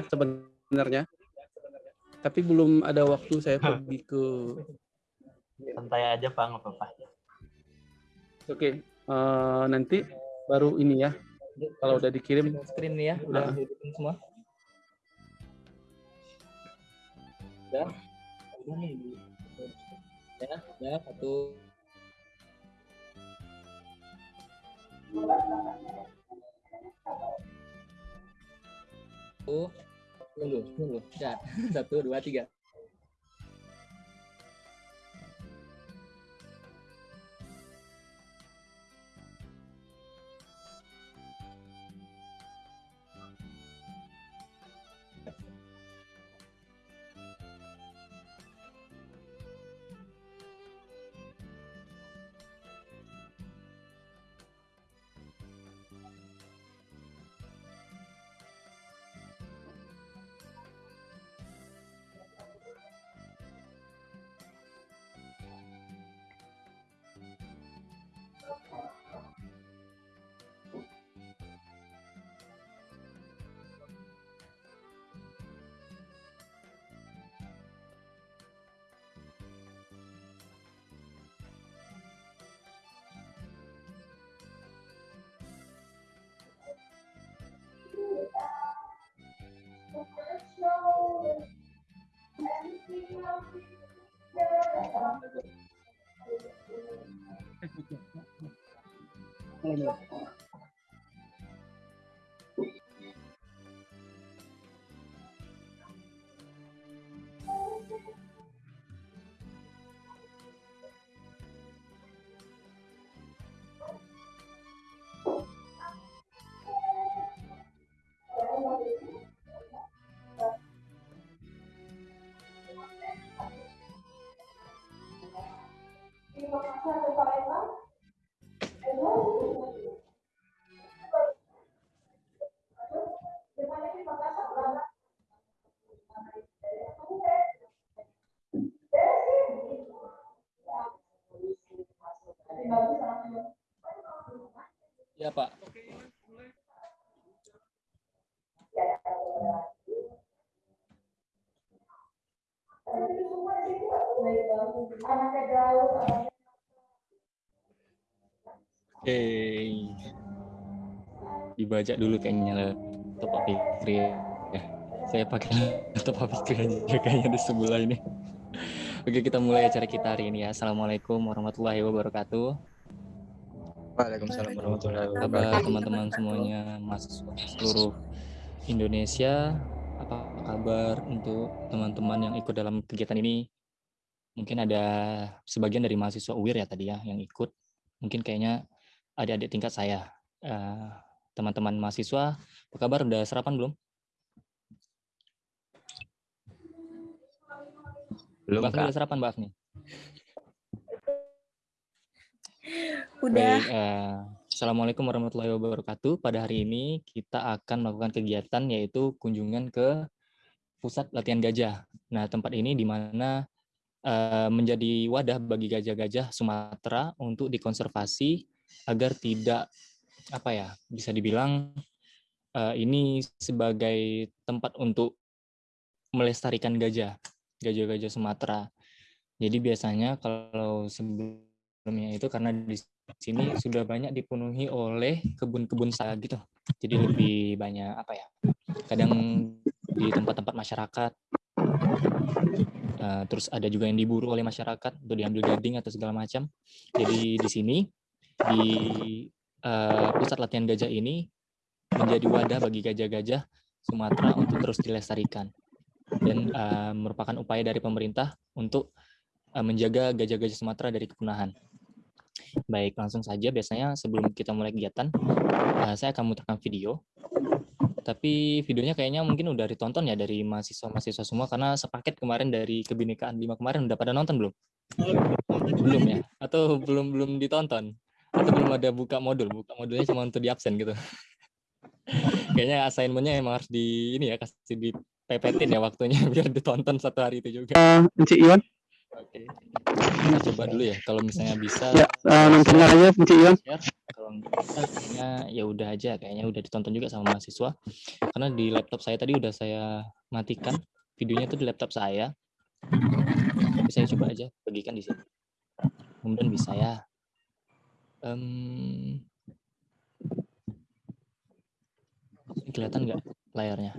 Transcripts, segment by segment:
sebenarnya. Tapi belum ada waktu saya pergi ke santai aja Pak, nggak apa-apa. Oke, uh, nanti baru ini ya. Kalau udah dikirim screen nih ya, udah uh. semua. Udah. Udah nih. Ya, ya satu Oh, dulu, dulu. Ya, satu, dua, tiga. Ya, Oke. Dibaca dulu kayaknya laptop Pak Fikri ya. Saya pakai laptop Pak Fikri aja kayaknya di sebelah ini. Oke, kita mulai acara kita hari ini ya. Assalamualaikum warahmatullahi wabarakatuh. Waalaikumsalam warahmatullahi wabarakatuh. Kabar teman-teman semuanya, mahasiswa seluruh Indonesia. Apa kabar untuk teman-teman yang ikut dalam kegiatan ini? Mungkin ada sebagian dari mahasiswa UIR ya tadi ya yang ikut. Mungkin kayaknya adik-adik tingkat saya. Eh, teman-teman uh, mahasiswa, apa kabar? Udah sarapan belum? Belum, Mbak udah sarapan, Mbak nih? Udah. Baik, uh, Assalamualaikum warahmatullahi wabarakatuh. Pada hari ini kita akan melakukan kegiatan yaitu kunjungan ke pusat latihan gajah. Nah, tempat ini di mana uh, menjadi wadah bagi gajah-gajah Sumatera untuk dikonservasi agar tidak apa ya bisa dibilang uh, ini sebagai tempat untuk melestarikan gajah, gajah-gajah Sumatera. Jadi biasanya kalau sebelumnya itu karena di sini sudah banyak dipenuhi oleh kebun-kebun sawit gitu. Jadi lebih banyak apa ya? Kadang di tempat-tempat masyarakat. Uh, terus ada juga yang diburu oleh masyarakat untuk diambil gading atau segala macam. Jadi di sini di uh, pusat latihan gajah ini menjadi wadah bagi gajah-gajah Sumatera untuk terus dilestarikan dan uh, merupakan upaya dari pemerintah untuk uh, menjaga gajah-gajah Sumatera dari kepunahan. Baik, langsung saja. Biasanya sebelum kita mulai kegiatan, uh, saya akan memutarkan video. Tapi videonya kayaknya mungkin udah ditonton ya dari mahasiswa-mahasiswa semua, karena sepaket kemarin dari Kebinekaan 5 kemarin udah pada nonton belum? Belum ya? Atau belum belum ditonton? Atau belum ada buka modul? Buka modulnya cuma untuk di absen gitu. kayaknya assignmentnya emang harus di ini ya kasih di pepetin ya waktunya biar ditonton satu hari itu juga. Uh, Iwan? Oke. Kita coba dulu ya. Kalau misalnya bisa. Ya, uh, nonton aja, Cik Iwan. Kalau bisa, kayaknya ya udah aja. Kayaknya udah ditonton juga sama mahasiswa. Karena di laptop saya tadi udah saya matikan videonya itu di laptop saya. Tapi saya coba aja bagikan di sini. Kemudian bisa ya. Um, kelihatan nggak layarnya?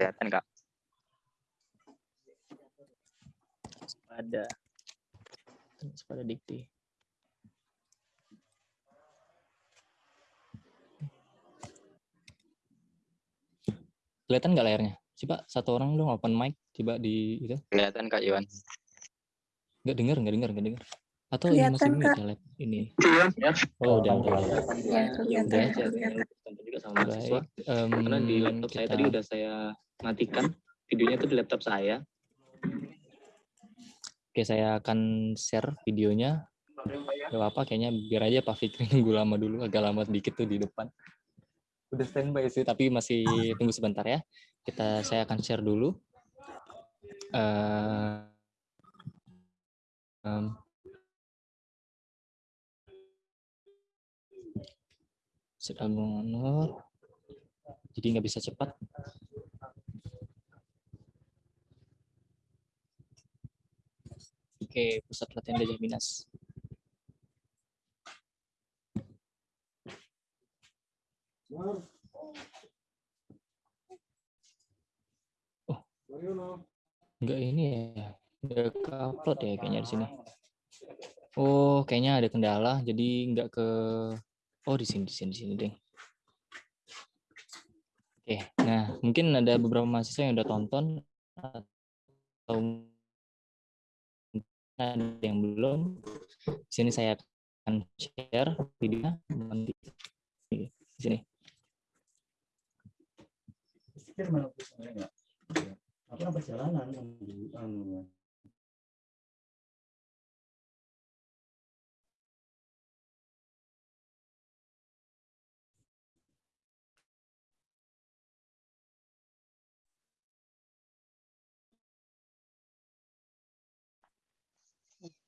Kelihatan kak. Pada pada dikti. Kelihatan nggak layarnya? Coba satu orang dong open mic, coba di itu. Kelihatan kak Iwan. Nggak dengar, nggak dengar, nggak dengar. Atau ini masih Kelihatan, mute Kak. ya lab ini? Oh, udah, udah, udah. Ya. Udah aja. kelihatan. Tonton juga sama mahasiswa. Em, Karena di laptop saya tadi udah saya matikan videonya tuh di laptop saya. Oke, saya akan share videonya. Gak apa-apa, kayaknya biar aja Pak Fikri nunggu lama dulu, agak lama sedikit tuh di depan. Udah standby sih, tapi masih tunggu sebentar ya. Kita, saya akan share dulu. Eh, em, Set album honor. Jadi nggak bisa cepat. Oke, pusat latihan Gajah Minas. Oh, enggak ini ya, enggak ke upload ya kayaknya di sini. Oh, kayaknya ada kendala, jadi enggak ke. Oh, di sini, di sini, di sini deh. Oke, nah mungkin ada beberapa mahasiswa yang udah tonton atau ada yang belum. Di sini saya akan share videonya nanti di sini. apa perjalanan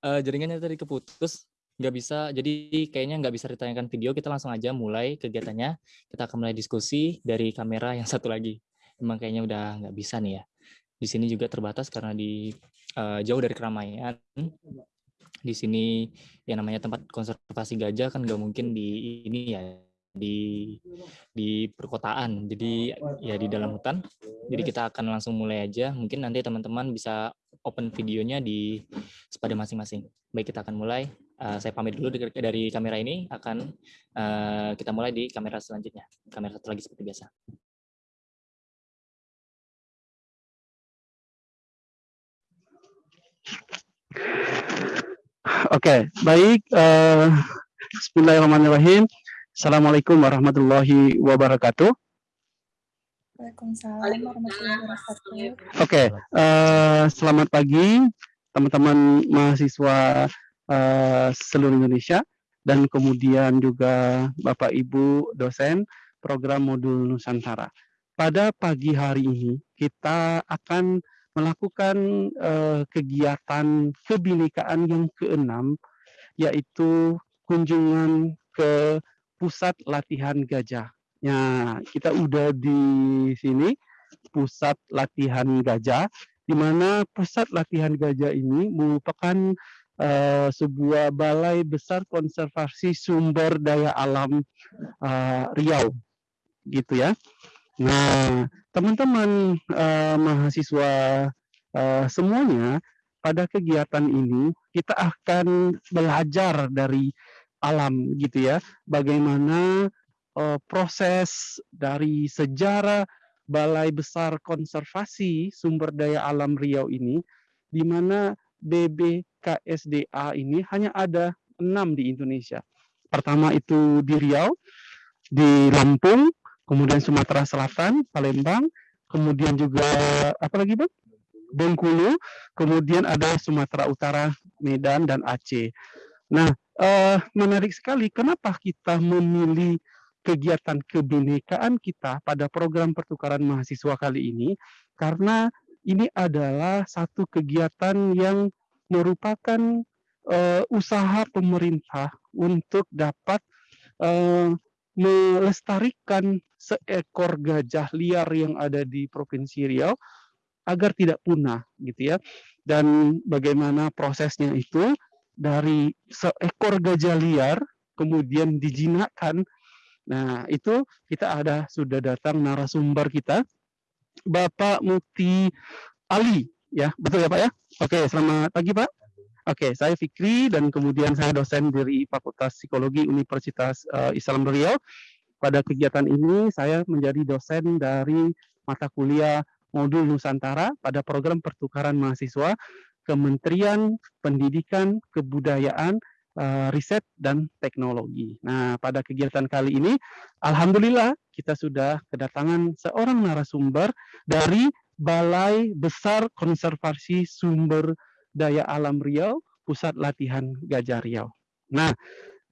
Eh, jaringannya tadi keputus, nggak bisa. Jadi kayaknya nggak bisa ditayangkan video. Kita langsung aja mulai kegiatannya. Kita akan mulai diskusi dari kamera yang satu lagi. Emang kayaknya udah nggak bisa nih ya. Di sini juga terbatas karena di eh, jauh dari keramaian. Di sini yang namanya tempat konservasi gajah kan nggak mungkin di ini ya di di perkotaan. Jadi ya di dalam hutan. Jadi kita akan langsung mulai aja. Mungkin nanti teman-teman bisa open videonya di pada masing-masing. Baik, kita akan mulai. Eh, saya pamit dulu dari, dari kamera ini. Akan eh, kita mulai di kamera selanjutnya. Kamera satu lagi seperti biasa. Oke, baik. eh, Bismillahirrahmanirrahim. Assalamualaikum warahmatullahi wabarakatuh. Waalaikumsalam warahmatullahi wabarakatuh. Oke, eh, selamat pagi teman-teman mahasiswa eh, seluruh Indonesia dan kemudian juga Bapak Ibu dosen program modul Nusantara. Pada pagi hari ini kita akan melakukan eh, kegiatan kebinekaan yang keenam yaitu kunjungan ke pusat latihan gajah. Nah, kita udah di sini pusat latihan gajah di mana pusat latihan gajah ini merupakan eh, sebuah balai besar konservasi sumber daya alam eh, Riau gitu ya. Nah, teman-teman eh, mahasiswa eh, semuanya pada kegiatan ini kita akan belajar dari alam gitu ya. Bagaimana eh, proses dari sejarah Balai Besar Konservasi Sumber Daya Alam Riau ini, di mana BBKSDA ini hanya ada enam di Indonesia. Pertama itu di Riau, di Lampung, kemudian Sumatera Selatan, Palembang, kemudian juga apa lagi bang? Bengkulu, kemudian ada Sumatera Utara, Medan, dan Aceh. Nah, eh, menarik sekali. Kenapa kita memilih kegiatan kebinekaan kita pada program pertukaran mahasiswa kali ini, karena ini adalah satu kegiatan yang merupakan eh, usaha pemerintah untuk dapat eh, melestarikan seekor gajah liar yang ada di Provinsi Riau agar tidak punah gitu ya. Dan bagaimana prosesnya itu dari seekor gajah liar kemudian dijinakkan. Nah, itu kita ada sudah datang narasumber kita Bapak Mukti Ali ya. Betul ya Pak ya? Oke, selamat pagi Pak. Oke, saya Fikri dan kemudian saya dosen dari Fakultas Psikologi Universitas uh, Islam Riau. Pada kegiatan ini saya menjadi dosen dari mata kuliah modul Nusantara pada program pertukaran mahasiswa Kementerian Pendidikan, Kebudayaan, uh, Riset dan Teknologi. Nah, pada kegiatan kali ini alhamdulillah kita sudah kedatangan seorang narasumber dari Balai Besar Konservasi Sumber Daya Alam Riau, Pusat Latihan Gajah Riau. Nah,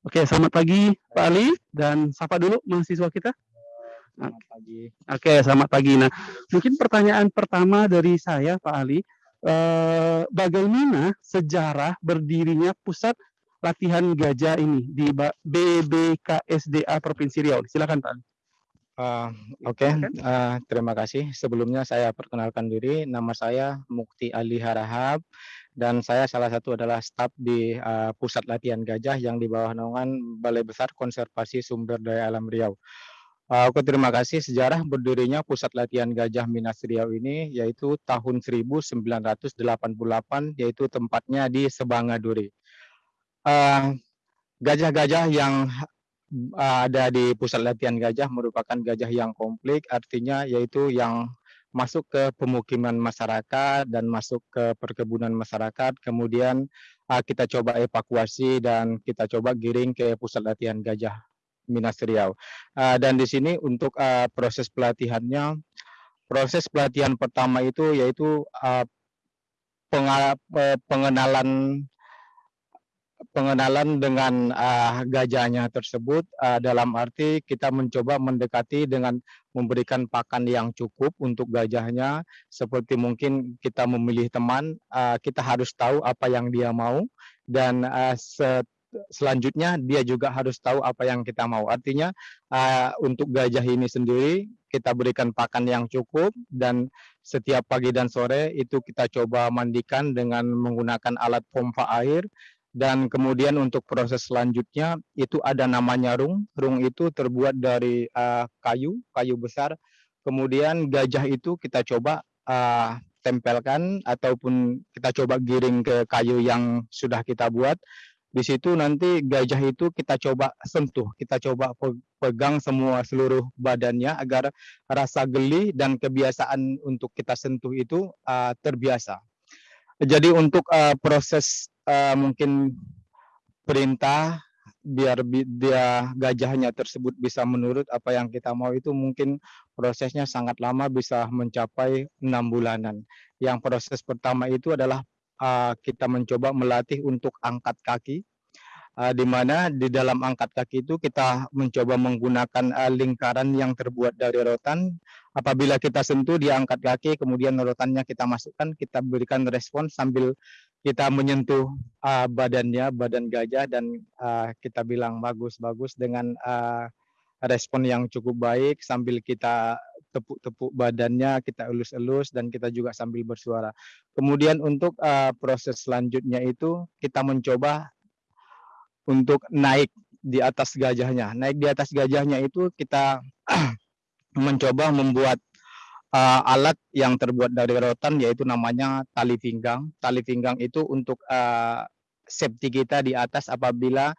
oke, selamat pagi Pak Ali dan sapa dulu mahasiswa kita. Selamat pagi. Oke, selamat pagi. Nah, mungkin pertanyaan pertama dari saya Pak Ali, eh, bagaimana sejarah berdirinya Pusat Latihan Gajah ini di BBKSDA Provinsi Riau? Silakan Pak. Uh, Oke, okay. uh, terima kasih. Sebelumnya saya perkenalkan diri, nama saya Mukti Ali Harahap dan saya salah satu adalah staf di uh, Pusat Latihan Gajah yang di bawah naungan Balai Besar Konservasi Sumber Daya Alam Riau. Uh, aku terima kasih sejarah berdirinya Pusat Latihan Gajah Minas Riau ini yaitu tahun 1988 yaitu tempatnya di Sebangaduri. Gajah-gajah uh, yang ada di pusat latihan gajah merupakan gajah yang komplit, artinya yaitu yang masuk ke pemukiman masyarakat dan masuk ke perkebunan masyarakat. Kemudian kita coba evakuasi dan kita coba giring ke pusat latihan gajah Minas Riau. Uh, dan di sini untuk uh, proses pelatihannya, proses pelatihan pertama itu yaitu uh, pengenalan pengenalan dengan uh, gajahnya tersebut uh, dalam arti kita mencoba mendekati dengan memberikan pakan yang cukup untuk gajahnya seperti mungkin kita memilih teman uh, kita harus tahu apa yang dia mau dan uh, selanjutnya dia juga harus tahu apa yang kita mau. Artinya uh, untuk gajah ini sendiri kita berikan pakan yang cukup dan setiap pagi dan sore itu kita coba mandikan dengan menggunakan alat pompa air dan kemudian untuk proses selanjutnya itu ada namanya rung. Rung itu terbuat dari uh, kayu, kayu besar. Kemudian gajah itu kita coba uh, tempelkan ataupun kita coba giring ke kayu yang sudah kita buat. Di situ nanti gajah itu kita coba sentuh, kita coba pegang semua seluruh badannya agar rasa geli dan kebiasaan untuk kita sentuh itu uh, terbiasa. Jadi untuk uh, proses uh, mungkin perintah biar dia gajahnya tersebut bisa menurut apa yang kita mau itu mungkin prosesnya sangat lama bisa mencapai enam bulanan. Yang proses pertama itu adalah uh, kita mencoba melatih untuk angkat kaki uh, di mana di dalam angkat kaki itu kita mencoba menggunakan uh, lingkaran yang terbuat dari rotan. Apabila kita sentuh dia angkat kaki, kemudian rotannya kita masukkan, kita berikan respon sambil kita menyentuh uh, badannya, badan gajah dan kita bilang bagus-bagus dengan respon yang cukup baik sambil kita tepuk-tepuk badannya, kita elus-elus dan kita juga sambil bersuara. Kemudian untuk uh, proses selanjutnya itu kita mencoba untuk naik di atas gajahnya. Naik di atas gajahnya itu kita mencoba membuat uh, alat yang terbuat dari rotan yaitu namanya tali pinggang. Tali pinggang itu untuk uh, safety kita di atas apabila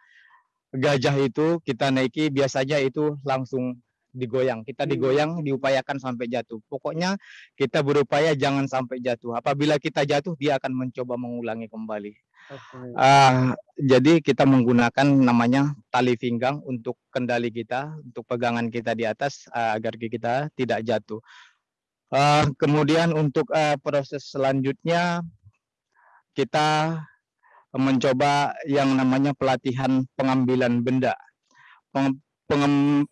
gajah itu kita naiki biasanya itu langsung digoyang. Kita Hmm. digoyang, diupayakan sampai jatuh. Pokoknya kita berupaya jangan sampai jatuh. Apabila kita jatuh, dia akan mencoba mengulangi kembali. Oke. Ah, jadi kita menggunakan namanya tali pinggang untuk kendali kita, untuk pegangan kita di atas ah, agar kita tidak jatuh. Ah, kemudian untuk ah, proses selanjutnya kita mencoba yang namanya pelatihan pengambilan benda. Peng- pengem-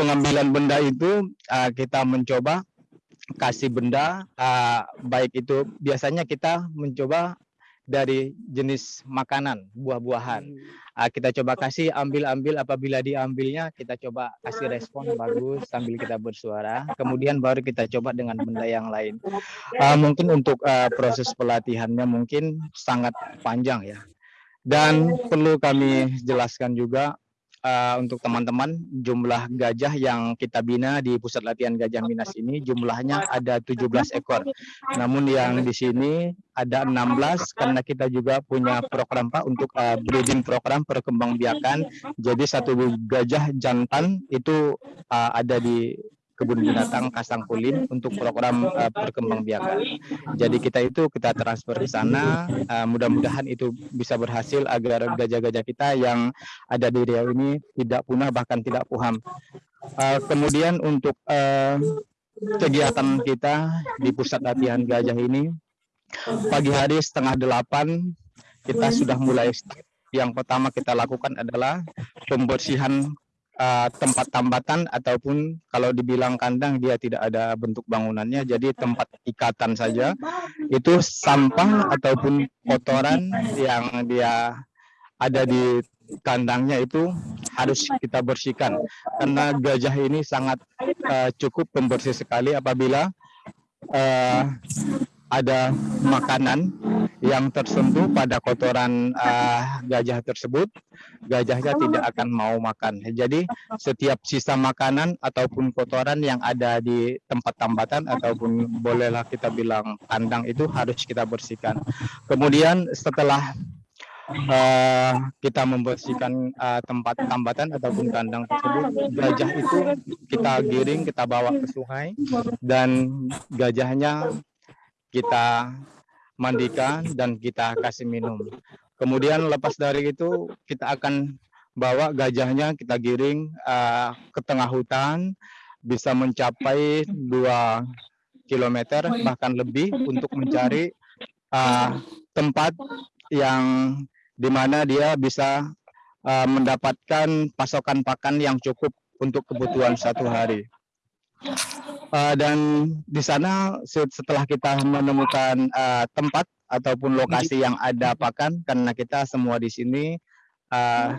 pengambilan benda itu ah, kita mencoba kasih benda ah, baik itu biasanya kita mencoba dari jenis makanan buah-buahan. Ah, kita coba kasih ambil-ambil apabila diambilnya kita coba kasih respon bagus sambil kita bersuara. Kemudian baru kita coba dengan benda yang lain. Ah, mungkin untuk ah, proses pelatihannya mungkin sangat panjang ya. Dan perlu kami jelaskan juga ah, untuk teman-teman jumlah gajah yang kita bina di pusat latihan gajah Minas ini jumlahnya ada 17 ekor namun yang di sini ada 16 karena kita juga punya program Pak untuk uh, breeding program perkembangbiakan. Jadi satu gajah jantan itu uh, ada di kebun binatang Kasangkulin untuk program uh, perkembangbiakan. Jadi kita itu kita transfer ke sana. uh, mudah-mudahan itu bisa berhasil agar gajah-gajah kita yang ada di Riau ini tidak punah bahkan tidak puham. Uh, kemudian untuk uh, kegiatan kita di pusat latihan gajah ini pagi hari setengah delapan kita sudah mulai yang pertama kita lakukan adalah pembersihan uh, tempat tambatan ataupun kalau dibilang kandang dia tidak ada bentuk bangunannya. Jadi tempat ikatan saja. Itu sampah ataupun kotoran yang dia ada di kandangnya itu harus kita bersihkan. Karena gajah ini sangat uh, cukup pembersih sekali apabila uh, ada makanan yang tersentuh pada kotoran ah, gajah tersebut, gajahnya tidak akan mau makan. Jadi setiap sisa makanan ataupun kotoran yang ada di tempat tambatan ataupun bolehlah kita bilang kandang itu harus kita bersihkan. Kemudian setelah eh, kita membersihkan eh, tempat tambatan ataupun kandang tersebut, gajah itu kita giring, kita bawa ke sungai dan gajahnya kita mandikan dan kita kasih minum. Kemudian lepas dari itu kita akan bawa gajahnya kita giring uh, ke tengah hutan bisa mencapai 2 km bahkan lebih untuk mencari uh, tempat yang di mana dia bisa uh, mendapatkan pasokan pakan yang cukup untuk kebutuhan satu hari. Uh, dan di sana se- setelah kita menemukan uh, tempat ataupun lokasi yang ada pakan karena kita semua di sini uh,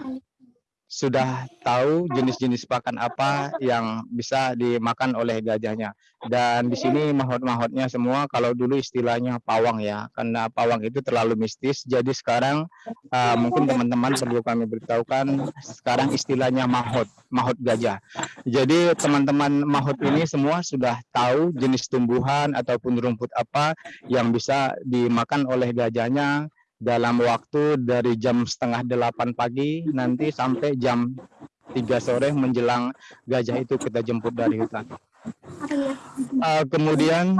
sudah tahu jenis-jenis pakan apa yang bisa dimakan oleh gajahnya. Dan di sini mahot-mahotnya semua kalau dulu istilahnya pawang ya karena pawang itu terlalu mistis. Jadi sekarang uh, mungkin teman-teman perlu kami beritahukan sekarang istilahnya mahot mahot gajah. Jadi teman-teman mahot ini semua sudah tahu jenis tumbuhan ataupun rumput apa yang bisa dimakan oleh gajahnya dalam waktu dari jam setengah delapan pagi nanti sampai jam 3 sore menjelang gajah itu kita jemput dari hutan. Uh, kemudian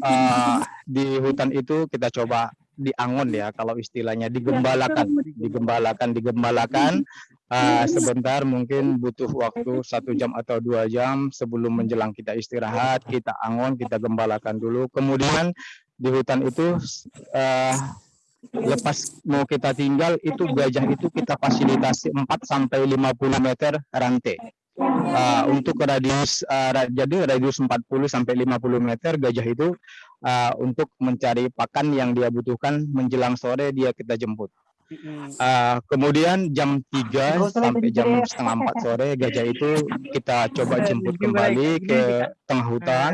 uh, di hutan itu kita coba diangon ya kalau istilahnya digembalakan, digembalakan, digembalakan uh, sebentar mungkin butuh waktu satu jam atau dua jam sebelum menjelang kita istirahat kita angon kita gembalakan dulu kemudian di hutan itu uh, lepas mau kita tinggal itu gajah itu kita fasilitasi 4 sampai 50 meter rantai. Uh, untuk radius uh, jadi radius 40 sampai 50 meter gajah itu uh, untuk mencari pakan yang dia butuhkan menjelang sore dia kita jemput. Uh, kemudian jam 3 sampai jam setengah 4 sore gajah itu kita coba jemput kembali ke tengah hutan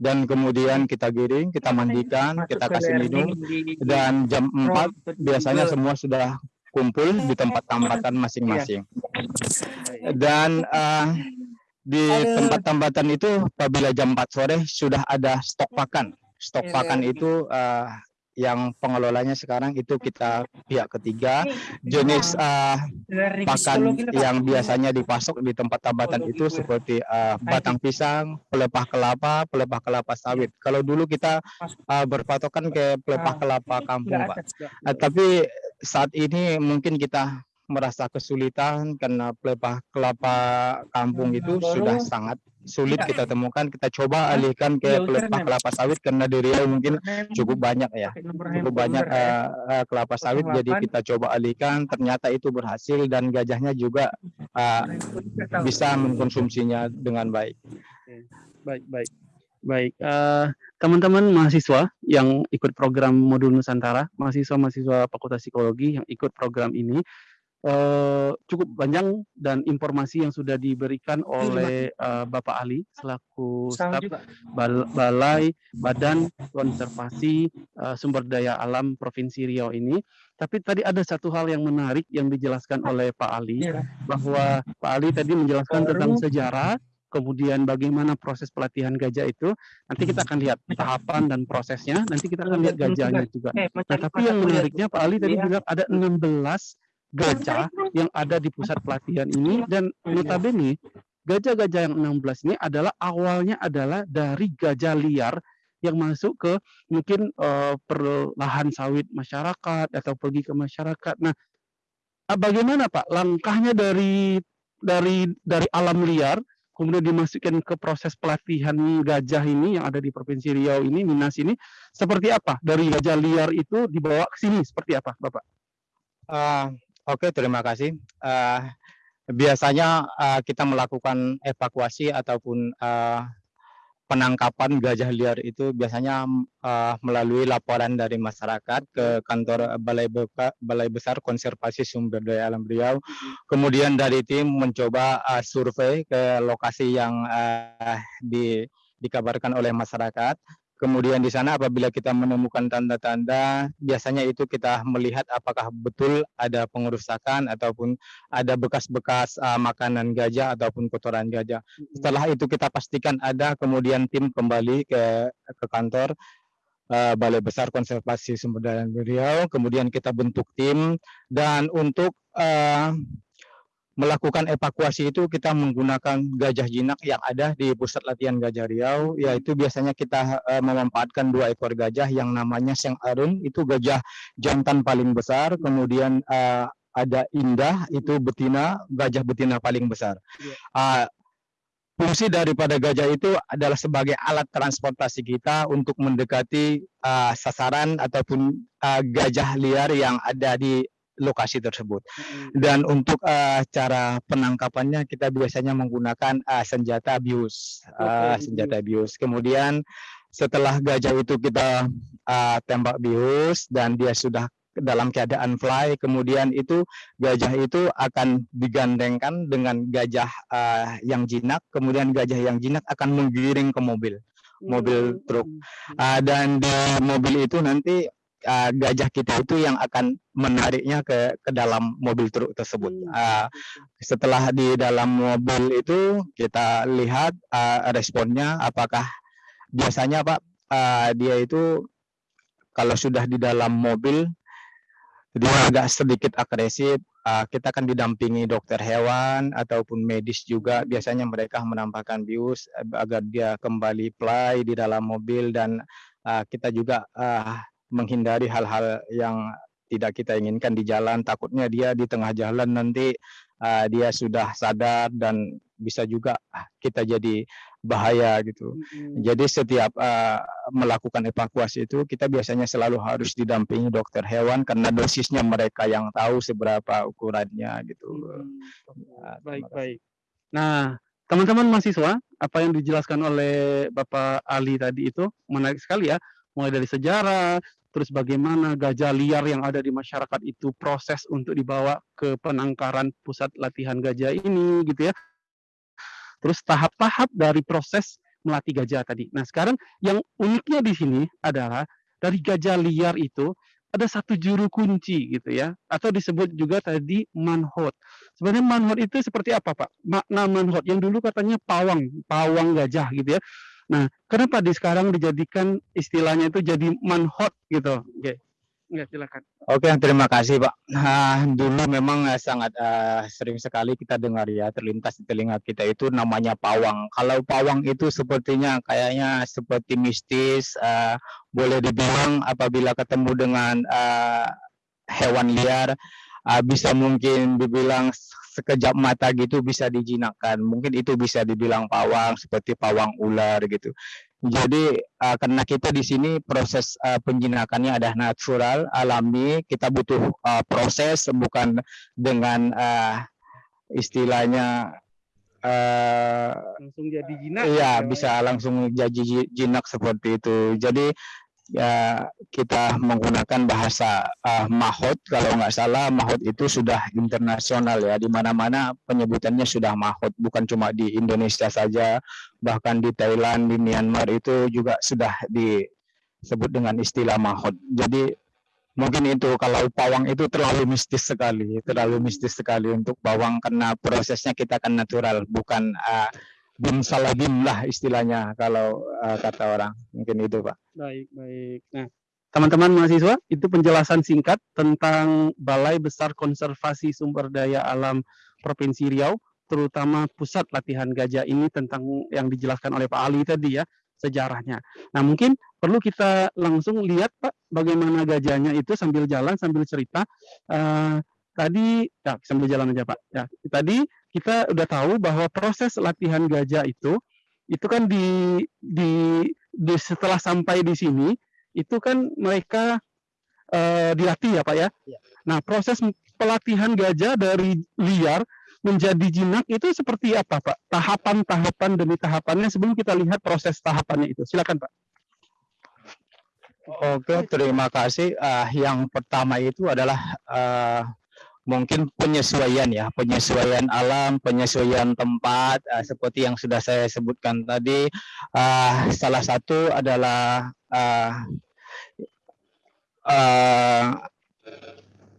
dan kemudian kita giring, kita mandikan, kita kasih minum dan jam 4 biasanya semua sudah kumpul di tempat tambatan masing-masing. Dan eh, di tempat tambatan itu apabila jam 4 sore sudah ada stok pakan. Stok pakan itu eh, yang pengelolanya sekarang itu kita pihak ketiga. Jenis uh, pakan yang biasanya dipasok di tempat tambatan itu seperti uh, batang pisang, pelepah kelapa, pelepah kelapa sawit. Kalau dulu kita uh, berpatokan ke pelepah kelapa kampung, Pak. Uh, tapi saat ini mungkin kita merasa kesulitan karena pelepah kelapa kampung itu sudah sangat sulit kita temukan. Kita coba alihkan ke pelepah kelapa sawit karena di Riau mungkin cukup banyak ya, cukup banyak uh, uh, kelapa sawit. Jadi kita coba alihkan. Ternyata itu berhasil dan gajahnya juga uh, bisa mengkonsumsinya dengan baik. Baik, baik. Baik, eh, teman-teman mahasiswa yang ikut program modul Nusantara, mahasiswa-mahasiswa Fakultas Psikologi yang ikut program ini, eh, cukup panjang dan informasi yang sudah diberikan oleh eh, Bapak Ali selaku staf Bal- Balai Badan Konservasi eh, Sumber Daya Alam Provinsi Riau ini. Tapi tadi ada satu hal yang menarik yang dijelaskan oleh Pak Ali bahwa Pak Ali tadi menjelaskan tentang sejarah, kemudian bagaimana proses pelatihan gajah itu. Nanti kita akan lihat tahapan dan prosesnya. Nanti kita akan lihat gajahnya juga. Nah, tapi yang menariknya Pak Ali tadi bilang ada 16 gajah yang ada di pusat pelatihan ini dan notabene gajah-gajah yang 16 ini adalah awalnya adalah dari gajah liar yang masuk ke mungkin eh, perlahan sawit masyarakat atau pergi ke masyarakat. Nah, ah, bagaimana Pak langkahnya dari dari dari alam liar kemudian dimasukkan ke proses pelatihan gajah ini yang ada di Provinsi Riau ini, Minas ini, seperti apa? Dari gajah liar itu dibawa ke sini, seperti apa, Bapak? Uh, Oke, terima kasih. Uh, biasanya uh, kita melakukan evakuasi ataupun uh, penangkapan gajah liar itu biasanya uh, melalui laporan dari masyarakat ke kantor Balai, Beka, Balai Besar Konservasi Sumber Daya Alam Riau. Kemudian dari tim mencoba uh, survei ke lokasi yang uh, di, dikabarkan oleh masyarakat. Kemudian di sana apabila kita menemukan tanda-tanda, biasanya itu kita melihat apakah betul ada pengerusakan ataupun ada bekas-bekas uh, makanan gajah ataupun kotoran gajah. Setelah itu kita pastikan ada, kemudian tim kembali ke ke kantor uh, Balai Besar Konservasi Sumber Daya Riau, kemudian kita bentuk tim. Dan untuk uh, melakukan evakuasi itu kita menggunakan gajah jinak yang ada di pusat latihan gajah Riau. Yaitu biasanya kita uh, memanfaatkan dua ekor gajah yang namanya Seng Arun. Itu gajah jantan paling besar kemudian uh, ada Indah itu betina gajah betina paling besar. Uh, fungsi daripada gajah itu adalah sebagai alat transportasi kita untuk mendekati uh, sasaran ataupun uh, gajah liar yang ada di lokasi tersebut. Dan untuk uh, cara penangkapannya kita biasanya menggunakan uh, senjata bius, uh, senjata bius. Kemudian setelah gajah itu kita uh, tembak bius dan dia sudah dalam keadaan fly, kemudian itu gajah itu akan digandengkan dengan gajah uh, yang jinak, kemudian gajah yang jinak akan menggiring ke mobil, mobil truk. Uh, dan di mobil itu nanti uh, gajah kita itu yang akan menariknya ke ke dalam mobil truk tersebut. Uh, setelah di dalam mobil itu kita lihat uh, responnya apakah biasanya Pak uh, dia itu kalau sudah di dalam mobil dia agak sedikit agresif. Uh, kita akan didampingi dokter hewan ataupun medis juga. Biasanya mereka menambahkan bius agar dia kembali play di dalam mobil dan uh, kita juga uh, menghindari hal-hal yang tidak kita inginkan di jalan. Takutnya dia di tengah jalan nanti uh, dia sudah sadar dan bisa juga kita jadi bahaya gitu. Jadi setiap uh, melakukan evakuasi itu kita biasanya selalu harus didampingi dokter hewan karena dosisnya mereka yang tahu seberapa ukurannya gitu. Nah, baik baik. Nah teman-teman mahasiswa apa yang dijelaskan oleh Bapak Ali tadi itu menarik sekali ya. Mulai dari sejarah, terus bagaimana gajah liar yang ada di masyarakat itu proses untuk dibawa ke penangkaran pusat latihan gajah ini gitu ya. Terus tahap-tahap dari proses melatih gajah tadi. Nah, sekarang yang uniknya di sini adalah dari gajah liar itu ada satu juru kunci gitu ya, atau disebut juga tadi manhot. Sebenarnya manhot itu seperti apa, Pak? Makna manhot yang dulu katanya pawang, pawang gajah gitu ya. Nah, kenapa di sekarang dijadikan istilahnya itu jadi manhot gitu? Oke. Enggak, silakan. Oke, terima kasih Pak. Nah, dulu memang eh, sangat eh, sering sekali kita dengar ya terlintas di telinga kita itu namanya pawang. Kalau pawang itu sepertinya kayaknya seperti mistis, eh, boleh dibilang apabila ketemu dengan eh, hewan liar eh, bisa mungkin dibilang sekejap mata gitu bisa dijinakkan. Mungkin itu bisa dibilang pawang seperti pawang ular gitu. Jadi uh, karena kita di sini proses uh, penjinakannya ada natural, alami, kita butuh uh, proses bukan dengan uh, istilahnya uh, Langsung jadi jinak. iya gitu. bisa langsung jadi ji- jinak seperti itu. Jadi ya kita menggunakan bahasa uh, mahot. Kalau nggak salah mahot itu sudah internasional ya. Di mana-mana penyebutannya sudah mahot. Bukan cuma di Indonesia saja bahkan di Thailand di Myanmar itu juga sudah disebut dengan istilah mahot. Jadi mungkin itu kalau pawang itu terlalu mistis sekali, terlalu mistis sekali untuk pawang karena prosesnya kita kan natural bukan uh, bim salah bim lah istilahnya kalau uh, kata orang mungkin itu pak. Baik, baik. Nah, teman-teman mahasiswa, itu penjelasan singkat tentang Balai Besar Konservasi Sumber Daya Alam Provinsi Riau, terutama pusat latihan gajah ini tentang yang dijelaskan oleh Pak Ali tadi ya, sejarahnya. Nah, mungkin perlu kita langsung lihat Pak, bagaimana gajahnya itu sambil jalan, sambil cerita. Eh, tadi, ya sambil jalan aja Pak. Ya, tadi kita udah tahu bahwa proses latihan gajah itu, itu kan di, di di setelah sampai di sini itu kan mereka eh, dilatih ya Pak ya. Nah proses pelatihan gajah dari liar menjadi jinak itu seperti apa Pak? Tahapan-tahapan demi tahapannya sebelum kita lihat proses tahapannya itu. Silakan Pak. Oke terima kasih. Ah, yang pertama itu adalah ah, mungkin penyesuaian ya penyesuaian alam penyesuaian tempat ah, seperti yang sudah saya sebutkan tadi. Ah, salah satu adalah ah, ah,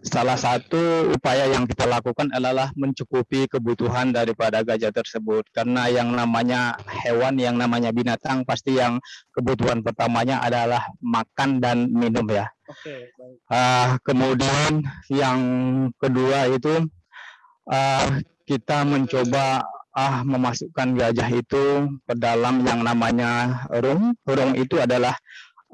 salah satu upaya yang kita lakukan adalah mencukupi kebutuhan daripada gajah tersebut karena yang namanya hewan yang namanya binatang pasti yang kebutuhan pertamanya adalah makan dan minum ya Oke, baik. Ah, kemudian yang kedua itu ah, kita mencoba ah memasukkan gajah itu ke dalam yang namanya rung. Rung itu adalah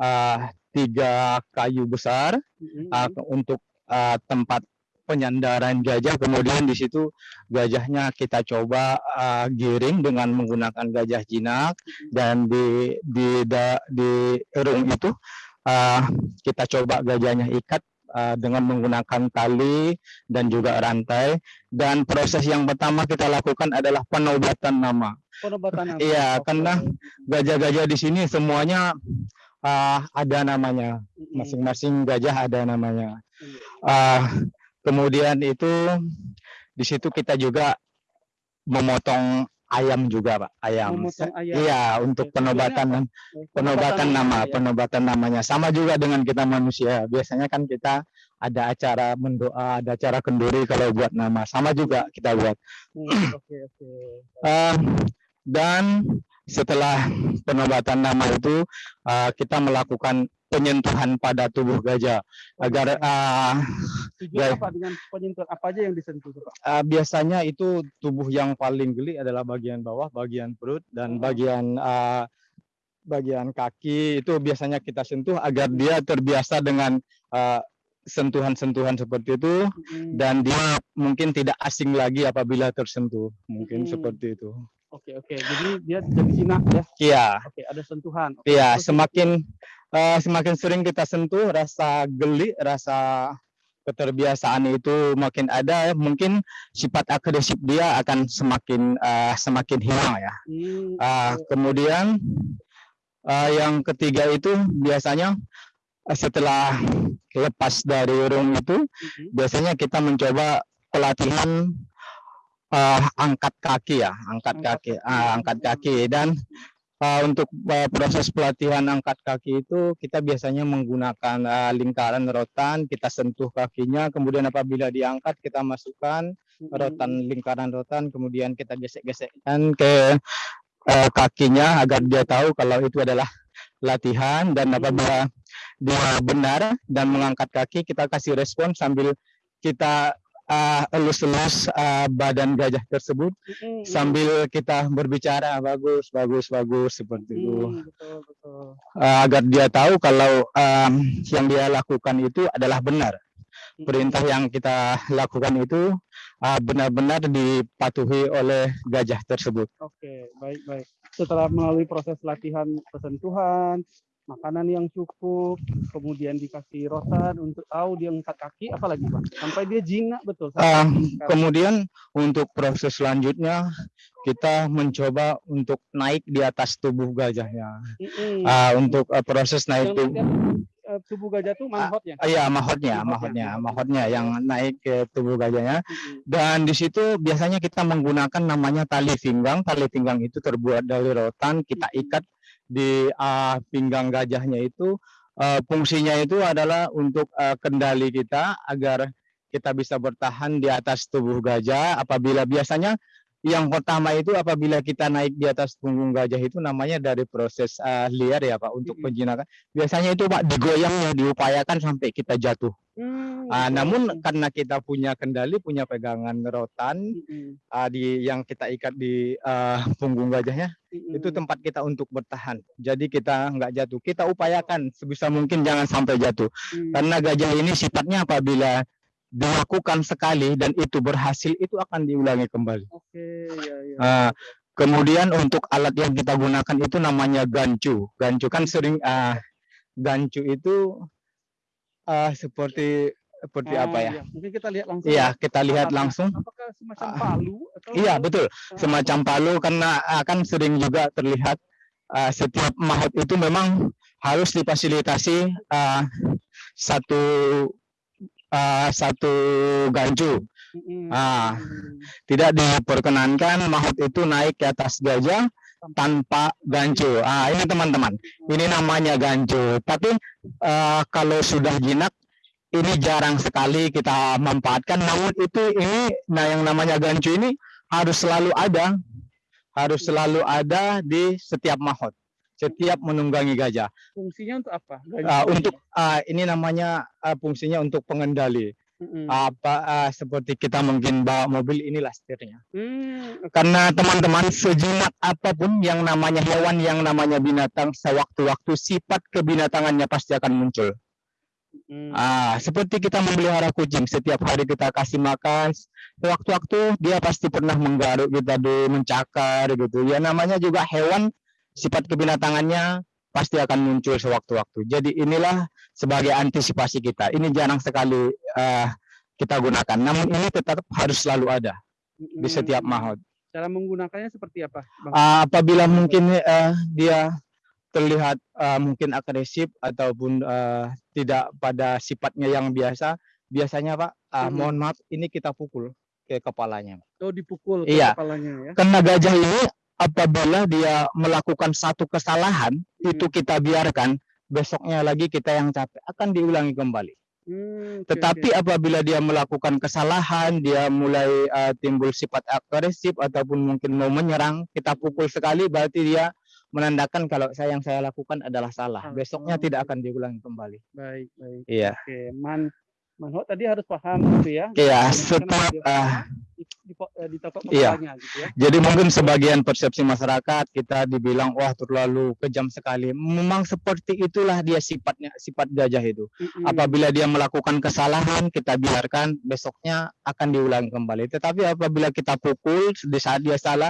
ah, tiga kayu besar ah, untuk ah, tempat penyandaran gajah. Kemudian di situ gajahnya kita coba ah, giring dengan menggunakan gajah jinak dan di di da- di rung itu ah, kita coba gajahnya ikat ah, dengan menggunakan tali dan juga rantai dan proses yang pertama kita lakukan adalah penobatan nama. Penobatan? Iya, karena gajah-gajah di sini semuanya ah, ada namanya, masing-masing gajah ada namanya. Ah, kemudian itu di situ kita juga memotong ayam juga, Pak. Ayam. Ayam. Iya, untuk penobatan penobatan nama, ya. penobatan namanya sama juga dengan kita manusia. Biasanya kan kita ada acara mendoa, ada acara kenduri kalau buat nama, sama juga kita buat. Hmm, Oke, oke. Eh, dan setelah penobatan nama itu eh, kita melakukan penyentuhan pada tubuh gajah agar eh, Tujuan apa dengan penyentuhan apa aja yang disentuh tuh, Pak? eh, biasanya itu tubuh yang paling geli adalah bagian bawah, bagian perut dan Oh. bagian eh, bagian kaki itu biasanya kita sentuh agar dia terbiasa dengan sentuhan-sentuhan seperti itu Mm, dan dia mungkin tidak asing lagi apabila tersentuh mungkin Hmm. seperti itu. Oke, oke. Jadi dia jadi jinak ya. Iya, Oke, ada sentuhan. Iya terus- semakin eh, semakin sering kita sentuh rasa geli, rasa keterbiasaan itu makin ada mungkin sifat agresif dia akan semakin eh, semakin hilang ya. Hmm, oke. kemudian ah, yang ketiga itu biasanya setelah lepas dari room itu Mhm. biasanya kita mencoba pelatihan ah, angkat kaki ya, angkat kaki, ah, angkat kaki. Dan ah, untuk ah, proses pelatihan angkat kaki itu kita biasanya menggunakan ah, lingkaran rotan, kita sentuh kakinya, kemudian apabila diangkat kita masukkan rotan lingkaran rotan. Kemudian kita gesek-gesekkan ke eh, kakinya agar dia tahu kalau itu adalah latihan. Dan apabila dia benar dan mengangkat kaki kita kasih respon sambil kita eh, elus-elus eh, badan gajah tersebut Mm-mm, sambil kita berbicara bagus bagus bagus seperti itu mm, betul betul. Eh, agar dia tahu kalau em, yang dia lakukan itu adalah benar perintah yang kita lakukan itu ah, benar-benar dipatuhi oleh gajah tersebut. Oke, baik baik. Setelah melalui proses latihan persentuhan, makanan yang cukup, kemudian dikasih rotan untuk tahu dia angkat kaki, apalagi pak? Sampai dia jinak betul. sekarang. kemudian untuk proses selanjutnya kita mencoba untuk naik di atas tubuh gajahnya. Mm-mm. Ah, untuk eh, proses naik tubuh, eh, tubuh gajah tuh manhotnya. iya mahotnya, Mahotnya, mahotnya, mahotnya. mahotnya yang naik ke tubuh gajahnya. Dan di situ biasanya kita menggunakan namanya tali pinggang. Tali pinggang itu terbuat dari rotan, kita ikat di ah, pinggang gajahnya itu. Ah, fungsinya itu adalah untuk ah, kendali kita agar kita bisa bertahan di atas tubuh gajah. Apabila biasanya yang pertama itu apabila kita naik di atas punggung gajah itu namanya dari proses ah, liar ya Pak untuk penjinakan. Biasanya itu Pak digoyangnya diupayakan sampai kita jatuh. Hmm, betul. namun karena kita punya kendali, punya pegangan rotan Mm-mm. ah, di yang kita ikat di ah, punggung gajahnya, itu Mm-mm. tempat kita untuk bertahan. Jadi kita nggak jatuh. Kita upayakan sebisa mungkin jangan sampai jatuh. Mm. Karena gajah ini sifatnya apabila dilakukan sekali dan itu berhasil, itu akan diulangi kembali. Oke, ya ya. Ah, kemudian untuk alat yang kita gunakan itu namanya gancu. Gancu kan sering ah, gancu itu ah, seperti seperti Ah, apa ya? iya. Mungkin kita lihat langsung. Iya, ya. kita lihat Apakah- langsung. Apakah semacam palu atau Iya betul, semacam palu karena akan sering juga terlihat ah, setiap mahat itu memang harus difasilitasi ah, satu ah, satu gancu. mm-mm. Ah, tidak diperkenankan mahat itu naik ke atas gajah tanpa gancu. Ah, ini teman-teman, ini namanya gancu. Tapi ah, kalau sudah jinak ini jarang sekali kita manfaatkan. Namun itu ini, nah yang namanya gancu ini harus selalu ada, harus selalu ada di setiap mahot, setiap menunggangi gajah. Fungsinya untuk apa? Ah, Gancu untuk ah, ini namanya ah, fungsinya untuk pengendali. Mm-mm. Apa ah, seperti kita mungkin bawa mobil inilah setirnya. Hmm, oke. Karena teman-teman sejinak apa pun yang namanya hewan, yang namanya binatang, sewaktu-waktu sifat kebinatangannya pasti akan muncul. Mm. Ah, seperti kita memelihara kucing, setiap hari kita kasih makan, sewaktu-waktu dia pasti pernah menggaruk kita dulu, mencakar gitu. Ya namanya juga hewan, sifat kebinatangannya pasti akan muncul sewaktu-waktu. Jadi inilah sebagai antisipasi kita. Ini jarang sekali ah, kita gunakan, namun ini tetap harus selalu ada di setiap mahot. Cara menggunakannya seperti apa, Bang? Ah, apabila mungkin eh, dia terlihat eh, mungkin agresif ataupun eh, tidak pada sifatnya yang biasa, biasanya Pak, ah, Mhm. mohon maaf, ini kita pukul ke kepalanya. Oh, dipukul ke Iya. kepalanya ya. Karena gajah ini apabila dia melakukan satu kesalahan, itu Hmm. kita biarkan, besoknya lagi kita yang capek akan diulangi kembali. Hmm, oke, Tetapi oke. apabila dia melakukan kesalahan, dia mulai uh, timbul sifat agresif ataupun mungkin mau menyerang, kita pukul sekali berarti dia menandakan kalau saya yang saya lakukan adalah salah. Besoknya Oh, tidak akan diulangi kembali. baik, baik. Iya. Oke, man manhot tadi harus paham gitu ya. Iya, setiap dia ah, di- di- eh, Iya. gitu ya. jadi mungkin sebagian persepsi masyarakat kita dibilang wah terlalu kejam sekali. Memang seperti itulah dia sifatnya, sifat gajah itu. Mm-mm. Apabila dia melakukan kesalahan, kita biarkan besoknya akan diulangi kembali. Tetapi apabila kita pukul di saat dia salah,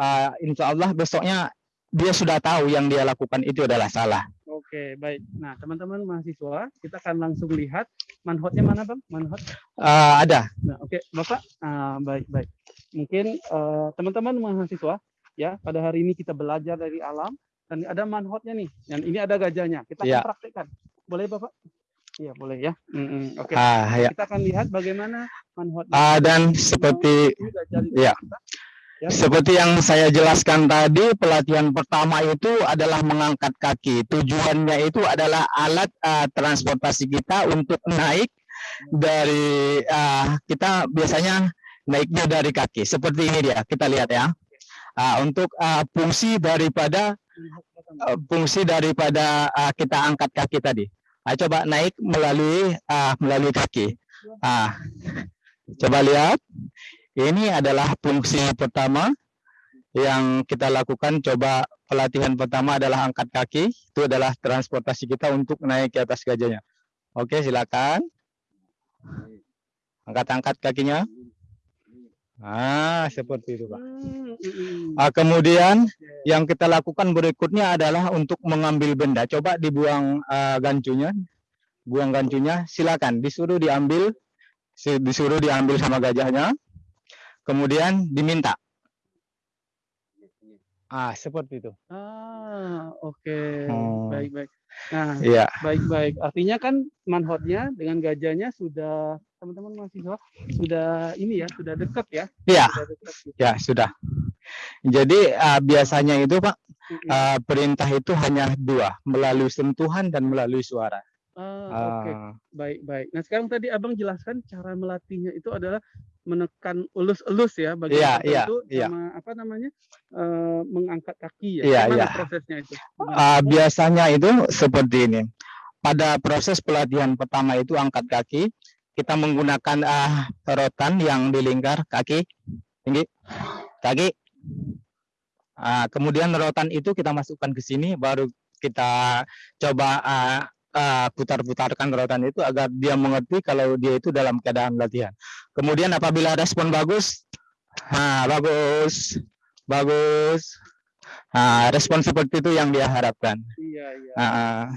ah, insya Allah besoknya dia sudah tahu yang dia lakukan itu adalah salah. Oke, baik. Nah, teman-teman mahasiswa, kita akan langsung lihat manhotnya mana, Bang? Manhot. Ah, ada. Nah, oke, Bapak. Ah, baik, baik. Mungkin eh, teman-teman mahasiswa, ya, pada hari ini kita belajar dari alam dan ada manhotnya nih. Dan ini ada gajahnya. Kita akan Ya. praktekkan. Boleh, Bapak? Iya, boleh ya. Mm-mm, Oke. Ah, ya. Kita akan lihat bagaimana manhotnya. Ah, dan seperti ya. kita. Ya. Seperti yang saya jelaskan tadi, pelatihan pertama itu adalah mengangkat kaki. Tujuannya itu adalah alat ah, transportasi kita untuk naik dari ah, kita biasanya naiknya dari kaki. Seperti ini dia, kita lihat ya. Ah, untuk ah, fungsi daripada ah, fungsi daripada ah, kita angkat kaki tadi. Ah, coba naik melalui ah, melalui kaki. Ah, coba lihat. Ini adalah fungsi pertama yang kita lakukan. Coba pelatihan pertama adalah angkat kaki. Itu adalah transportasi kita untuk naik ke atas gajahnya. Oke, silakan. Angkat-angkat kakinya. Ah, seperti itu, Pak. Ah, kemudian yang kita lakukan berikutnya adalah untuk mengambil benda. Coba dibuang ah, gancunya. Buang gancunya, silakan. Disuruh diambil, disuruh diambil sama gajahnya. Kemudian diminta. Ah, seperti itu. Ah, oke. Hmm. Baik, baik. Nah, Iya, baik, baik. Artinya kan manhotnya dengan gajahnya sudah teman-teman mahasiswa sudah ini ya, sudah dekat ya. iya, Sudah dekat gitu. ya sudah. Jadi ah, biasanya itu Pak ah, perintah itu hanya dua, melalui sentuhan dan melalui suara. Ah, oke. Ah, Baik, baik. Nah, sekarang tadi Abang jelaskan cara melatihnya itu adalah menekan elus-elus ya bagian Iya, iya, tertentu iya. sama apa namanya? eh, mengangkat kaki ya. Iya, Gimana iya. prosesnya itu? Ah, biasanya itu seperti ini. Pada proses pelatihan pertama itu angkat kaki, kita menggunakan ah, rotan yang di lingkar kaki, tinggi, kaki. Ah, kemudian rotan itu kita masukkan ke sini, baru kita coba ah, ah, putar-putarkan rotan itu agar dia mengerti kalau dia itu dalam keadaan latihan. Kemudian apabila respon bagus, ah, bagus, bagus. Ah, respon seperti itu yang dia harapkan. Iya, iya. Ah,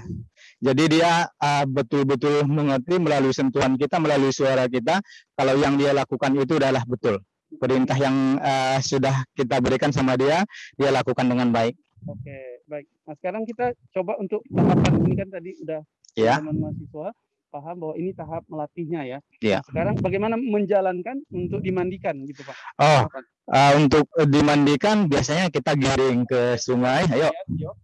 jadi dia ah, betul-betul mengerti melalui sentuhan kita, melalui suara kita, kalau yang dia lakukan itu adalah betul. Perintah yang ah, sudah kita berikan sama dia, dia lakukan dengan baik. Oke, baik. Nah, sekarang kita coba untuk tahapan ini kan tadi udah Ya. teman mahasiswa paham bahwa ini tahap melatihnya ya. Iya. Nah, sekarang bagaimana menjalankan untuk dimandikan gitu, Pak? Oh, Tahapan. ah, untuk dimandikan biasanya kita giring ke sungai. Ayo. Lihat, yuk.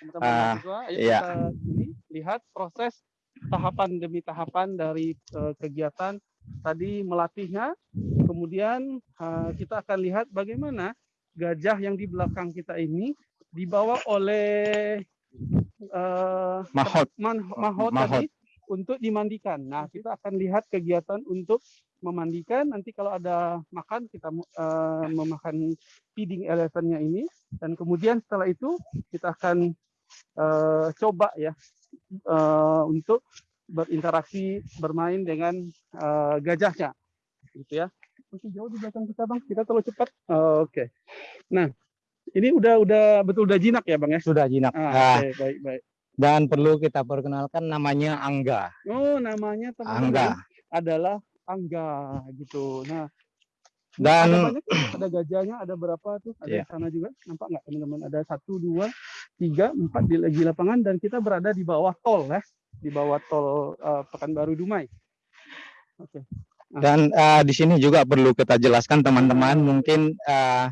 Teman-teman Ah, mahasiswa, ayo iya. kita ini lihat proses tahapan demi tahapan dari eh, kegiatan tadi melatihnya. Kemudian eh, kita akan lihat bagaimana gajah yang di belakang kita ini dibawa oleh eh, Mahot. man- mahot, Mahot. tadi untuk dimandikan. Nah, kita akan lihat kegiatan untuk memandikan. Nanti kalau ada makan, kita eh, memakan feeding elephantnya ini. Dan kemudian setelah itu kita akan eh, coba ya eh, untuk berinteraksi bermain dengan eh, gajahnya, gitu ya. Masih jauh di belakang kita bang, kita terlalu cepat. Oh, Oke. Nah, ini udah udah betul udah jinak ya bang ya. Sudah jinak. Ah, Ah, Oke, baik baik. dan perlu kita perkenalkan namanya Angga. Oh, namanya teman-teman Angga. adalah Angga gitu. Nah, Dan- ada banyak ada gajahnya, ada berapa tuh? Ada di sana juga, nampak nggak teman-teman? Ada satu, dua, tiga, empat di lagi lapangan dan kita berada di bawah tol ya, di bawah tol eh, Pekanbaru Dumai. Oke. Dan ah, di sini juga perlu kita jelaskan teman-teman mungkin ah,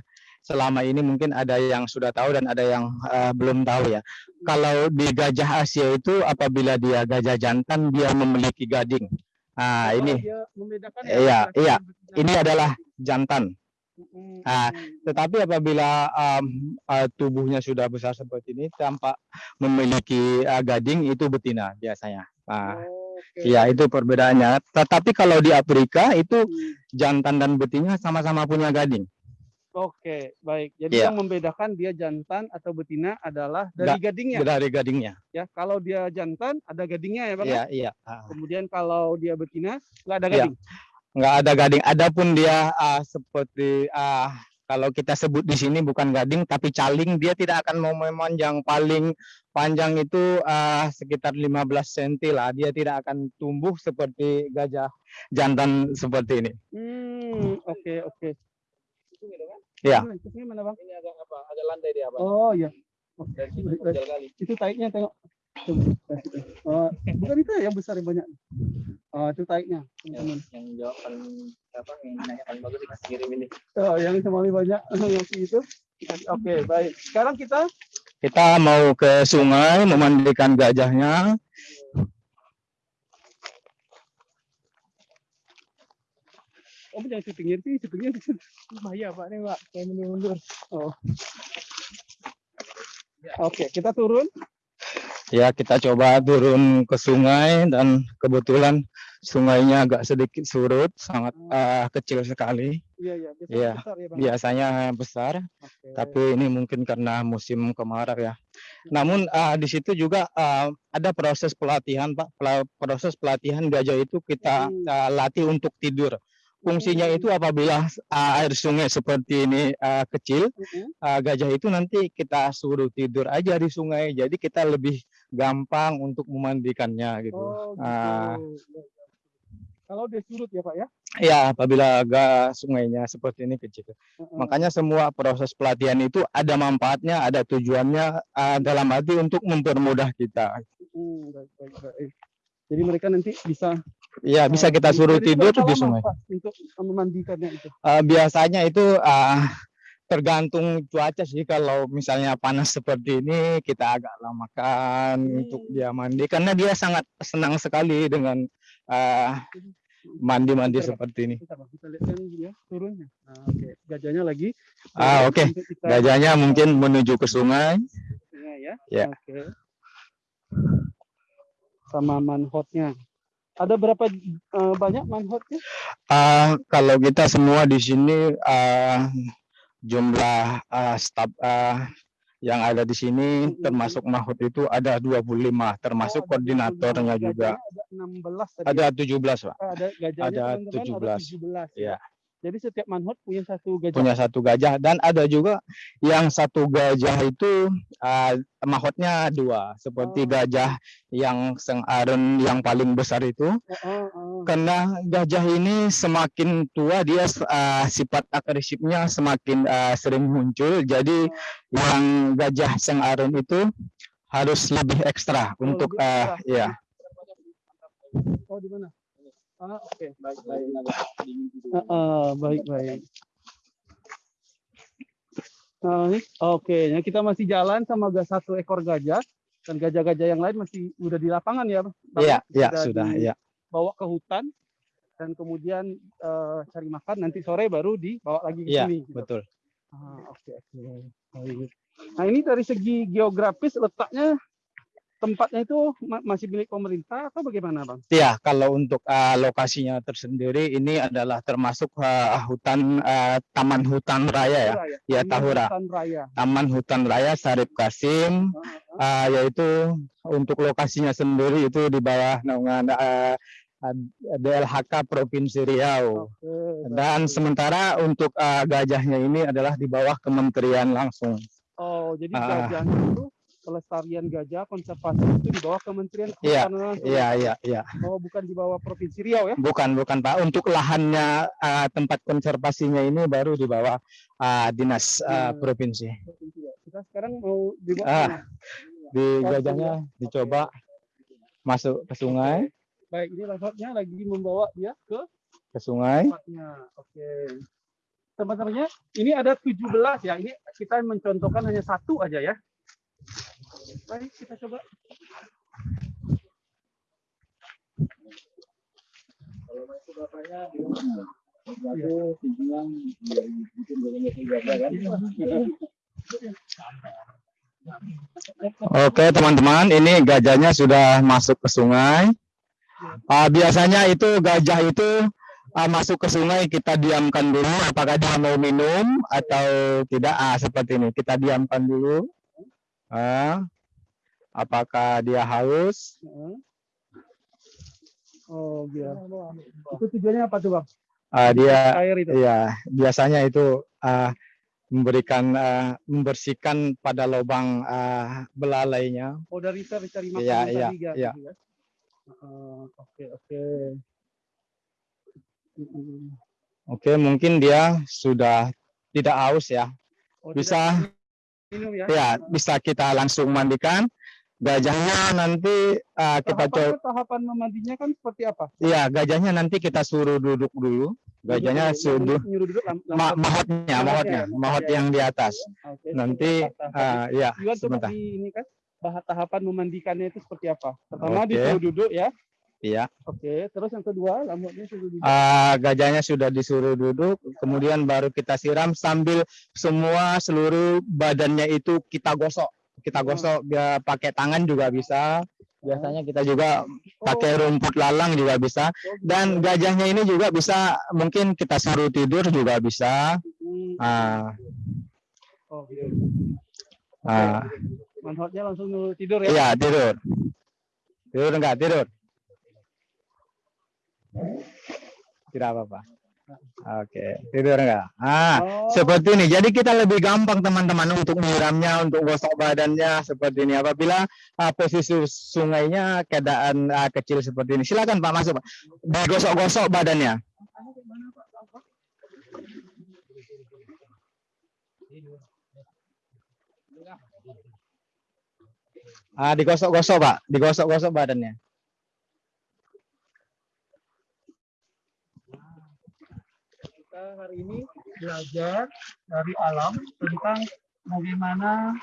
selama ini mungkin ada yang sudah tahu dan ada yang ah, belum tahu ya. Kalau di gajah Asia itu apabila dia gajah jantan dia memiliki gading. Ah Oh, ini membedakan ya, Iya, iya. ini adalah jantan. Mm, ah, mm. Tetapi apabila am, ah, tubuhnya sudah besar seperti ini tampak memiliki ah, gading itu betina biasanya. Ah, Oke. Iya itu perbedaannya. Tetapi kalau di Afrika itu Hmm. jantan dan betina sama-sama punya gading. Oke, baik. Jadi Iya. yang membedakan dia jantan atau betina adalah dari Ga- gadingnya Dari gadingnya. ya. Kalau dia jantan ada gadingnya ya, Bang. ya? Iya, iya. Ah, Kemudian kalau dia betina nggak ada Iya. gading. Nggak ada gading. Adapun dia ah, seperti ah, kalau kita sebut di sini bukan gading tapi caling, dia tidak akan mau memanjang paling panjang itu ah, sekitar 15 cm lah. Dia tidak akan tumbuh seperti gajah jantan seperti ini. Hmm, oke oke. Iya. Mana, Itu mana bang? Ini agak apa? Agak landai dia, Bang. Oh iya. Oh, itu taiknya tengok. Itu. Oh, bukan itu ya, yang besar yang banyak. Oh, itu taiknya. Yang, teman-teman. yang jawaban apa yang nanya paling bagus dikasih kirim ini. Oh, yang semali banyak yang itu. Oke, baik. Sekarang kita Kita mau ke sungai memandikan gajahnya. Kamu jangan syutingnya sih, syutingnya di sini. Bahaya Pak, nih Pak. Kayak mundur. Oh. Oke, kita turun. Ya, kita coba turun ke sungai dan kebetulan sungainya agak sedikit surut, sangat eh, kecil sekali. Iya, iya. Biasanya Iya, besar ya, Bang. Biasanya besar, Oke. tapi ini mungkin karena musim kemarau ya. Namun eh, di situ juga eh, ada proses pelatihan, Pak. Proses pelatihan gajah itu kita Hmm. eh, latih untuk tidur. Fungsinya itu apabila eh, air sungai seperti ini eh, kecil, uh, gajah itu nanti kita suruh tidur aja di sungai jadi kita lebih gampang untuk memandikannya gitu Oh, gitu. Ah. Iya, iya. Kalau dia surut ya, Pak ya? ya apabila agak sungainya seperti ini kecil Heeh. makanya semua proses pelatihan itu ada manfaatnya ada tujuannya uh, dalam arti untuk mempermudah kita Hmm, baik, baik, baik. Jadi mereka nanti bisa ya bisa eh, kita suruh jadi tidur di sungai untuk memandikannya itu. Uh, biasanya itu uh, tergantung cuaca sih kalau misalnya panas seperti ini kita agak lamakan untuk Hmm. dia mandi karena dia sangat senang sekali dengan uh, mandi-mandi Bentar, Pak. seperti ini. Kita, kita lihat dia turunnya. Nah, oke. Gajahnya lagi. Ah, oke. untuk kita Gajahnya mungkin menuju ke sungai. sungai ya. Ya. Oke. Sama manhotnya. Ada berapa eh, banyak manhotnya? Ah, kalau kita semua di sini ah, jumlah ah, staf ah, yang ada di sini termasuk mahut itu ada 25 termasuk Oh, koordinatornya 25. juga. Ada 16 tadi. Ada ya? 17, Pak. Ada ada teman-teman, 17. ada 17. Ya. Jadi setiap manhot punya satu gajah. Punya satu gajah dan ada juga yang satu gajah itu ah, mahotnya dua seperti Oh. gajah yang sengaren yang paling besar itu Oh, oh, oh. karena gajah ini semakin tua dia uh, sifat agresifnya semakin uh, sering muncul jadi yang gajah sengaren itu harus lebih ekstra Oh, untuk lebih uh, ekstra. ya Oh, di mana? Ah, oke. Baik, baik. Ah, ah, baik, baik. Nah, ini, oke, ya kita masih jalan sama satu ekor gajah dan gajah-gajah yang lain masih udah di lapangan ya, Bang? ya ya Sudah sudah di- ya bawa ke hutan dan kemudian eh, cari makan nanti sore baru dibawa lagi ke Iya, sini. gitu. betul Ah, oke oke. Baik. Nah ini dari segi geografis letaknya tempatnya itu ma- masih milik pemerintah atau bagaimana bang? ya kalau untuk uh, lokasinya tersendiri ini adalah termasuk uh, hutan uh, taman hutan raya ya Ya, Taman Tahura. Hutan Raya. Taman Hutan Raya Sarip Kasim Ah, ah, uh, yaitu untuk lokasinya sendiri itu di bawah naungan uh, DLHK Provinsi Riau. Baik. Dan sementara untuk uh, gajahnya ini adalah di bawah kementerian langsung. Oh jadi Ah. gajahnya itu pelestarian gajah konservasi itu di bawah Kementerian Iya, Kehutanan. Iya, iya, iya. Oh bukan di bawah Provinsi Riau ya? Bukan, bukan Pak. Untuk lahannya uh, tempat konservasinya ini baru di bawah uh, dinas uh, Ya. provinsi. Provinsi Riau. Kita sekarang mau dibawa Ah. ke mana? Di gajahnya dicoba masuk ke sungai, Baik ini langsungnya lagi membawa dia ke ke sungai. tempatnya. Oke. Teman-temannya, ini ada 17 ya. Ini kita mencontohkan hanya satu aja ya. Baik, kita coba. Kalau masuk bapaknya kan. Oke teman-teman, ini gajahnya sudah masuk ke sungai. Ah, biasanya itu gajah itu ah, masuk ke sungai kita diamkan dulu apakah dia mau minum atau tidak. Ah, seperti ini kita diamkan dulu. Ah, apakah dia haus? Oh, biar. Itu tujuannya apa tuh, Bang? Ah, dia Air itu. ya biasanya itu ah, memberikan ah, membersihkan pada lubang ah, belalainya. Oh, dari cari cari Iya, yang iya, tadi, ya, iya. gitu ya. Heeh, Oke, oke. Mm-mm. Oke, mungkin dia sudah tidak haus ya. Oh, Bisa. minum ya. Ya, bisa kita langsung mandikan. Gajahnya nanti uh, kita coba. tahapan memandinya kan seperti apa? Iya, gajahnya nanti kita suruh duduk dulu. Gajahnya Duduk suruh nyuruh duduk ma mahotnya, Mahotnya ya, mahot mahotnya. yang di atas. Oke, Nanti, uh, ya, sebentar. di ini kan bahas tahapan memandikannya itu seperti apa? Pertama Oke. disuruh duduk ya. Iya. Oke, terus yang kedua lamutnya sudah di Ah, gajahnya sudah disuruh duduk, kemudian baru kita siram sambil semua seluruh badannya itu kita gosok. Kita gosok biar pakai tangan juga bisa. Biasanya kita juga pakai rumput lalang juga bisa. Dan gajahnya ini juga bisa mungkin kita suruh tidur juga bisa. Ah, Oke. ah. Manfaatnya langsung tidur ya. Iya, tidur. Tidur enggak? Tidur. Tidak apa-apa. Oke, tidur enggak? Ah, Oh, seperti ini. Jadi kita lebih gampang teman-teman untuk menyiramnya, untuk gosok badannya seperti ini. Apabila ah, posisi sungainya keadaan ah, kecil seperti ini. Silakan Pak masuk, Pak. Digosok-gosok badannya. Ah, digosok-gosok, Pak. Digosok-gosok badannya. kita hari ini belajar dari alam tentang bagaimana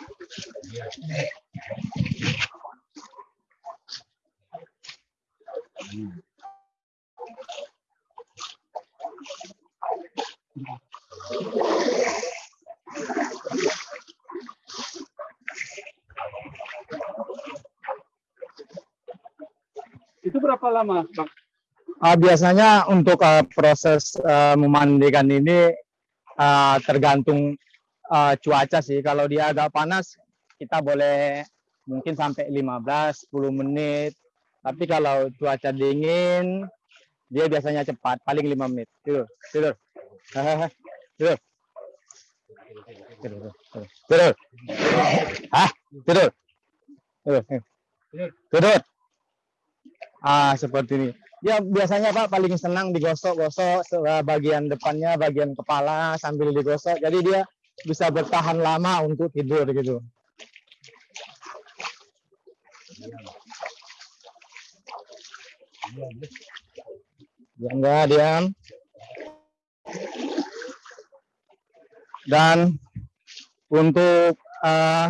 itu berapa lama, Bang? Ah, biasanya untuk ah, proses ah, memandikan ini ah, tergantung ah, cuaca sih. Kalau dia agak panas, kita boleh mungkin sampai 15 10 menit. Tapi kalau cuaca dingin, dia biasanya cepat, paling 5 menit. Tidur, tidur. Tidur. Tidur, tidur. Tidur. Hah? Tidur. Tidur. Tidur. Ah, seperti ini. Ya biasanya Pak paling senang digosok-gosok bagian depannya, bagian kepala sambil digosok. Jadi dia bisa bertahan lama untuk tidur gitu. Ya enggak diam. Dan untuk eh,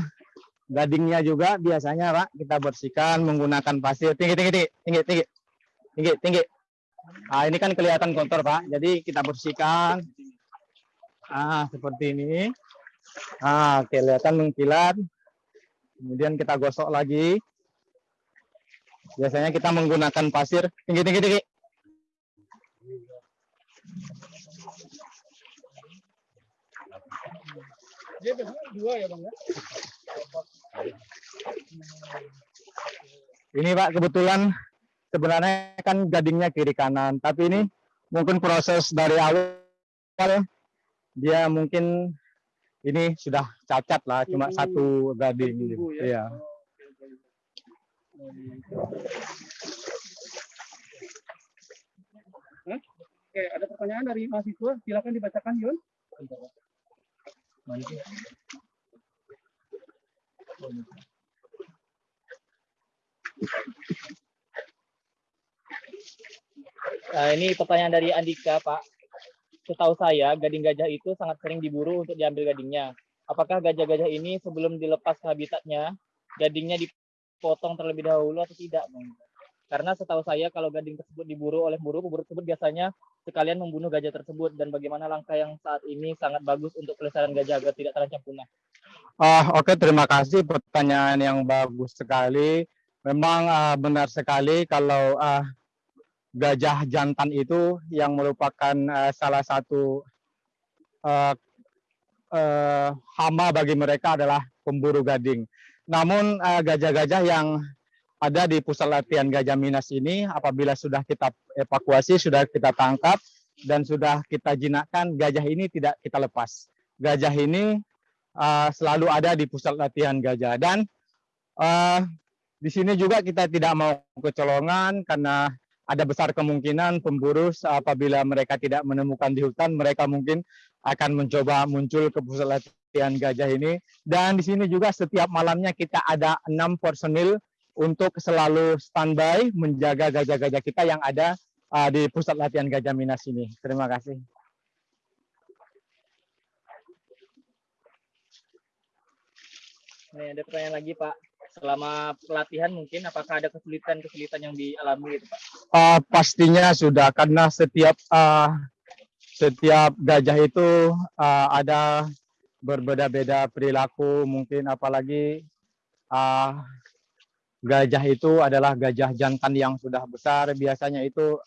gadingnya juga biasanya Pak kita bersihkan menggunakan pasir tinggi tinggi tinggi tinggi tinggi tinggi tinggi. Nah, ini kan kelihatan kotor Pak. Jadi kita bersihkan. Ah, seperti ini. Ah, kelihatan mengkilat. Kemudian kita gosok lagi. Biasanya kita menggunakan pasir tinggi tinggi tinggi. Dia biasanya dua ya, Bang ya? Ini Pak kebetulan sebenarnya kan gadingnya kiri kanan, tapi ini mungkin proses dari awal dia mungkin ini sudah cacat lah, cuma Hmm. satu gading. Tumbuh ya. Iya. Hah? Oke, ada pertanyaan dari mahasiswa. Silakan dibacakan, Yun. Nah, ini pertanyaan dari Andika, Pak. Setahu saya, gading gajah itu sangat sering diburu untuk diambil gadingnya. Apakah gajah-gajah ini sebelum dilepas habitatnya, gadingnya dipotong terlebih dahulu atau tidak? Bang? Karena setahu saya kalau gading tersebut diburu oleh buru, pemburu tersebut biasanya sekalian membunuh gajah tersebut dan bagaimana langkah yang saat ini sangat bagus untuk pelestarian gajah agar tidak terancam punah. Ah, oke terima kasih pertanyaan yang bagus sekali. Memang ah, benar sekali kalau ah, gajah jantan itu yang merupakan ah, salah satu ah, eh, hama bagi mereka adalah pemburu gading. Namun ah, gajah-gajah yang ada di pusat latihan Gajah Minas ini apabila sudah kita evakuasi, sudah kita tangkap dan sudah kita jinakkan, gajah ini tidak kita lepas. Gajah ini uh, selalu ada di pusat latihan gajah dan uh, di sini juga kita tidak mau kecolongan karena ada besar kemungkinan pemburu apabila mereka tidak menemukan di hutan mereka mungkin akan mencoba muncul ke pusat latihan gajah ini dan di sini juga setiap malamnya kita ada enam personil untuk selalu standby menjaga gajah-gajah kita yang ada uh, di pusat latihan gajah Minas ini. Terima kasih. Nih, ada pertanyaan lagi, Pak. Selama pelatihan mungkin apakah ada kesulitan-kesulitan yang dialami gitu Pak? Uh, pastinya sudah karena setiap uh, setiap gajah itu uh, ada berbeda-beda perilaku mungkin apalagi uh, gajah itu adalah gajah jantan yang sudah besar biasanya itu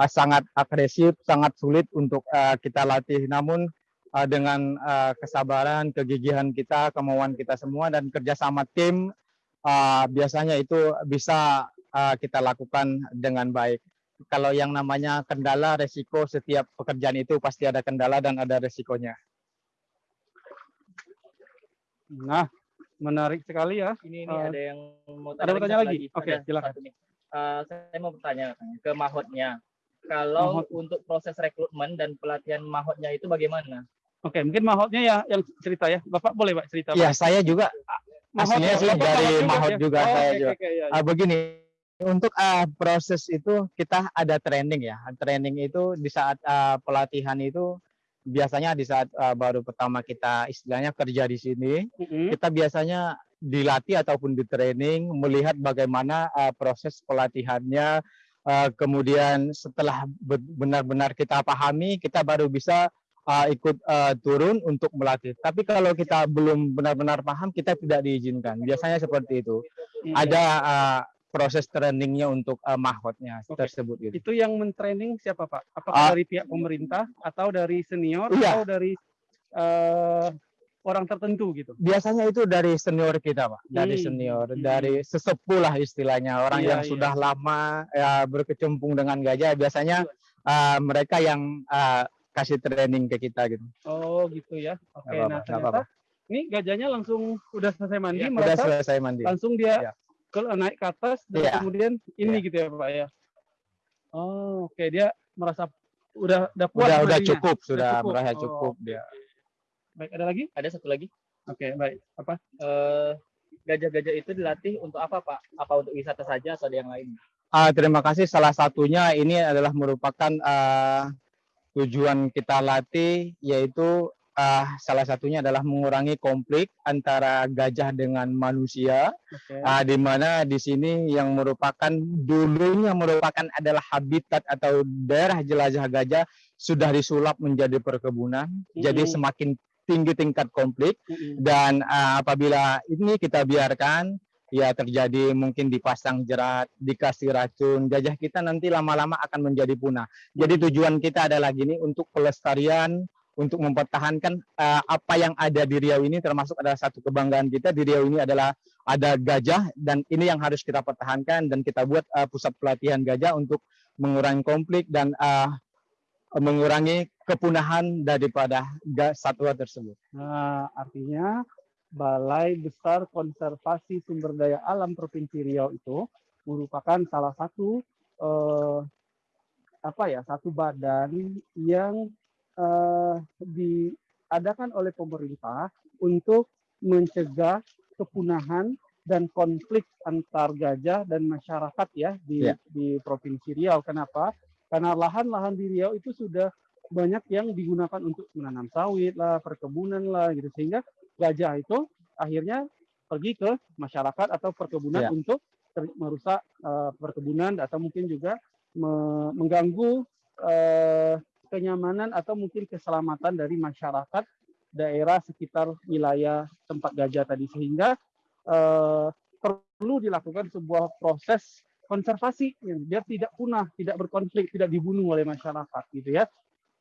uh, sangat agresif sangat sulit untuk uh, kita latih namun dengan kesabaran kegigihan kita kemauan kita semua dan kerjasama tim uh, biasanya itu bisa uh, kita lakukan dengan baik kalau yang namanya kendala resiko setiap pekerjaan itu pasti ada kendala dan ada resikonya Nah, menarik sekali ya. Ini ini Eh, ada yang mau ada tanya satu lagi? Oke, Ada silakan. Eh, saya mau bertanya ke mahotnya. Kalau Mahot. untuk proses rekrutmen dan pelatihan mahotnya itu bagaimana? Oke, mungkin mahotnya ya yang cerita ya. Bapak boleh Pak cerita. ya Pak? saya juga aslinya ya, sih Bapak dari mahot ya? juga, Oh, saya oke, juga. oke, ya, ya. Ah, begini untuk ah, proses itu kita ada training ya training itu di saat ah, pelatihan itu biasanya di saat ah, baru pertama kita istilahnya kerja di sini Mm-mm. kita biasanya dilatih ataupun di training melihat bagaimana uh, proses pelatihannya uh, kemudian setelah be- benar-benar kita pahami kita baru bisa uh, ikut uh, turun untuk melatih tapi kalau kita belum benar-benar paham kita tidak diizinkan biasanya seperti itu Mm. ada uh, proses trainingnya untuk uh, mahotnya Oke. tersebut gitu Itu yang mentraining siapa Pak? Apakah Ah. dari pihak pemerintah atau dari senior Iya. atau dari eh, orang tertentu gitu? biasanya itu dari senior kita pak dari Hmm, senior hmm. dari sesepuh lah istilahnya orang Iya, yang iya. sudah lama ya berkecimpung dengan gajah biasanya uh, mereka yang uh, kasih training ke kita gitu Oh gitu ya. Oke, apa-apa, nah ternyata apa-apa. ini gajahnya langsung udah selesai mandi, udah merasa selesai mandi langsung dia Iya. ke naik ke atas dan Iya. kemudian ini gitu ya Pak ya. Oh, oke dia merasa udah udah puas udah udah cukup sudah cukup. merasa Oh. cukup dia Baik, ada lagi? Ada satu lagi. Oke, baik. Apa? Eh, gajah-gajah itu dilatih untuk apa Pak? Apa untuk wisata saja atau ada yang lain? Ah, terima kasih salah satunya ini adalah merupakan ah, tujuan kita latih yaitu ah, salah satunya adalah mengurangi konflik antara gajah dengan manusia Oke. Ah, di mana di sini yang merupakan dulunya merupakan adalah habitat atau daerah jelajah gajah sudah disulap menjadi perkebunan. Jadi Mm-mm. semakin tinggi tingkat konflik Mm-mm. dan ah, apabila ini kita biarkan ya terjadi mungkin dipasang jerat, dikasih racun, gajah kita nanti lama-lama akan menjadi punah. Jadi tujuan kita adalah gini untuk pelestarian untuk mempertahankan eh, apa yang ada di Riau ini termasuk adalah satu kebanggaan kita di Riau ini adalah ada gajah dan ini yang harus kita pertahankan dan kita buat eh, pusat pelatihan gajah untuk mengurangi konflik dan eh, mengurangi kepunahan daripada satwa tersebut. Nah, artinya Balai Besar Konservasi Sumber Daya Alam Provinsi Riau itu merupakan salah satu eh, apa ya satu badan yang eh, diadakan oleh pemerintah untuk mencegah kepunahan dan konflik antar gajah dan masyarakat ya di Ya. di Provinsi Riau. Kenapa? Karena lahan-lahan di Riau itu sudah banyak yang digunakan untuk menanam sawit lah, perkebunan lah gitu sehingga gajah itu akhirnya pergi ke masyarakat atau perkebunan Ya. untuk merusak eh, perkebunan atau mungkin juga me- mengganggu eh, kenyamanan atau mungkin keselamatan dari masyarakat daerah sekitar wilayah tempat gajah tadi sehingga eh, perlu dilakukan sebuah proses konservasi ya, biar tidak punah, tidak berkonflik, tidak dibunuh oleh masyarakat gitu ya.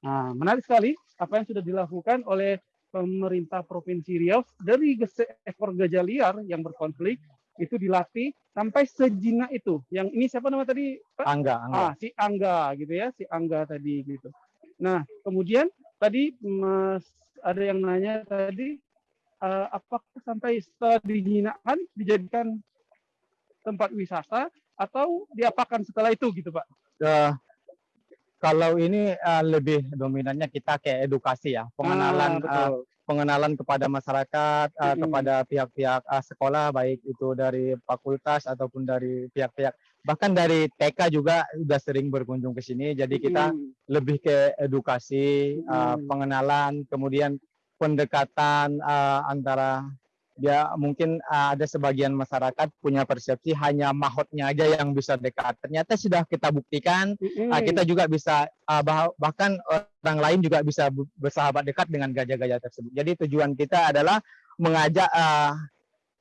Nah, menarik sekali apa yang sudah dilakukan oleh pemerintah Provinsi Riau dari seekor gajah liar yang berkonflik itu dilatih sampai sejinak itu. Yang ini siapa nama tadi? Pak? Angga, angga. Ah, si Angga gitu ya, si Angga tadi gitu. Nah, kemudian tadi Mas ada yang nanya tadi eh, apakah sampai setelah dijinakkan dijadikan tempat wisata atau diapakan setelah itu gitu, Pak? Eh, kalau ini eh, lebih dominannya kita kayak edukasi ya, pengenalan Ah, betul. pengenalan kepada masyarakat, Mm-mm. kepada pihak-pihak eh, sekolah baik itu dari fakultas ataupun dari pihak-pihak bahkan dari TK juga sudah sering berkunjung ke sini. Jadi kita Mm, lebih ke edukasi, Mm. pengenalan, kemudian pendekatan eh, antara dia mungkin uh, ada sebagian masyarakat punya persepsi hanya mahotnya aja yang bisa dekat. Ternyata sudah kita buktikan Mm-mm. uh, kita juga bisa uh, bah- bahkan orang lain juga bisa bersahabat dekat dengan gajah-gajah tersebut. Jadi tujuan kita adalah mengajak uh,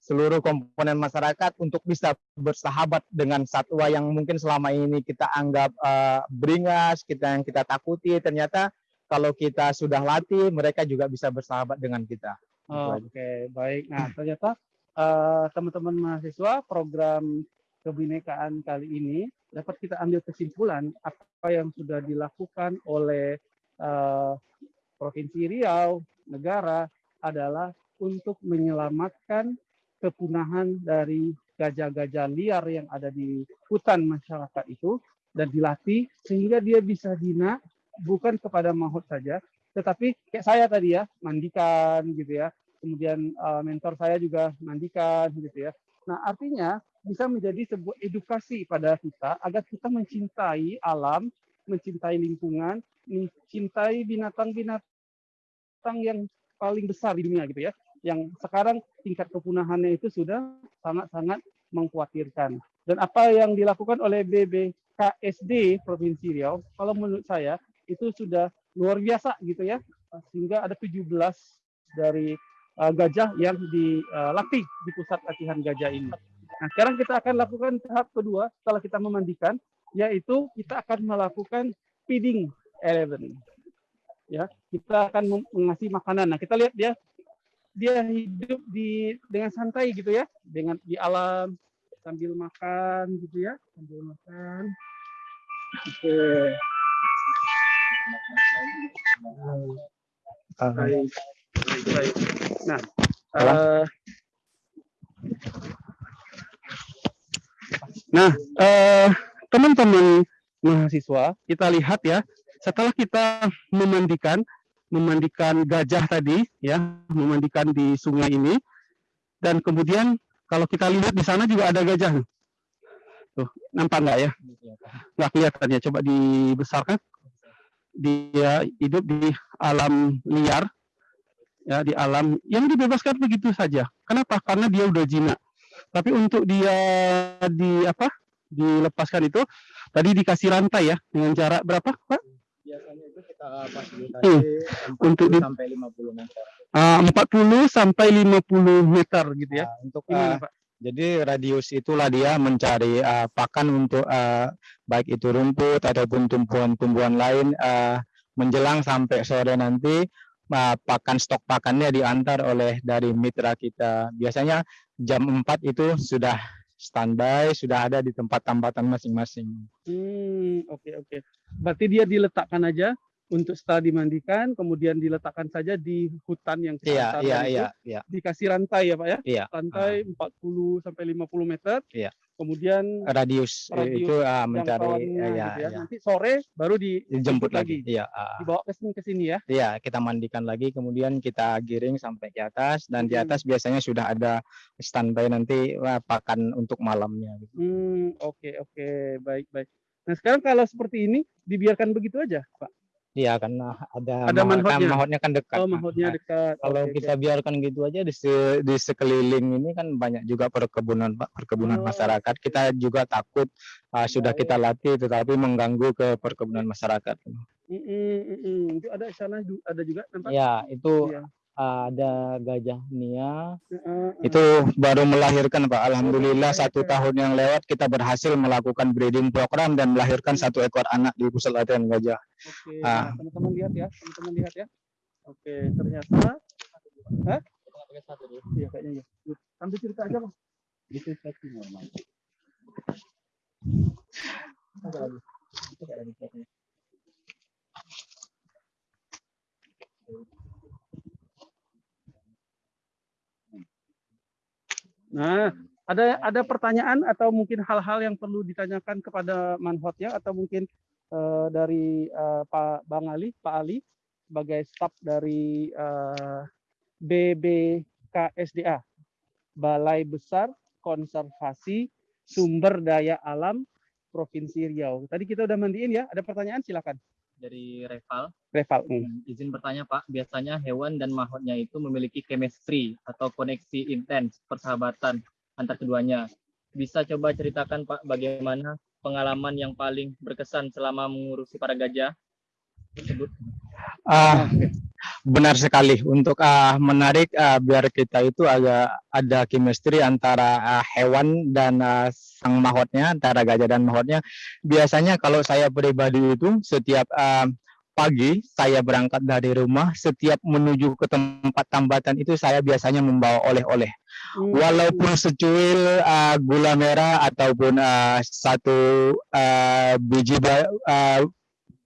seluruh komponen masyarakat untuk bisa bersahabat dengan satwa yang mungkin selama ini kita anggap uh, beringas, kita yang kita takuti. Ternyata kalau kita sudah latih, mereka juga bisa bersahabat dengan kita. Aja. Oke, baik. Nah, ternyata eh, teman-teman mahasiswa program kebinekaan kali ini dapat kita ambil kesimpulan apa yang sudah dilakukan oleh eh, Provinsi Riau, negara adalah untuk menyelamatkan kepunahan dari gajah-gajah liar yang ada di hutan masyarakat itu dan dilatih sehingga dia bisa jinak bukan kepada mahut saja tetapi kayak saya tadi ya mandikan gitu ya. Kemudian uh, mentor saya juga mandikan gitu ya. Nah artinya bisa menjadi sebuah edukasi pada kita agar kita mencintai alam mencintai lingkungan mencintai binatang-binatang yang paling besar di dunia gitu ya. Yang sekarang tingkat kepunahannya itu sudah sangat-sangat mengkhawatirkan. Dan apa yang dilakukan oleh BBKSD Provinsi Riau kalau menurut saya itu sudah luar biasa gitu ya sehingga ada 17 dari uh, gajah yang dilatih di pusat latihan gajah ini. Nah, sekarang kita akan lakukan tahap kedua setelah kita memandikan yaitu kita akan melakukan feeding eleven. Ya, kita akan mengasih makanan. Nah, kita lihat dia dia hidup di dengan santai gitu ya, dengan di alam sambil makan gitu ya, sambil makan. Oke. Uh, Baik, baik. Nah, eh, nah, teman-teman mahasiswa, kita lihat ya, setelah kita memandikan, memandikan gajah tadi, ya, memandikan di sungai ini, dan kemudian kalau kita lihat di sana juga ada gajah. Tuh, nampak nggak ya? Nggak kelihatan ya, coba dibesarkan. Dia hidup di alam liar, ya di alam yang dibebaskan begitu saja. Kenapa? Karena dia udah jinak. Tapi untuk dia di apa? Dilepaskan itu tadi dikasih rantai ya dengan jarak berapa, Pak? biasanya itu kita fasilitasi Hmm. Untuk di- sampai 50 meter. Ah, 40 sampai 50 meter gitu ya. Nah, untuk Gimana, uh, Pak? Jadi radius itulah dia mencari uh, pakan untuk uh, baik itu rumput ataupun tumbuhan-tumbuhan lain uh, menjelang sampai sore nanti uh, pakan stok pakannya diantar oleh dari mitra kita. Biasanya jam 4 itu sudah standby, sudah ada di tempat tambatan masing-masing. Hmm, oke oke. Berarti dia diletakkan aja untuk setelah dimandikan, kemudian diletakkan saja di hutan yang kita Iya, antarkan iya, itu, iya, iya. dikasih rantai ya, Pak ya? Iya. Rantai 40 sampai 50 meter. Iya. Kemudian Radius, Radius itu uh, mencari jangkauannya uh, ya, gitu ya. ya. Nanti sore baru di- dijemput lagi. Iya, uh, dibawa ke sini ke sini ya. Iya, kita mandikan lagi, kemudian kita giring sampai ke atas, dan di Mm-mm. atas biasanya sudah ada standby nanti wah, pakan untuk malamnya. gitu. Hmm, oke oke, baik baik. Nah, sekarang kalau seperti ini dibiarkan begitu aja, Pak. Iya, karena ada, Ada mahot- kan mahotnya? mahotnya kan dekat. Oh, mahutnya nah, dekat. Kalau Oke, kita biarkan gitu aja di, se- di sekeliling ini kan banyak juga perkebunan Pak, perkebunan Oh. masyarakat. Kita juga takut uh, sudah kita latih tetapi mengganggu ke perkebunan masyarakat. Mm, mm, mm, mm. Itu ada sana ada juga nampak. Ya, itu Iya. Ada gajah Nia itu baru melahirkan Pak. Alhamdulillah satu tahun yang lewat kita berhasil melakukan breeding program dan melahirkan satu ekor anak di pusat latihan gajah. Oke, Ah. nah, teman-teman lihat ya, teman-teman lihat ya. Oke, ternyata, Hah? Iya kayaknya ya. Sambil cerita aja bang. Itu satu normal. Lagi. Lagi Nah, ada ada pertanyaan atau mungkin hal-hal yang perlu ditanyakan kepada manhotnya atau mungkin eh, dari eh, Pak Bang Ali, Pak Ali sebagai staf dari eh, BBKSDA, Balai Besar Konservasi Sumber Daya Alam Provinsi Riau. Tadi kita udah mandiin ya, ada pertanyaan silakan. Dari Reval. Reval. Hmm. Izin bertanya Pak, biasanya hewan dan mahotnya itu memiliki chemistry atau koneksi intens persahabatan antar keduanya. Bisa coba ceritakan Pak bagaimana pengalaman yang paling berkesan selama mengurusi para gajah tersebut? Ah, benar sekali. Untuk ah, menarik ah, biar kita itu agak ada chemistry antara ah, hewan dan ah, sang mahotnya antara gajah dan mahotnya. Biasanya kalau saya pribadi itu setiap ah, pagi saya berangkat dari rumah setiap menuju ke tempat tambatan itu saya biasanya membawa oleh-oleh. Hmm. walaupun secuil ah, gula merah ataupun ah, satu ah, biji ah,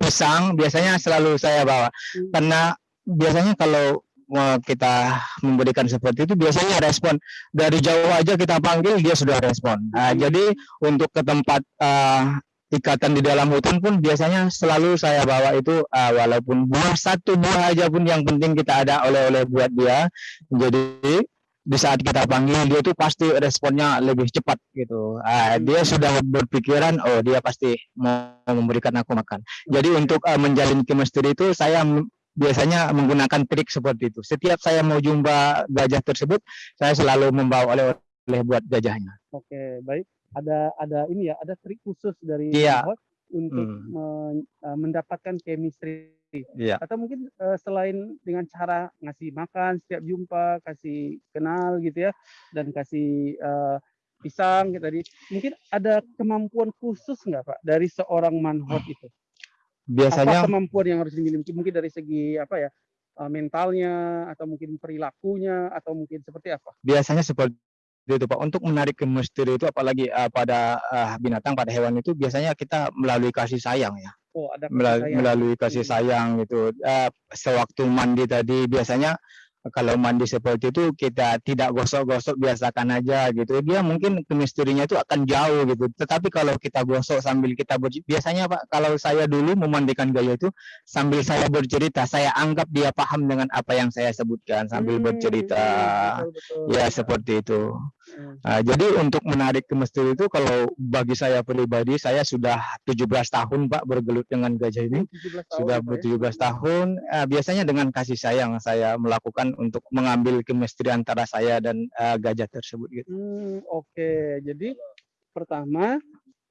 pisang biasanya selalu saya bawa. Karena biasanya kalau uh, kita memberikan seperti itu biasanya respon dari jauh aja kita panggil dia sudah respon. Nah, jadi untuk ke tempat uh, ikatan di dalam hutan pun biasanya selalu saya bawa itu uh, walaupun buah satu buah aja pun yang penting kita ada oleh-oleh buat dia. Jadi di saat kita panggil dia tuh pasti responnya lebih cepat gitu. Ah, dia sudah berpikiran oh dia pasti mau memberikan aku makan. Jadi untuk uh, menjalin chemistry itu saya biasanya menggunakan trik seperti itu. Setiap saya mau jumpa gajah tersebut, saya selalu membawa oleh-oleh buat gajahnya. Oke, baik. Ada ada ini ya, ada trik khusus dari Iya. untuk Hmm. men- eh, mendapatkan chemistry Iya. atau mungkin eh, selain dengan cara ngasih makan setiap jumpa, kasih kenal gitu ya, dan kasih eh, pisang gitu tadi, mungkin ada kemampuan khusus nggak Pak dari seorang manhot itu? Biasanya Apa kemampuan yang harus dimiliki? Mungkin dari segi apa ya, eh, mentalnya atau mungkin perilakunya atau mungkin seperti apa? biasanya seperti itu Pak. Untuk menarik chemistry itu apalagi uh, pada uh, binatang, pada hewan itu biasanya kita melalui kasih sayang ya. Oh, ada kasih Mela- sayang. melalui kasih Hmm. sayang gitu. Eh, sewaktu mandi tadi biasanya kalau mandi seperti itu kita tidak gosok-gosok biasakan aja gitu. Dia mungkin chemistry-nya itu akan jauh gitu. Tetapi kalau kita gosok sambil kita ber- biasanya Pak kalau saya dulu memandikan gaya itu sambil saya bercerita, saya anggap dia paham dengan apa yang saya sebutkan sambil Hmm, bercerita. betul, betul. Ya seperti itu. Hmm. Nah, jadi untuk menarik chemistry itu kalau bagi saya pribadi saya sudah 17 tahun Pak bergelut dengan gajah ini 17 tahun sudah ya, Pak, ya? ber 17 tahun eh, biasanya dengan kasih sayang saya melakukan untuk mengambil chemistry antara saya dan eh, gajah tersebut gitu. Hmm, oke. Jadi pertama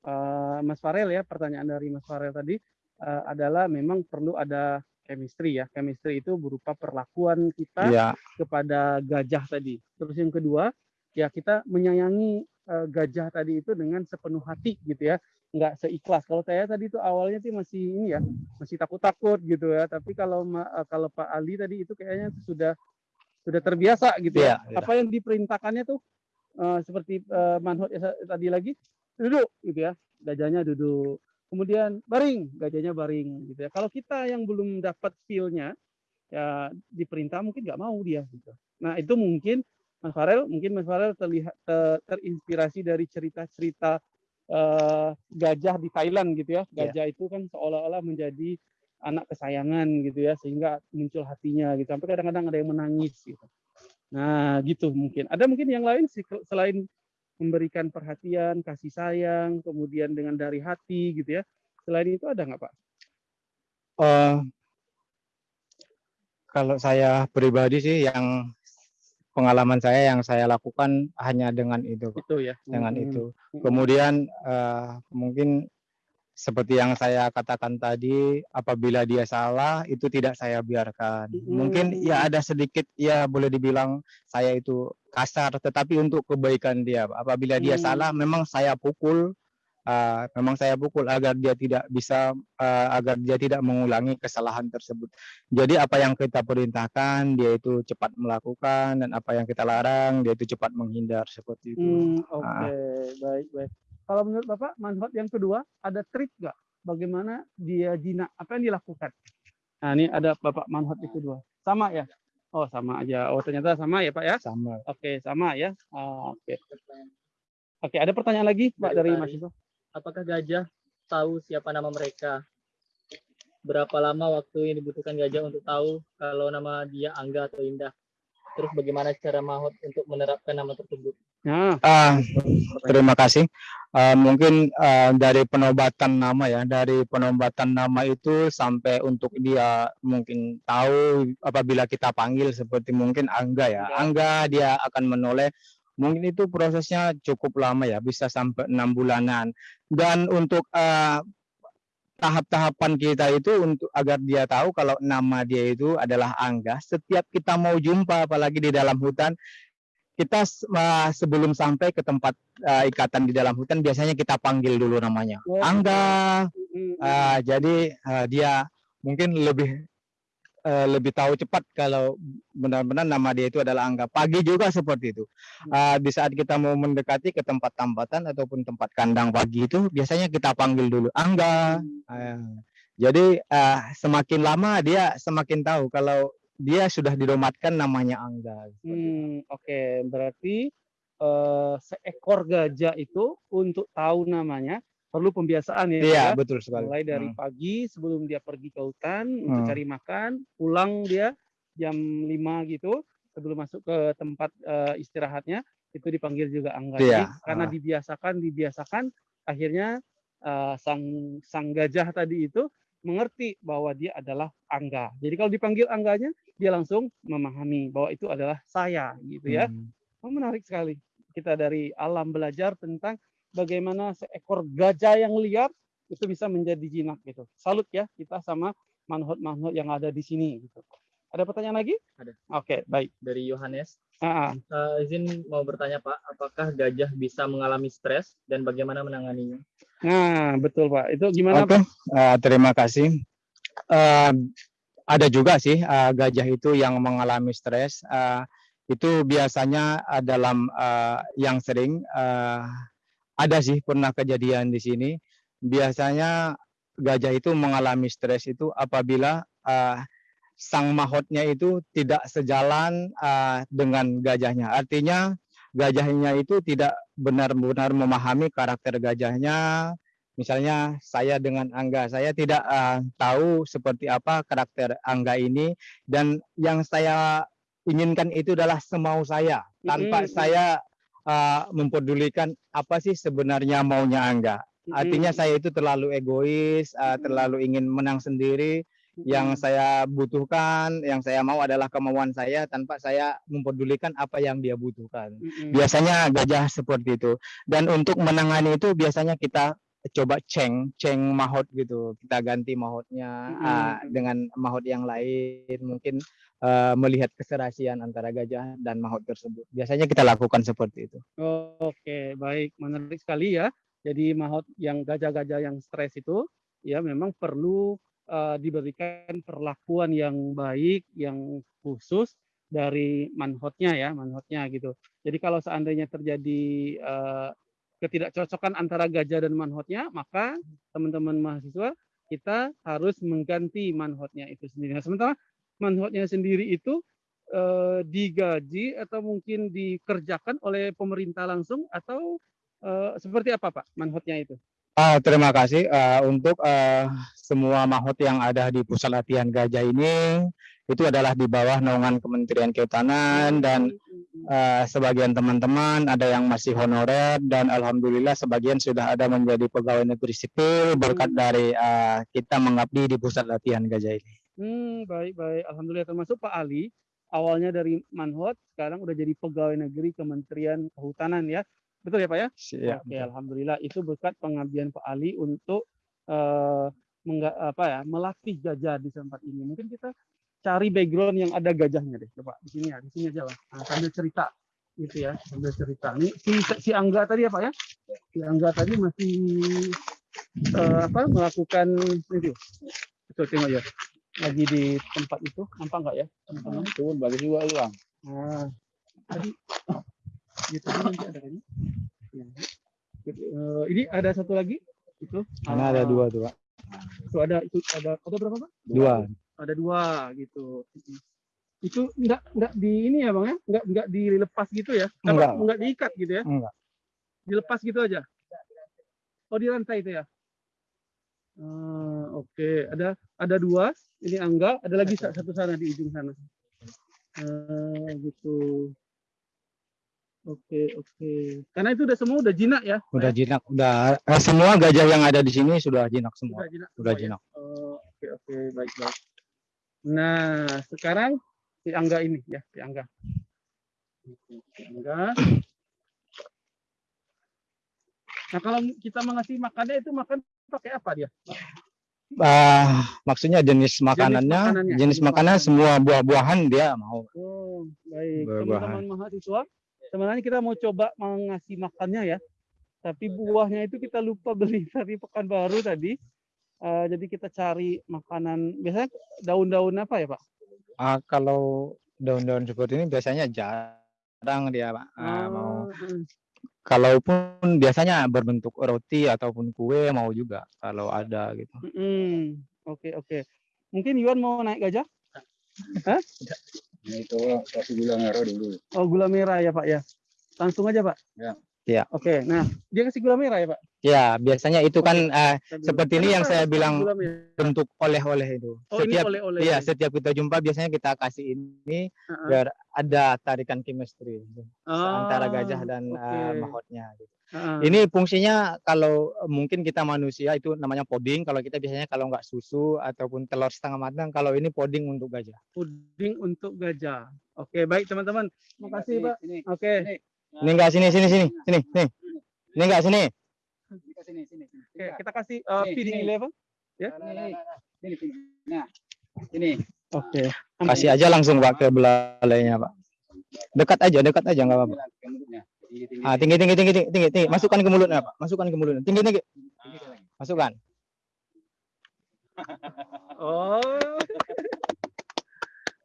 eh, Mas Farel ya, pertanyaan dari Mas Farel tadi eh, adalah memang perlu ada chemistry ya. Chemistry itu berupa perlakuan kita Iya, kepada gajah tadi. Terus yang kedua, ya kita menyayangi eh, gajah tadi itu dengan sepenuh hati gitu ya. Nggak seikhlas. Kalau saya tadi itu awalnya sih masih ini ya, masih takut-takut gitu ya. Tapi kalau eh, kalau Pak Ali tadi itu kayaknya sudah sudah terbiasa gitu ya. Iya. Apa yang diperintahkannya tuh eh, seperti eh, manhut ya, tadi lagi duduk gitu ya. Gajahnya duduk. Kemudian baring, gajahnya baring gitu ya. Kalau kita yang belum dapat feel-nya ya diperintah mungkin nggak mau dia gitu. Nah, itu mungkin Mas Farel, mungkin Mas Farel terlihat te- terinspirasi dari cerita-cerita eh, gajah di Thailand gitu ya. Iya. Gajah itu kan seolah-olah menjadi anak kesayangan gitu ya, sehingga muncul hatinya gitu. Sampai kadang-kadang ada yang menangis gitu. Nah, gitu mungkin. Ada mungkin yang lain selain memberikan perhatian, kasih sayang, kemudian dengan dari hati gitu ya. Selain itu ada nggak Pak? Eh, kalau saya pribadi sih yang pengalaman saya yang saya lakukan hanya dengan itu Pak. Itu ya. dengan Hmm. itu. Hmm. Kemudian eh, mungkin seperti yang saya katakan tadi, apabila dia salah itu tidak saya biarkan. Mungkin Hmm. ya ada sedikit ya boleh dibilang saya itu kasar, tetapi untuk kebaikan dia. Apabila dia Hmm. salah, memang saya pukul. Eh, memang saya pukul agar dia tidak bisa eh, agar dia tidak mengulangi kesalahan tersebut. Jadi apa yang kita perintahkan dia itu cepat melakukan dan apa yang kita larang dia itu cepat menghindar seperti itu. Hmm, oke, Ah. baik, baik. Kalau menurut Bapak, manfaat yang kedua, ada trik nggak? Bagaimana dia jinak? Apa yang dilakukan? Nah, ini ada Bapak manfaat yang kedua. Sama ya? Oh, sama aja. Oh, ternyata sama ya, Pak ya? Sama. Oke, sama ya. Ah, Oke. Oke, ada pertanyaan lagi, Pak, dari Dari. Ivo? Apakah gajah tahu siapa nama mereka? Berapa lama waktu yang dibutuhkan gajah untuk tahu kalau nama dia Angga atau Indah? Terus bagaimana cara Mahot untuk menerapkan nama tersebut? Nah, Ah, terima kasih. Ah, mungkin ah, dari penobatan nama ya, dari penobatan nama itu sampai untuk dia mungkin tahu apabila kita panggil seperti mungkin Angga ya, Angga dia akan menoleh. Mungkin itu prosesnya cukup lama ya, bisa sampai enam bulanan. Dan untuk ah, tahap-tahapan kita itu untuk agar dia tahu kalau nama dia itu adalah Angga. Setiap kita mau jumpa, apalagi di dalam hutan, kita ah, sebelum sampai ke tempat ah, ikatan di dalam hutan biasanya kita panggil dulu namanya Oh, Angga Ah, jadi ah, dia mungkin lebih eh, lebih tahu cepat kalau benar-benar nama dia itu adalah Angga pagi juga seperti itu. Ah, di saat kita mau mendekati ke tempat tambatan ataupun tempat kandang pagi itu biasanya kita panggil dulu Angga. Ah, jadi ah, semakin lama dia semakin tahu kalau dia sudah didomatkan namanya Angga. Hmm, oke. Berarti eh, seekor gajah itu untuk tahu namanya perlu pembiasaan ya. Iya, ya? betul sekali. Mulai dari Hmm. pagi sebelum dia pergi ke hutan untuk Hmm. cari makan, pulang dia jam 5 gitu sebelum masuk ke tempat eh, istirahatnya itu dipanggil juga angga. Jadi Iya, karena ah. dibiasakan dibiasakan akhirnya eh, sang sang gajah tadi itu mengerti bahwa dia adalah angga. Jadi kalau dipanggil angganya dia langsung memahami bahwa itu adalah saya gitu ya. Hmm. Oh, menarik sekali. Kita dari alam belajar tentang bagaimana seekor gajah yang liar itu bisa menjadi jinak gitu. Salut ya kita sama manhut-manhut yang ada di sini gitu. Ada pertanyaan lagi? Ada. Oke, baik. Dari Yohanes. Ah, ah. Eh, izin mau bertanya Pak, apakah gajah bisa mengalami stres dan bagaimana menanganinya? Nah, betul Pak. Itu gimana Oke, Pak? eh, terima kasih. Eh, ada juga sih eh, gajah itu yang mengalami stres. Eh, itu biasanya eh, dalam eh, yang sering eh, ada sih pernah kejadian di sini. Biasanya gajah itu mengalami stres itu apabila eh, sang mahotnya itu tidak sejalan eh, dengan gajahnya. Artinya gajahnya itu tidak benar-benar memahami karakter gajahnya, Misalnya saya dengan Angga, saya tidak uh, tahu seperti apa karakter Angga ini dan yang saya inginkan itu adalah semau saya tanpa Mm-mm. saya uh, mempedulikan apa sih sebenarnya maunya Angga. Artinya saya itu terlalu egois, uh, terlalu ingin menang sendiri. Yang saya butuhkan, yang saya mau adalah kemauan saya tanpa saya mempedulikan apa yang dia butuhkan Mm-mm. biasanya gajah seperti itu dan untuk menangani itu biasanya kita coba ceng ceng mahot gitu kita ganti mahotnya Mm-mm. ah, dengan mahot yang lain mungkin eh, melihat keserasian antara gajah dan mahot tersebut biasanya kita lakukan seperti itu Oke, baik, menarik sekali ya. Jadi mahot yang gajah-gajah yang stres itu ya memang perlu eh, diberikan perlakuan yang baik, yang khusus dari manhotnya ya, manhotnya gitu. Jadi kalau seandainya terjadi eh, ketidakcocokan antara gajah dan manhotnya, maka teman-teman mahasiswa kita harus mengganti manhotnya itu sendiri. Nah, sementara manhotnya sendiri itu eh, digaji atau mungkin dikerjakan oleh pemerintah langsung atau eh, seperti apa Pak manhotnya itu? Ah, terima kasih eh, untuk eh, semua mahot yang ada di pusat latihan gajah ini itu adalah di bawah naungan Kementerian Kehutanan dan eh, sebagian teman-teman ada yang masih honorer dan alhamdulillah sebagian sudah ada menjadi pegawai negeri sipil berkat dari eh, kita mengabdi di pusat latihan gajah ini. Hmm, baik baik. Alhamdulillah termasuk Pak Ali awalnya dari manhot sekarang udah jadi pegawai negeri Kementerian Kehutanan ya. Betul ya Pak ya? Siap. Oke, alhamdulillah itu berkat pengabdian Pak Ali untuk mengga- apa ya melatih gajah di tempat ini. Mungkin kita cari background yang ada gajahnya deh, coba di sini ya, di sini aja lah. Nah, sambil cerita gitu ya, sambil cerita. Ini si si Angga tadi ya Pak ya? Si Angga tadi masih eh, apa melakukan itu. Itu tengok ya. Lagi di tempat itu, nampak nggak ya? Turun bagi juga ulang. Nah, tadi gitu nanti ada ini. Ya. Eh, ini ada satu lagi itu. Karena ada Ah, dua tuh, Pak. Itu ada itu ada ada berapa Pak? Dua. Ada dua gitu. Itu enggak enggak di ini ya Bang ya? Enggak enggak dilepas gitu ya? Apa, Enggak. enggak diikat gitu ya? Enggak. Dilepas gitu aja. Oh, di rantai itu ya? Ah, oke, ada ada dua. Ini Angga, ada lagi sa- satu sana di ujung sana. Eh, gitu. Oke, oke. Karena itu udah semua udah jinak ya? Udah jinak, udah eh, semua gajah yang ada di sini sudah jinak semua. Udah jinak. Udah semua ya? jinak. Oh, oke, oke, baik, baik. Nah, sekarang si Angga ini ya, si Angga. Si Angga. Nah, kalau kita mengasih makannya itu makan pakai apa dia? Ah, maksudnya jenis makanannya, makanannya, jenis jenis makanan semua buah-buahan dia mau. Oh, baik. Buah-buahan. Teman-teman mahasiswa, sebenarnya kita mau coba mengasih makannya ya. Tapi buahnya itu kita lupa beli dari Pekanbaru tadi. Eh, jadi kita cari makanan, biasanya daun-daun apa ya Pak? Ah, kalau daun-daun seperti ini biasanya jarang dia, Pak. Ah, mau. Oh, mm. Kalaupun biasanya berbentuk roti ataupun kue mau juga kalau ada gitu. Oke, oke. Mungkin Yuan mau naik gajah? Ini itu kasih gula merah dulu. Oh, gula merah ya Pak ya. Langsung aja Pak. Ya. Ya. Oke, nah dia kasih gula merah ya Pak. Ya, biasanya itu kan eh, Kita Seperti ini yang Kenapa saya bilang merah? bentuk oleh-oleh itu. Oh, ini setiap oleh-oleh. iya, setiap kita jumpa biasanya kita kasih ini Heeh. biar ada tarikan chemistry antara Ah, gajah dan eh, oke. mahkotnya. gitu. Heeh. Ini fungsinya kalau eh, mungkin kita manusia itu namanya poding. Kalau kita biasanya kalau nggak susu ataupun telur setengah matang, kalau ini poding untuk gajah. puding untuk gajah. Oke, baik teman-teman. Terima kasih Pak. Ini, Oke. Ini enggak sini sini sini sini nih. Ini enggak sini. Ini, sini, sini. sini. Oke, kita kasih uh, Nih, feeding nih. level. Ya. Nah, nah, nah, nah. Sini, sini. Nah, ini. Oke. Kasih aja langsung Pak ke belalainya Pak. Dekat aja, dekat aja nggak apa-apa. Mulutnya. Tinggi, tinggi, Ah, tinggi tinggi tinggi tinggi tinggi, tinggi. Masukkan ke mulutnya Pak. Masukkan ke mulutnya. Tinggi tinggi. Masukkan. Oh.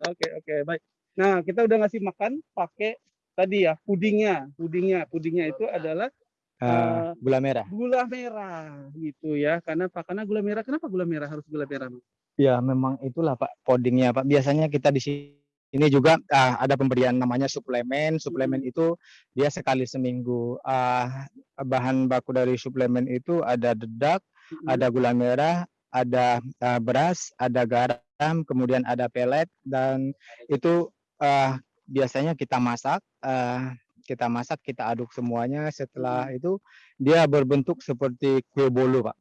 Oke, oke, baik. Nah, kita udah ngasih makan pakai tadi ya, pudingnya. Pudingnya, pudingnya itu adalah Eh, gula merah. gula merah gitu ya. Karena Pak, karena gula merah. Kenapa gula merah harus gula merah? Ya, memang itulah Pak podingnya Pak. Biasanya kita di sini juga ah, ada pemberian namanya suplemen. Suplemen itu dia sekali seminggu. Ah, bahan baku dari suplemen itu ada dedak, Mm-mm. ada gula merah, ada ah, beras, ada garam, kemudian ada pelet dan itu ah, biasanya kita masak. ah, kita masak, kita aduk semuanya. Setelah itu dia berbentuk seperti kue bolu, Pak.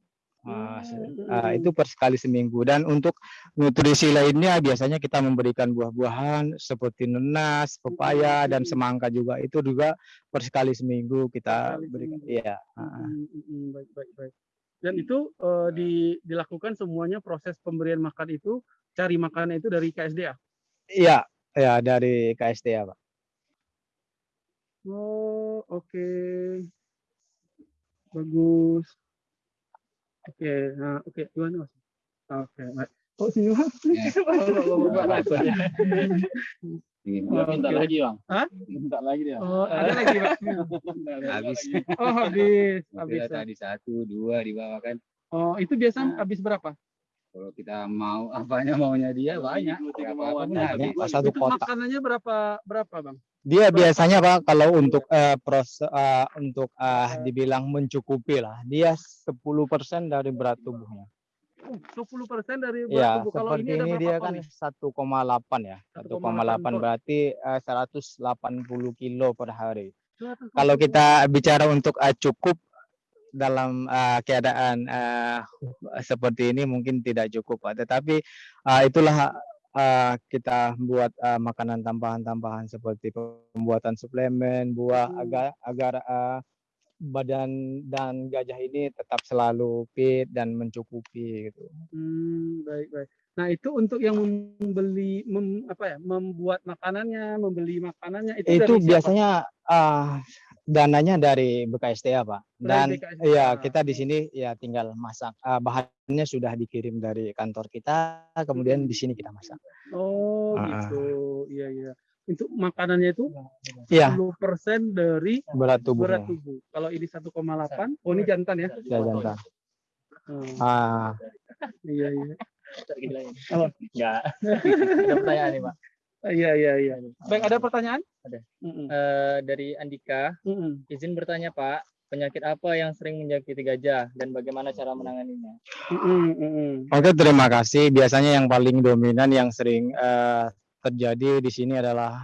Ah, se- ah, itu per sekali seminggu dan untuk nutrisi lainnya biasanya kita memberikan buah-buahan seperti nenas, pepaya dan Hmm. semangka juga itu juga per sekali seminggu kita sekali berikan. seminggu. Iya. mm, baik, baik, baik. Dan itu eh, di, dilakukan semuanya proses pemberian makan itu cari makanan itu dari KSDA. Iya, ya dari KSTA, Pak. Oh, oke. Bagus. Oke, nah, oke, gimana Mas? Oke, baik. Oh, sini Mas. Ya. Oh, Bapak, Bapak. Ini. Oh, Minta lagi, Bang. Hah? Minta lagi dia. Oh, ada lagi, Pak. Habis. Oh, habis, habis. Habis tadi satu, dua di bawah kan. Oh, itu biasa habis berapa? Kalau kita mau apanya maunya dia banyak. Ya. Pak. Satu kotak. makanannya berapa berapa, Bang? Dia biasanya Pak kalau untuk eh, proses eh, untuk eh, dibilang mencukupi lah, dia 10% dari berat tubuhnya. Uh, 10% dari berat Ya, tubuh. Kalau seperti ini ini dia kan nih? 1,8 ya. 1,8 1,8 ton. berarti eh, 180 kilo per hari. 180. Kalau kita bicara untuk eh, cukup dalam eh, keadaan eh, seperti ini mungkin tidak cukup, Pak. Tetapi eh, itulah eh, kita buat eh, makanan tambahan-tambahan seperti pembuatan suplemen, buah Hmm. agar agar eh, badan dan gajah ini tetap selalu fit dan mencukupi gitu. Hmm, baik baik. Nah itu untuk yang membeli mem, apa ya membuat makanannya, membeli makanannya itu, Itu biasanya ah, dananya dari BKSTA, Pak. Dan BKSDA. ya kita di sini ya tinggal masak. Ah, bahannya sudah dikirim dari kantor kita, kemudian di sini kita masak. Oh ah. gitu, iya iya. Untuk makanannya itu Iya, 10% dari berat berat tubuhnya. tubuh. Kalau ini 1,8, oh ini jantan ya? Ya, jantan. Hmm, Ah, iya iya. Enggak. Ada pertanyaan nih, Pak. Iya iya iya. Baik ada pertanyaan? Ada. Mm-mm. Eh, dari Andika, Mm-mm. izin bertanya, Pak. Penyakit apa yang sering menjangkiti gajah dan bagaimana cara menanganinya? Mm-mm, mm-mm. Oke, terima kasih. Biasanya yang paling dominan yang sering eh, terjadi di sini adalah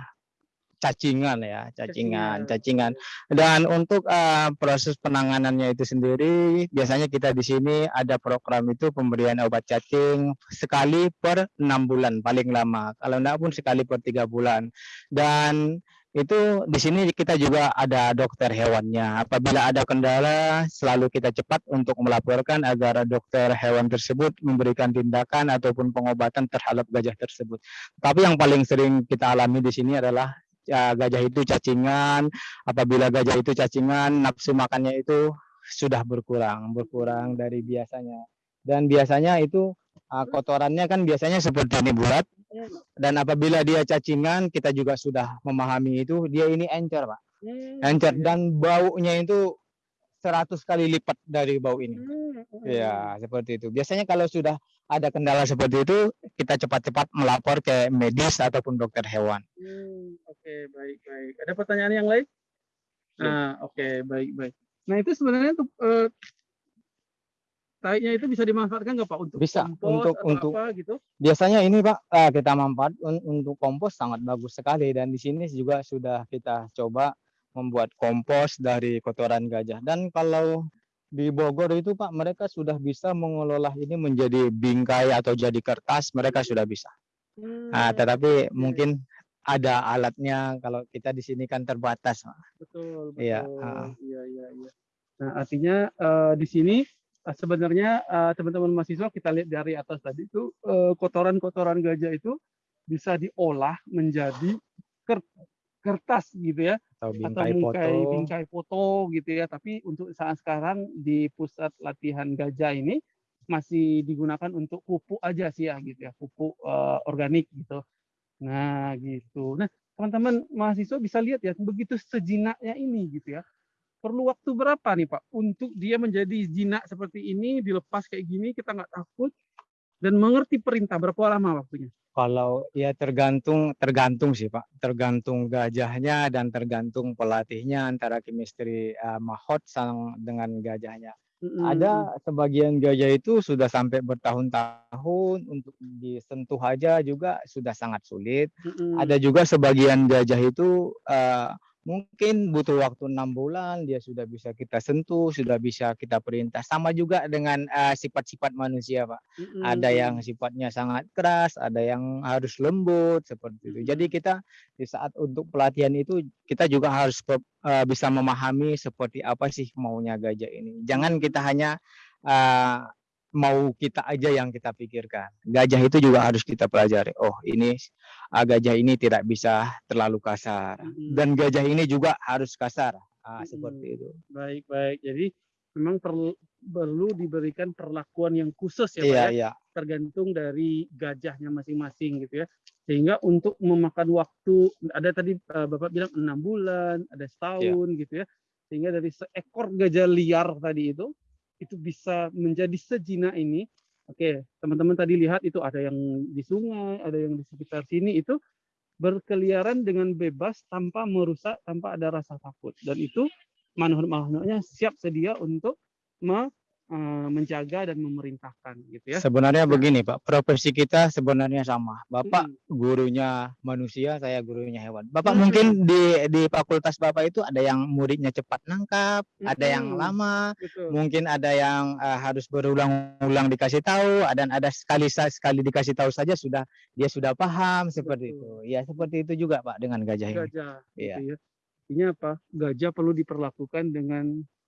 cacingan ya, Cacingan. cacingan. Dan untuk eh, proses penanganannya itu sendiri, biasanya kita di sini ada program itu pemberian obat cacing sekali per enam bulan paling lama. Kalau enggak pun sekali per tiga bulan. Dan itu di sini kita juga ada dokter hewannya. Apabila ada kendala, selalu kita cepat untuk melaporkan agar dokter hewan tersebut memberikan tindakan ataupun pengobatan terhadap gajah tersebut. Tapi yang paling sering kita alami di sini adalah ya, gajah itu cacingan. Apabila gajah itu cacingan, nafsu makannya itu sudah berkurang, berkurang dari biasanya. Dan biasanya itu ah, kotorannya kan biasanya seperti ini bulat. Dan apabila dia cacingan, kita juga sudah memahami itu, dia ini encer, Pak. Hmm, Encer dan baunya itu 100 kali lipat dari bau ini. Hmm. Ya, seperti itu. Biasanya kalau sudah ada kendala seperti itu, kita cepat-cepat melapor ke medis ataupun dokter hewan. Hmm, oke baik baik. Ada pertanyaan yang lain? Nah, oke baik baik. Nah itu sebenarnya untuk eh, taiknya itu bisa dimanfaatkan nggak pak untuk Bisa, kompos untuk- atau untuk- apa gitu? Biasanya ini Pak eh, kita manfaat un- untuk kompos sangat bagus sekali dan di sini juga sudah kita coba membuat kompos dari kotoran gajah. Dan kalau di Bogor itu Pak mereka sudah bisa mengelola ini menjadi bingkai atau jadi kertas, mereka sudah bisa. Nah, Hmm, tetapi oke. mungkin ada alatnya kalau kita di sini kan terbatas. Pak. betul betul. Iya, Iya iya iya. Nah artinya eh, di sini eh, sebenarnya eh, teman-teman mahasiswa kita lihat dari atas tadi itu kotoran-kotoran gajah itu bisa diolah menjadi ker- kertas gitu ya Atau atau bingkai bingkai foto. bingkai foto gitu ya. Tapi untuk saat sekarang di pusat latihan gajah ini masih digunakan untuk pupuk aja sih ya gitu ya pupuk eh, organik gitu. Nah gitu. Nah teman-teman mahasiswa bisa lihat ya begitu sejinaknya ini gitu ya. Perlu waktu berapa nih pak untuk dia menjadi jinak seperti ini dilepas kayak gini kita nggak takut dan mengerti perintah berapa lama waktunya Kalau ya tergantung tergantung sih Pak, tergantung gajahnya dan tergantung pelatihnya antara chemistry uh, mahot sang dengan gajahnya. Mm-mm. Ada sebagian gajah itu sudah sampai bertahun-tahun untuk disentuh aja juga sudah sangat sulit. Mm-mm. Ada juga sebagian gajah itu uh, mungkin butuh waktu enam bulan dia sudah bisa kita sentuh, sudah bisa kita perintah. Sama juga dengan uh, sifat-sifat manusia Pak Mm-mm. ada yang sifatnya sangat keras, ada yang harus lembut seperti itu. Jadi kita di saat untuk pelatihan itu kita juga harus eh, bisa memahami seperti apa sih maunya gajah ini. Jangan kita hanya eh, mau kita aja yang kita pikirkan. Gajah itu juga harus kita pelajari. Oh, ini ah, gajah ini tidak bisa terlalu kasar Mm-mm. dan gajah ini juga harus kasar. Ah, Mm-mm. seperti itu. Baik, baik. Jadi memang perlu perlu diberikan perlakuan yang khusus ya, Iya, ya, iya. tergantung dari gajahnya masing-masing gitu ya. Sehingga untuk memakan waktu ada tadi eh, Bapak bilang enam bulan, ada setahun gitu ya. Sehingga dari seekor gajah liar tadi itu itu bisa menjadi sejinak ini. Oke, teman-teman tadi lihat itu ada yang di sungai, ada yang di sekitar sini itu berkeliaran dengan bebas tanpa merusak, tanpa ada rasa takut. Dan itu makhluk-makhluknya siap sedia untuk menjaga dan memerintahkan gitu ya. Sebenarnya begini Pak, profesi kita sebenarnya sama. Bapak gurunya manusia, saya gurunya hewan. Bapak Hmm. mungkin di di fakultas Bapak itu ada yang muridnya cepat nangkap, ada yang lama, Betul. mungkin ada yang eh, harus berulang-ulang dikasih tahu, dan ada sekali sekali dikasih tahu saja sudah dia sudah paham seperti Betul. itu. Ya seperti itu juga Pak dengan gajah ini. Gajah Iya. gitu ya. Artinya apa? Gajah perlu diperlakukan dengan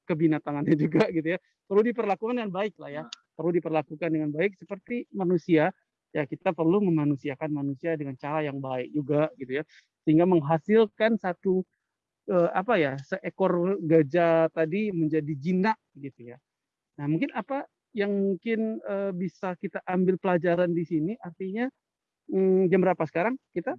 kebinatangannya juga gitu ya. Perlu diperlakukan dengan baik lah ya. Perlu diperlakukan dengan baik seperti manusia. Ya kita perlu memanusiakan manusia dengan cara yang baik juga gitu ya. Sehingga menghasilkan satu eh, apa ya seekor gajah tadi menjadi jinak gitu ya. Nah mungkin apa yang mungkin eh, bisa kita ambil pelajaran di sini artinya hmm, jam berapa sekarang kita?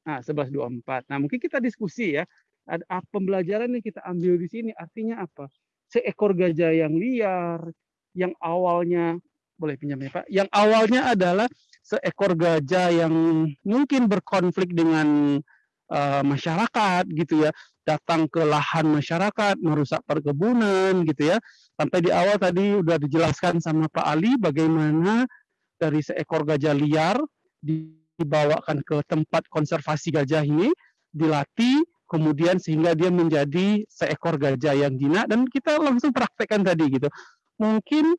Nah, 11.24. Nah, mungkin kita diskusi ya. Ada apa pembelajaran yang kita ambil di sini artinya apa? Seekor gajah yang liar, yang awalnya boleh pinjam ya Pak, yang awalnya adalah seekor gajah yang mungkin berkonflik dengan eh, masyarakat gitu ya, datang ke lahan masyarakat, merusak perkebunan gitu ya. Sampai di awal tadi udah dijelaskan sama Pak Ali bagaimana dari seekor gajah liar dibawakan ke tempat konservasi gajah ini dilatih kemudian sehingga dia menjadi seekor gajah yang jinak dan kita langsung praktekkan tadi gitu. Mungkin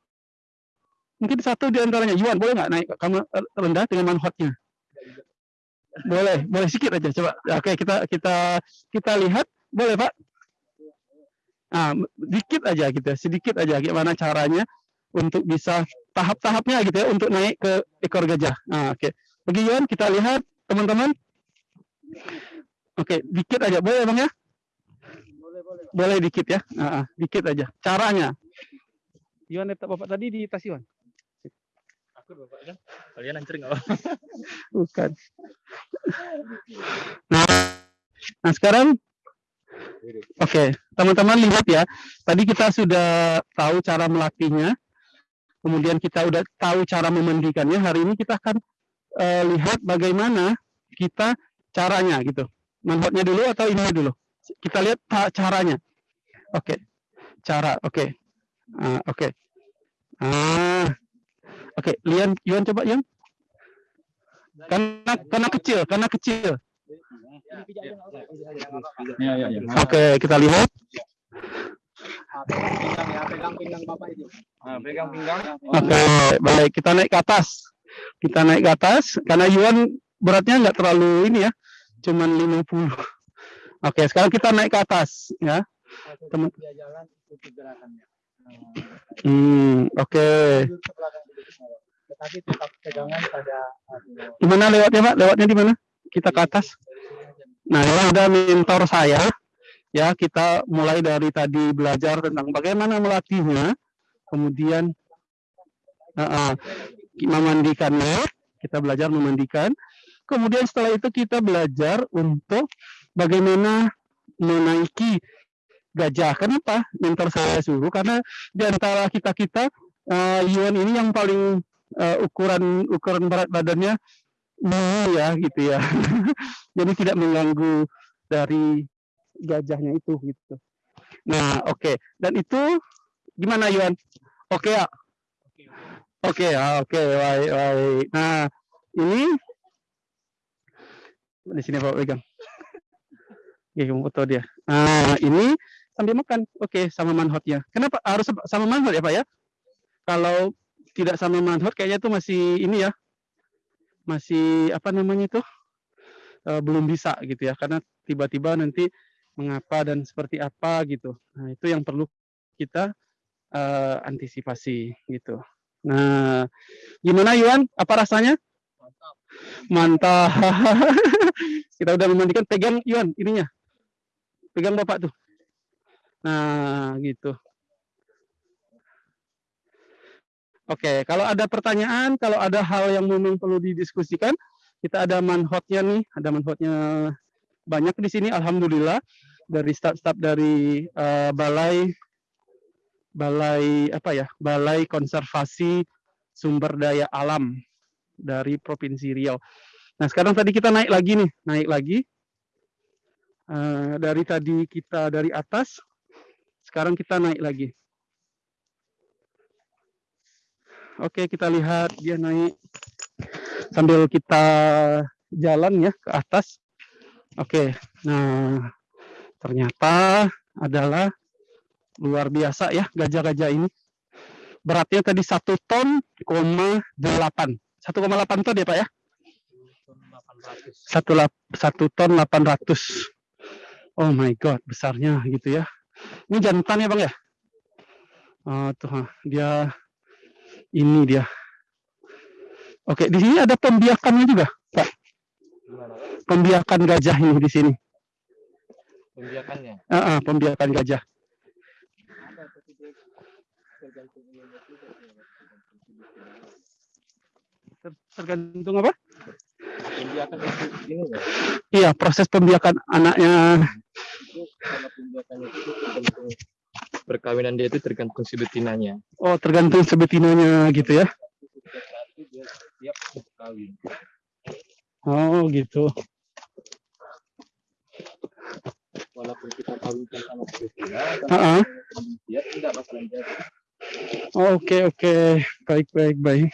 mungkin satu di antaranya Yuan boleh nggak naik kamu rendah dengan manhotnya? Boleh, boleh sedikit aja coba. Oke, kita kita kita lihat boleh, Pak? Ah, dikit aja gitu, ya, sedikit aja gimana caranya untuk bisa tahap-tahapnya gitu ya untuk naik ke ekor gajah. Nah, oke. Bagi Yuan kita lihat teman-teman. Oke, dikit aja boleh Bang ya? Boleh dikit ya. Ah, ah, dikit aja. Caranya. Yuan letak Bapak tadi di tas Yuan. Aku bapak kan. Kalian ancer nggak? Bukan. Nah, nah sekarang Oke, teman-teman lihat ya. Tadi kita sudah tahu cara melatihnya. Kemudian kita udah tahu cara memandikannya. Hari ini kita akan eh, lihat bagaimana kita caranya gitu. Manfaatnya dulu atau ini dulu? Kita lihat caranya. Oke. Cara, oke. Ah, oke. Ah. Oke, Lian, Yuan coba Yuan. Karena karena kecil, karena kecil. Ya, ya, ya. Oke, kita lihat. pegang pinggang bapak itu. Pegang pinggang. Oke, baik. Kita naik ke atas. Kita naik ke atas karena Yuan beratnya nggak terlalu ini ya, cuman 50. Oke, sekarang kita naik ke atas ya. Teman. Dia jalan ikuti gerakannya. Hmm, oke. Tetapi tetap pegangan pada Gimana lewatnya, Pak? Lewatnya di mana? Kita ke atas. Nah, ini ada mentor saya. Ya, kita mulai dari tadi belajar tentang bagaimana melatihnya, kemudian uh, uh, memandikannya. Kita belajar memandikan. Kemudian setelah itu kita belajar untuk bagaimana menaiki gajah. Kenapa mentor saya suruh? Karena di antara kita kita Yuan ini yang paling eh, ukuran ukuran berat badannya mini ya gitu ya. Jadi tidak mengganggu dari gajahnya itu gitu. Nah, oke. Dan itu gimana Yuan? Oke ya? Oke ya, oke, baik, baik. Nah, ini di sini Pak pegang. Oke, kamu foto dia. Nah, ini sambil makan. Oke, sama manhotnya. Kenapa harus sama manhot ya, Pak ya? Kalau tidak sama manhot kayaknya itu masih ini ya. Masih apa namanya itu? Eh, belum bisa gitu ya. Karena tiba-tiba nanti mengapa dan seperti apa gitu. Nah, itu yang perlu kita eh, antisipasi gitu. Nah, gimana Yuan? Apa rasanya? Mantap. kita udah memandikan pegang Yuan ininya. Pegang Bapak tuh. Nah, gitu. Oke, kalau ada pertanyaan, kalau ada hal yang memang perlu didiskusikan, kita ada manhotnya nih, ada manhotnya banyak di sini. Alhamdulillah dari staf-staf dari eh, balai balai apa ya, balai konservasi sumber daya alam dari provinsi Riau. Nah sekarang tadi kita naik lagi nih, naik lagi Eh, dari tadi kita dari atas, sekarang kita naik lagi. Oke, kita lihat dia naik sambil kita jalan ya ke atas. Oke, nah ternyata adalah luar biasa ya gajah-gajah ini. Beratnya tadi satu ton, koma delapan. 1,8 ton ya Pak ya? Satu, lap- satu ton 800. Oh my god, besarnya gitu ya. Ini jantan ya bang ya? Oh tuh, dia ini dia. Oke, di sini ada pembiakannya juga, Pak. Pembiakan gajah ini di sini. Pembiakannya. Ah, ah, pembiakan gajah. Ter- Tergantung apa? Pembiakan itu ini ya. Iya, proses pembiakan anaknya. Itu kalau pembiakannya itu tergantung perkawinan dia itu tergantung si betinanya. Oh, tergantung sebetinanya gitu ya. Dia siap. Oh, gitu. Walaupun kita kawinkan sama si betina, Ah, ah. dia tidak bakalan jadi. Oke, oke. Baik, baik, baik.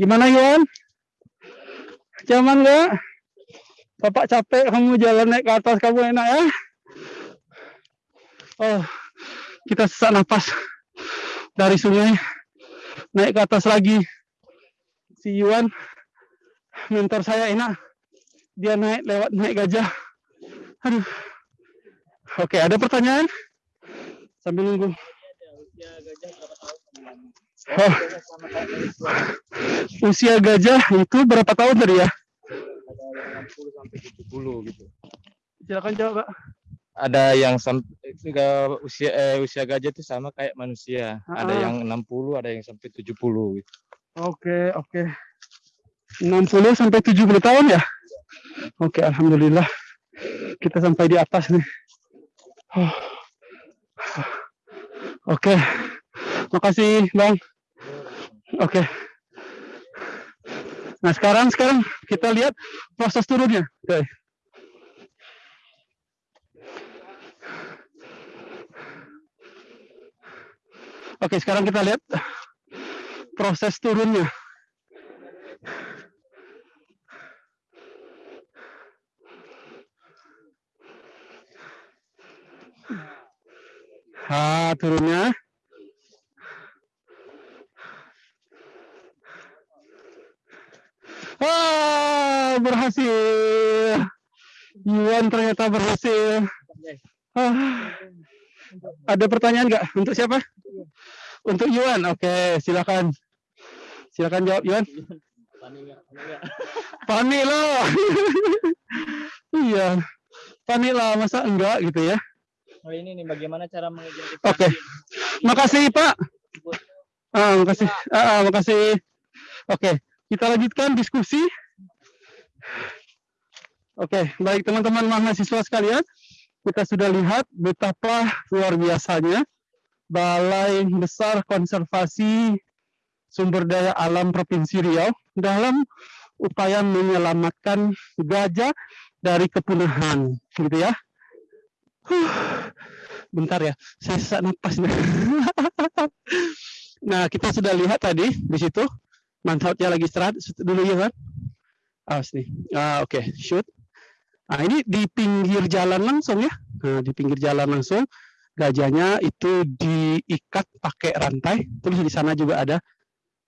Gimana, Yuan? Zaman nggak? Bapak capek kamu jalan naik ke atas kamu enak ya. Oh, kita sesak nafas dari sungai naik ke atas lagi. Si Yuan mentor saya enak. Dia naik lewat naik gajah. Aduh. Oke, ada pertanyaan? Sambil nunggu. Usia gajah berapa? Oh, usia gajah itu berapa tahun tadi ya? Ada yang 60 sampai 70 gitu. Silakan jawab, Pak. Ada yang usia eh, usia gajah itu sama kayak manusia. Ada Ah. yang 60, ada yang sampai 70 gitu. Oke, oke. 60 sampai 70 tahun ya? Oke, alhamdulillah. Kita sampai di atas nih. Oh. Oke. Makasih, Bang. Oke. Nah, sekarang sekarang kita lihat proses turunnya. Oke. Oke, sekarang kita lihat proses turunnya. Ha, turunnya. Wah, berhasil. Yuan ternyata berhasil. Ah, ada pertanyaan nggak? Untuk siapa? Untuk Yuan. Oke, silakan. Silakan jawab Yuan. Lah. iya. Panik lah, masa enggak gitu ya. Oh ini nih bagaimana cara mengidentifikasi Oke. Makasih Pak. Ah, makasih. Ah, ah, makasih. Oke, kita lanjutkan diskusi. Oke, baik teman-teman mahasiswa sekalian, kita sudah lihat betapa luar biasanya Balai Besar Konservasi Sumber Daya Alam Provinsi Riau dalam upaya menyelamatkan gajah dari kepunahan, gitu ya. Bentar ya, saya sesak napas nih. nah, kita sudah lihat tadi di situ manfaatnya lagi istirahat dulu ya kan? Awas nih. Ah, oke, shoot. Nah, ini di pinggir jalan langsung ya. Nah, di pinggir jalan langsung gajahnya itu diikat pakai rantai. Terus di sana juga ada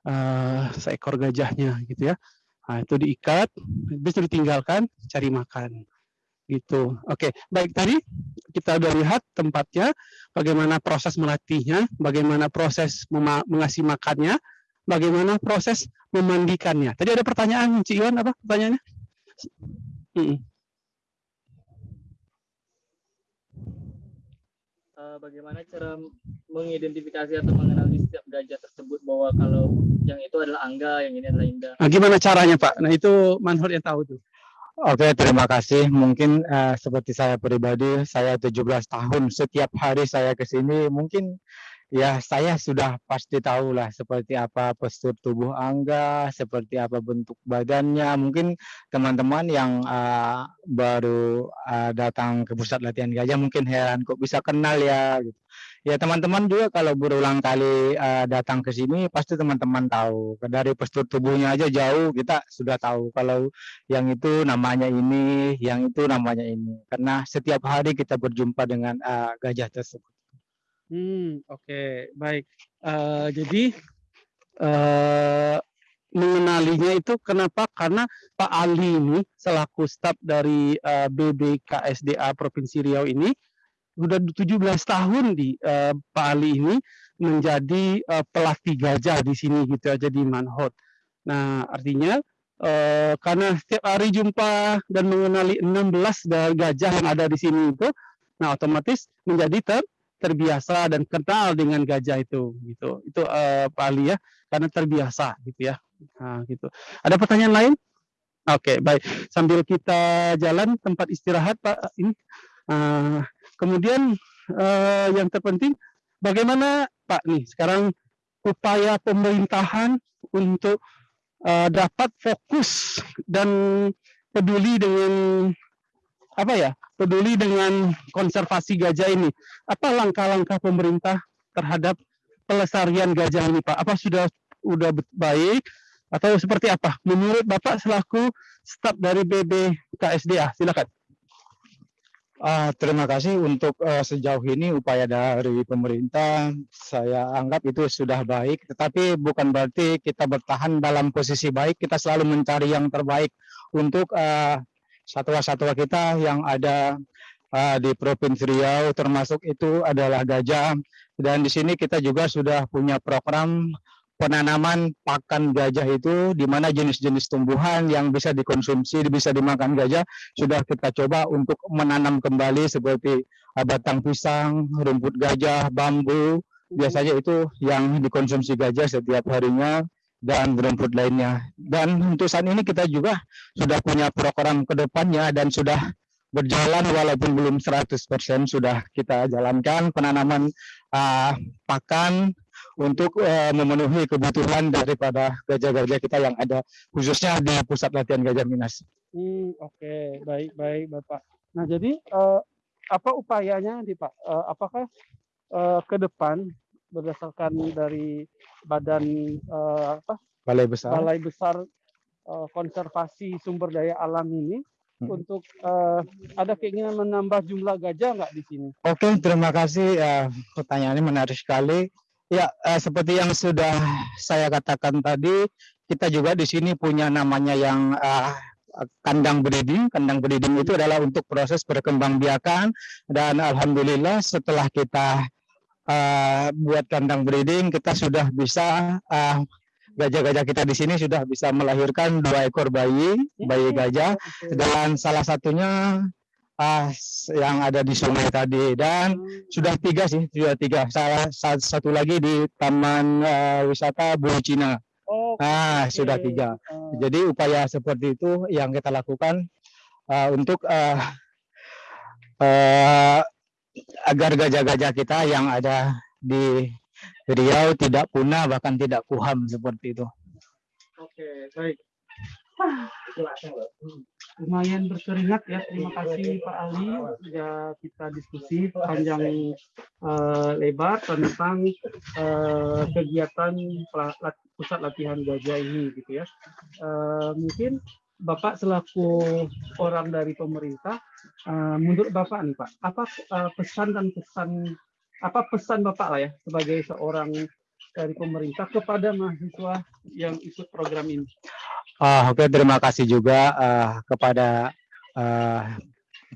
eh, seekor gajahnya gitu ya. Nah, itu diikat, itu ditinggalkan cari makan. Gitu. Oke, baik tadi kita udah lihat tempatnya, bagaimana proses melatihnya, bagaimana proses mengasih makannya, bagaimana proses memandikannya. Tadi ada pertanyaan, Cik Iwan, apa pertanyaannya? Eh, bagaimana cara mengidentifikasi atau mengenali setiap gajah tersebut bahwa kalau yang itu adalah angga, yang ini adalah indah. Nah, gimana caranya, Pak? Nah, itu Manhur yang tahu tuh. Oke, terima kasih. Mungkin eh, seperti saya pribadi, saya 17 tahun. Setiap hari saya ke sini, mungkin ya saya sudah pasti tahu lah seperti apa postur tubuh Angga, seperti apa bentuk badannya. Mungkin teman-teman yang eh, baru eh, datang ke pusat latihan gajah mungkin heran kok bisa kenal ya. Gitu. Ya teman-teman juga kalau berulang kali eh, datang ke sini pasti teman-teman tahu dari postur tubuhnya aja jauh kita sudah tahu kalau yang itu namanya ini, yang itu namanya ini. Karena setiap hari kita berjumpa dengan uh, gajah tersebut. Hmm, oke, baik. Eh, jadi eh mengenalinya itu kenapa? Karena Pak Ali ini selaku staf dari eh, BBKSDA Provinsi Riau ini sudah 17 tahun di eh, Pak Ali ini menjadi eh, pelatih gajah di sini gitu aja di Manhot. Nah, artinya eh, karena setiap hari jumpa dan mengenali 16 dari gajah yang ada di sini itu, nah otomatis menjadi ter terbiasa dan kenal dengan gajah itu gitu. Itu eh, Pak Ali ya, karena terbiasa gitu ya. Nah, gitu. Ada pertanyaan lain? Oke, baik. Sambil kita jalan tempat istirahat Pak ini. eh, kemudian eh, yang terpenting bagaimana Pak nih sekarang upaya pemerintahan untuk eh, dapat fokus dan peduli dengan apa ya peduli dengan konservasi gajah ini. Apa langkah-langkah pemerintah terhadap pelestarian gajah ini Pak? Apa sudah bet- baik atau seperti apa? Menurut Bapak selaku staf dari BBKSDA. Silakan. Ah, terima kasih. Untuk eh, sejauh ini upaya dari pemerintah saya anggap itu sudah baik. Tetapi bukan berarti kita bertahan dalam posisi baik. Kita selalu mencari yang terbaik untuk eh, satwa-satwa kita yang ada ah, di Provinsi Riau termasuk itu adalah gajah. Dan di sini kita juga sudah punya program penanaman pakan gajah itu di mana jenis-jenis tumbuhan yang bisa dikonsumsi bisa dimakan gajah sudah kita coba untuk menanam kembali seperti ah, batang pisang, rumput gajah, bambu. Biasanya itu yang dikonsumsi gajah setiap harinya dan rumput lainnya. Dan untuk saat ini kita juga sudah punya program ke depannya dan sudah berjalan walaupun belum 100% sudah kita jalankan penanaman ah, pakan untuk eh, memenuhi kebutuhan daripada gajah-gajah kita yang ada khususnya di pusat latihan gajah Minas. Hmm, oke, baik baik Bapak. Nah, jadi eh, apa upayanya nih Pak? Eh, apakah eh, ke depan berdasarkan dari badan eh, apa Balai besar. Balai Besar eh, Konservasi Sumber Daya Alam ini Hmm. untuk eh, ada keinginan menambah jumlah gajah nggak di sini? Oke, terima kasih. eh, pertanyaannya menarik sekali. Ya, eh, seperti yang sudah saya katakan tadi, kita juga di sini punya namanya yang eh, kandang breeding. Kandang breeding itu adalah untuk proses perkembangbiakan dan alhamdulillah setelah kita eh, buat kandang breeding, kita sudah bisa eh, gajah-gajah kita di sini sudah bisa melahirkan dua ekor bayi, bayi gajah. Oke. dan salah satunya s- yang ada di sungai tadi. Dan sudah tiga sih sudah tiga. Salah sa- satu lagi di taman eh, wisata Bulu Cina. Oh, ah sudah tiga. Eh, jadi upaya seperti itu yang kita lakukan eh, untuk eh, eh, agar gajah-gajah kita yang ada di Riau tidak punah bahkan tidak kuham seperti itu Oke, baik. Lumayan berkeringat ya. Terima kasih Pak Ali. Ya kita diskusi panjang eh, lebar tentang eh, kegiatan pusat latihan gajah ini gitu ya. Eh, mungkin Bapak selaku orang dari pemerintah, eh, menurut Bapak nih Pak, apa eh, pesan dan pesan apa pesan Bapak lah ya sebagai seorang dari pemerintah kepada mahasiswa yang ikut program ini? Ah, oke, terima kasih juga ah, kepada ah,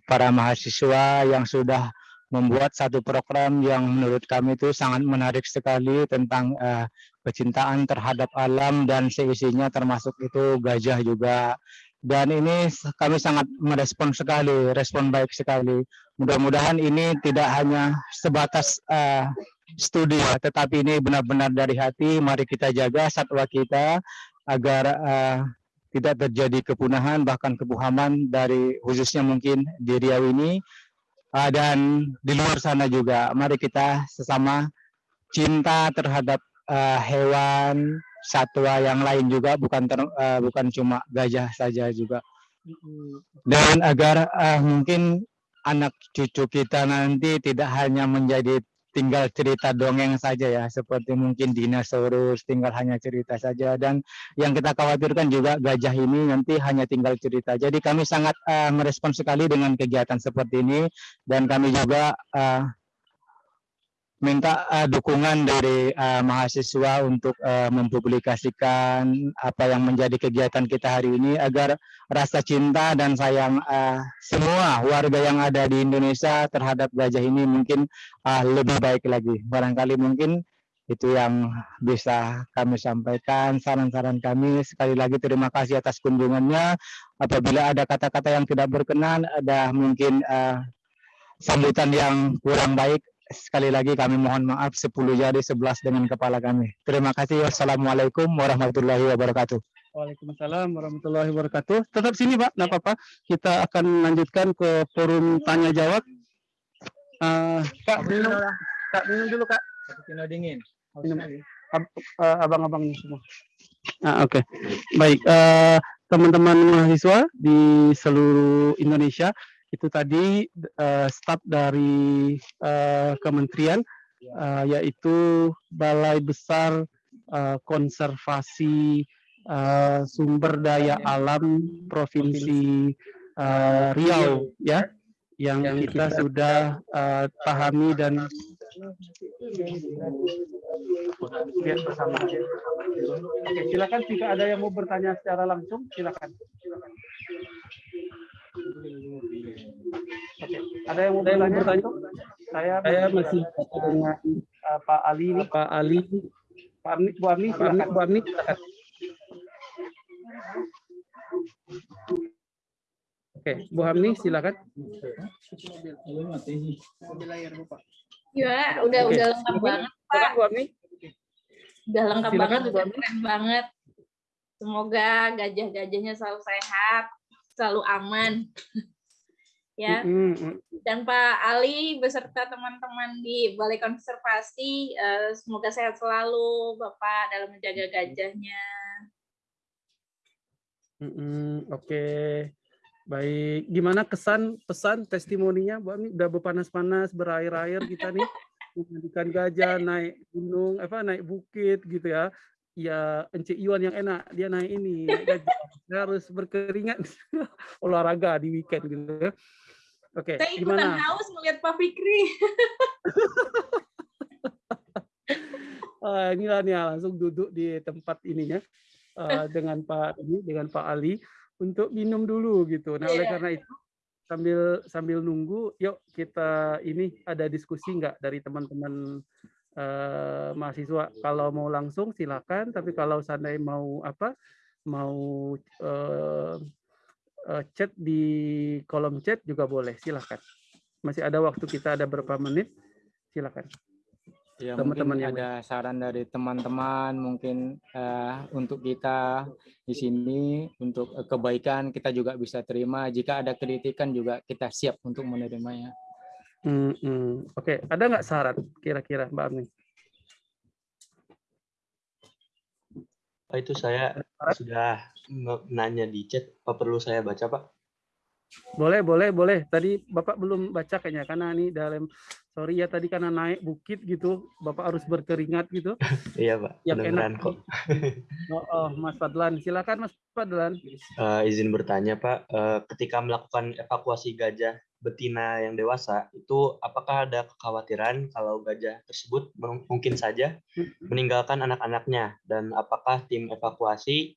para mahasiswa yang sudah membuat satu program yang menurut kami itu sangat menarik sekali tentang ah, kecintaan terhadap alam dan seisinya termasuk itu gajah juga. Dan ini kami sangat merespon sekali, respon baik sekali. Mudah-mudahan ini tidak hanya sebatas ah, studi ya, tetapi ini benar-benar dari hati. Mari kita jaga satwa kita agar eh, tidak terjadi kepunahan bahkan kebuhaman dari khususnya mungkin di Riau ini Ah, dan di luar sana juga mari kita sesama cinta terhadap eh, hewan satwa yang lain juga bukan ter- eh, bukan cuma gajah saja juga. Dan agar eh, mungkin anak cucu kita nanti tidak hanya menjadi tinggal cerita dongeng saja ya seperti mungkin dinosaurus tinggal hanya cerita saja. Dan yang kita khawatirkan juga gajah ini nanti hanya tinggal cerita. Jadi kami sangat eh, merespon sekali dengan kegiatan seperti ini. Dan kami juga eh, minta eh, dukungan dari eh, mahasiswa untuk eh, mempublikasikan apa yang menjadi kegiatan kita hari ini agar rasa cinta dan sayang eh, semua warga yang ada di Indonesia terhadap gajah ini mungkin ah, lebih baik lagi. Barangkali mungkin itu yang bisa kami sampaikan saran-saran kami sekali lagi terima kasih atas kunjungannya apabila ada kata-kata yang tidak berkenan ada mungkin eh, sambutan yang kurang baik sekali lagi kami mohon maaf 10 jari 11 dengan kepala kami terima kasih wassalamualaikum warahmatullahi wabarakatuh Waalaikumsalam warahmatullahi wabarakatuh. Tetap sini Pak, nggak apa-apa. Kita akan lanjutkan ke forum tanya jawab. Eh, kak minum, kak minum dulu kak. Kino dingin. Minum. Eh, abang-abang ini semua. Ah, Oke, baik. eh, teman-teman mahasiswa di seluruh Indonesia itu tadi eh, staf dari eh, kementerian eh, yaitu Balai Besar eh, Konservasi eh, sumber daya alam provinsi eh, Riau ya yang kita sudah eh, pahami dan lihat bersama. Oke, silakan jika ada yang mau bertanya secara langsung silakan. Oke, ada yang mau bertanya? langsung? Saya saya masih dengan eh, Pak Ali ini. Pak Ali. Pak Amni, Bu Amni, silakan. Bu Amni, silakan. Oke, Bu Hamni silakan. Ya, udah Oke. udah lengkap banget, Silakan Bu Hamni. udah lengkap Silakan, banget, Bu udah Ami. keren banget. Semoga gajah-gajahnya selalu sehat, selalu aman. ya, dan Pak Ali beserta teman-teman di Balai Konservasi, eh, semoga sehat selalu, Bapak dalam menjaga gajahnya. Oke, baik. Gimana kesan, pesan, testimoninya, Bu Ami? Udah berpanas-panas, berair-air kita nih, memandikan gajah, naik gunung, apa naik bukit gitu ya. Ya, Ence Iwan yang enak, dia naik ini. Dia harus berkeringat, olahraga di weekend gitu ya. Oke, Saya ikutan gimana? haus melihat Pak Fikri. Ah, inilah nih langsung duduk di tempat ininya eh, dengan Pak ini dengan Pak Ali untuk minum dulu gitu. Nah, oleh Iya. karena itu sambil sambil nunggu, yuk kita ini ada diskusi nggak dari teman-teman eh, mahasiswa. Kalau mau langsung silakan, tapi kalau seandainya mau apa mau eh, eh, chat di kolom chat juga boleh, silakan. Masih ada waktu kita ada berapa menit, silakan. Ya, Teman-teman yang ada saran dari teman-teman mungkin eh, untuk kita di sini untuk kebaikan kita juga bisa terima. Jika ada kritikan juga kita siap untuk menerimanya. Hmm, hmm. Oke, ada nggak saran kira-kira Mbak Amni? Pak itu saya sudah nanya di chat, apa perlu saya baca Pak? Boleh, boleh, boleh. Tadi Bapak belum baca kayaknya karena ini dalam sorry ya tadi karena naik bukit gitu, Bapak harus berkeringat gitu. Iya Pak, Yang enak. kok. Oh, oh, Mas Fadlan, silakan Mas Fadlan. Eh, izin bertanya Pak, eh, ketika melakukan evakuasi gajah betina yang dewasa, itu apakah ada kekhawatiran kalau gajah tersebut mung- mungkin saja meninggalkan anak-anaknya dan apakah tim evakuasi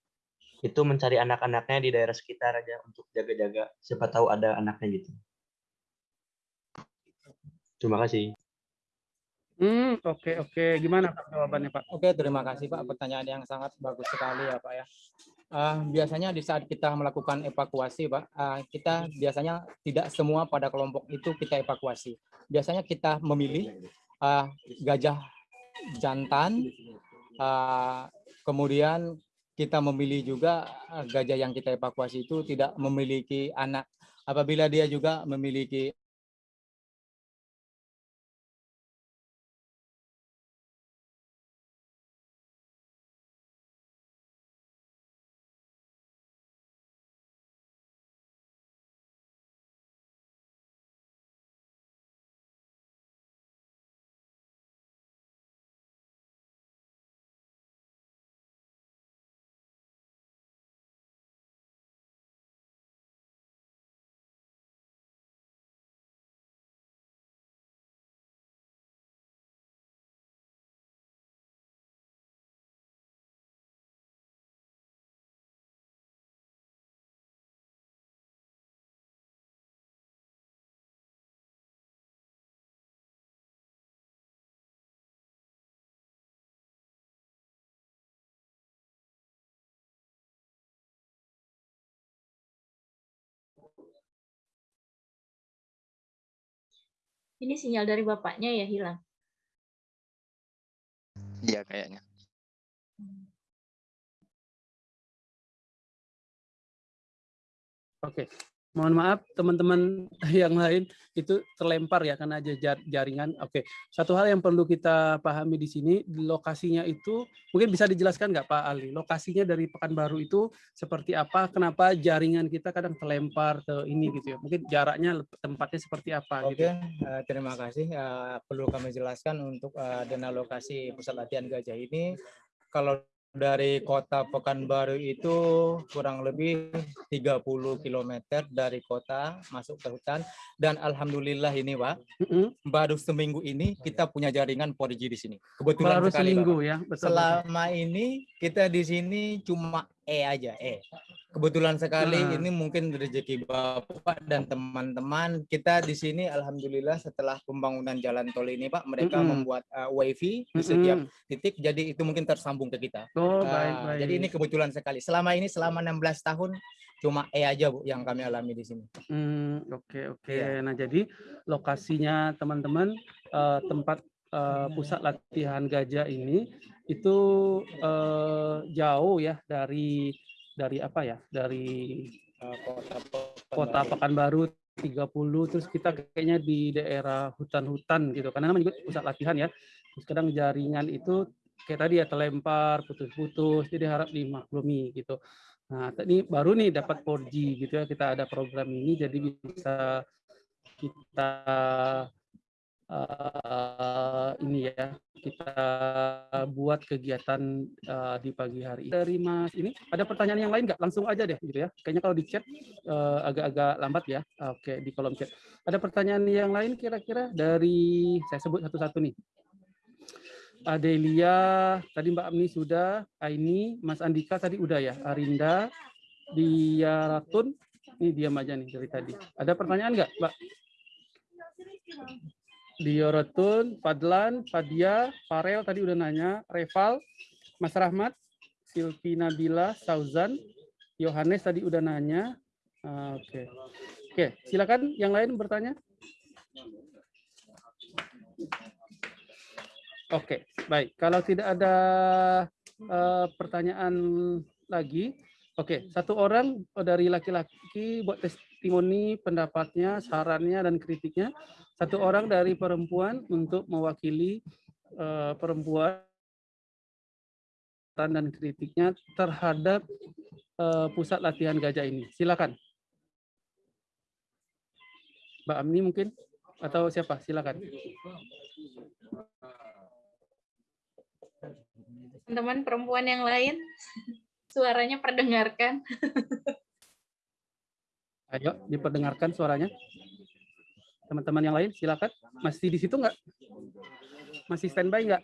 itu mencari anak-anaknya di daerah sekitar aja untuk jaga-jaga siapa tahu ada anaknya gitu. Terima kasih. Hmm, oke, oke. Gimana Pak jawabannya Pak? Oke, terima kasih Pak. Pertanyaan yang sangat bagus sekali ya Pak ya. Eh, biasanya di saat kita melakukan evakuasi Pak, eh, kita biasanya tidak semua pada kelompok itu kita evakuasi. Biasanya kita memilih eh, gajah jantan, eh, kemudian kita memilih juga gajah yang kita evakuasi itu tidak memiliki anak. Apabila dia juga memiliki Ini sinyal dari bapaknya ya hilang. Iya kayaknya. Oke. Mohon maaf teman-teman yang lain itu terlempar ya karena aja jar- jaringan. Oke. Satu hal yang perlu kita pahami di sini lokasinya itu mungkin bisa dijelaskan nggak Pak Ali? Lokasinya dari Pekanbaru itu seperti apa? Kenapa jaringan kita kadang terlempar ke ini gitu ya? Mungkin jaraknya tempatnya seperti apa Oke, gitu. terima kasih. Eh, perlu kami jelaskan untuk eh, dana lokasi pusat latihan gajah ini, kalau dari kota Pekanbaru itu kurang lebih 30 km dari kota masuk ke hutan dan alhamdulillah ini Pak Mm-mm. baru seminggu ini kita punya jaringan 4G di sini. Kebetulan Baru sekali seminggu ya, betul. betul. Selama ini kita di sini cuma E aja, E. Kebetulan sekali Nah. ini mungkin rezeki Bapak dan teman-teman kita di sini alhamdulillah setelah pembangunan jalan tol ini Pak mereka Mm-mm. membuat uh, wifi di setiap titik jadi itu mungkin tersambung ke kita. Oh, baik, Ah, baik. Jadi ini kebetulan sekali. Selama ini selama 16 tahun cuma E aja Bu yang kami alami di sini. Hmm, oke oke. Iya. Nah, jadi lokasinya teman-teman eh, tempat eh, pusat latihan gajah ini itu eh, jauh ya dari dari apa ya? Dari kota kota Pekanbaru 30 terus kita kayaknya di daerah hutan-hutan gitu karena namanya juga pusat latihan ya. Terus kadang jaringan itu kayak tadi ya terlempar, putus-putus, jadi harap dimaklumi gitu. Nah, tadi baru nih dapat 4G gitu ya, kita ada program ini jadi bisa kita eh, ini ya, kita buat kegiatan eh, di pagi hari. Dari Mas ini ada pertanyaan yang lain nggak? Langsung aja deh gitu ya. Kayaknya kalau di chat eh, agak-agak lambat ya. Oke, di kolom chat. Ada pertanyaan yang lain kira-kira dari saya sebut satu-satu nih. Adelia, tadi Mbak Amni sudah, Aini, Mas Andika tadi udah ya, Arinda, Dia Ratun, ini diam aja nih dari tadi. Ada pertanyaan nggak, Mbak? Dia Ratun, Fadlan, Fadia, Farel tadi udah nanya, Reval, Mas Rahmat, Silvi Nabila, Sauzan, Yohanes tadi udah nanya. Ah, Oke, oke, silakan yang lain bertanya. Oke, baik. Kalau tidak ada eh, pertanyaan lagi, oke. Satu orang dari laki-laki buat testimoni pendapatnya, sarannya dan kritiknya. Satu orang dari perempuan untuk mewakili eh, perempuan dan kritiknya terhadap eh, pusat latihan gajah ini. Silakan. Mbak Amni mungkin atau siapa? Silakan. Teman-teman perempuan yang lain, suaranya perdengarkan. Ayo, diperdengarkan suaranya. Teman-teman yang lain, silakan. Masih di situ nggak? Masih standby nggak?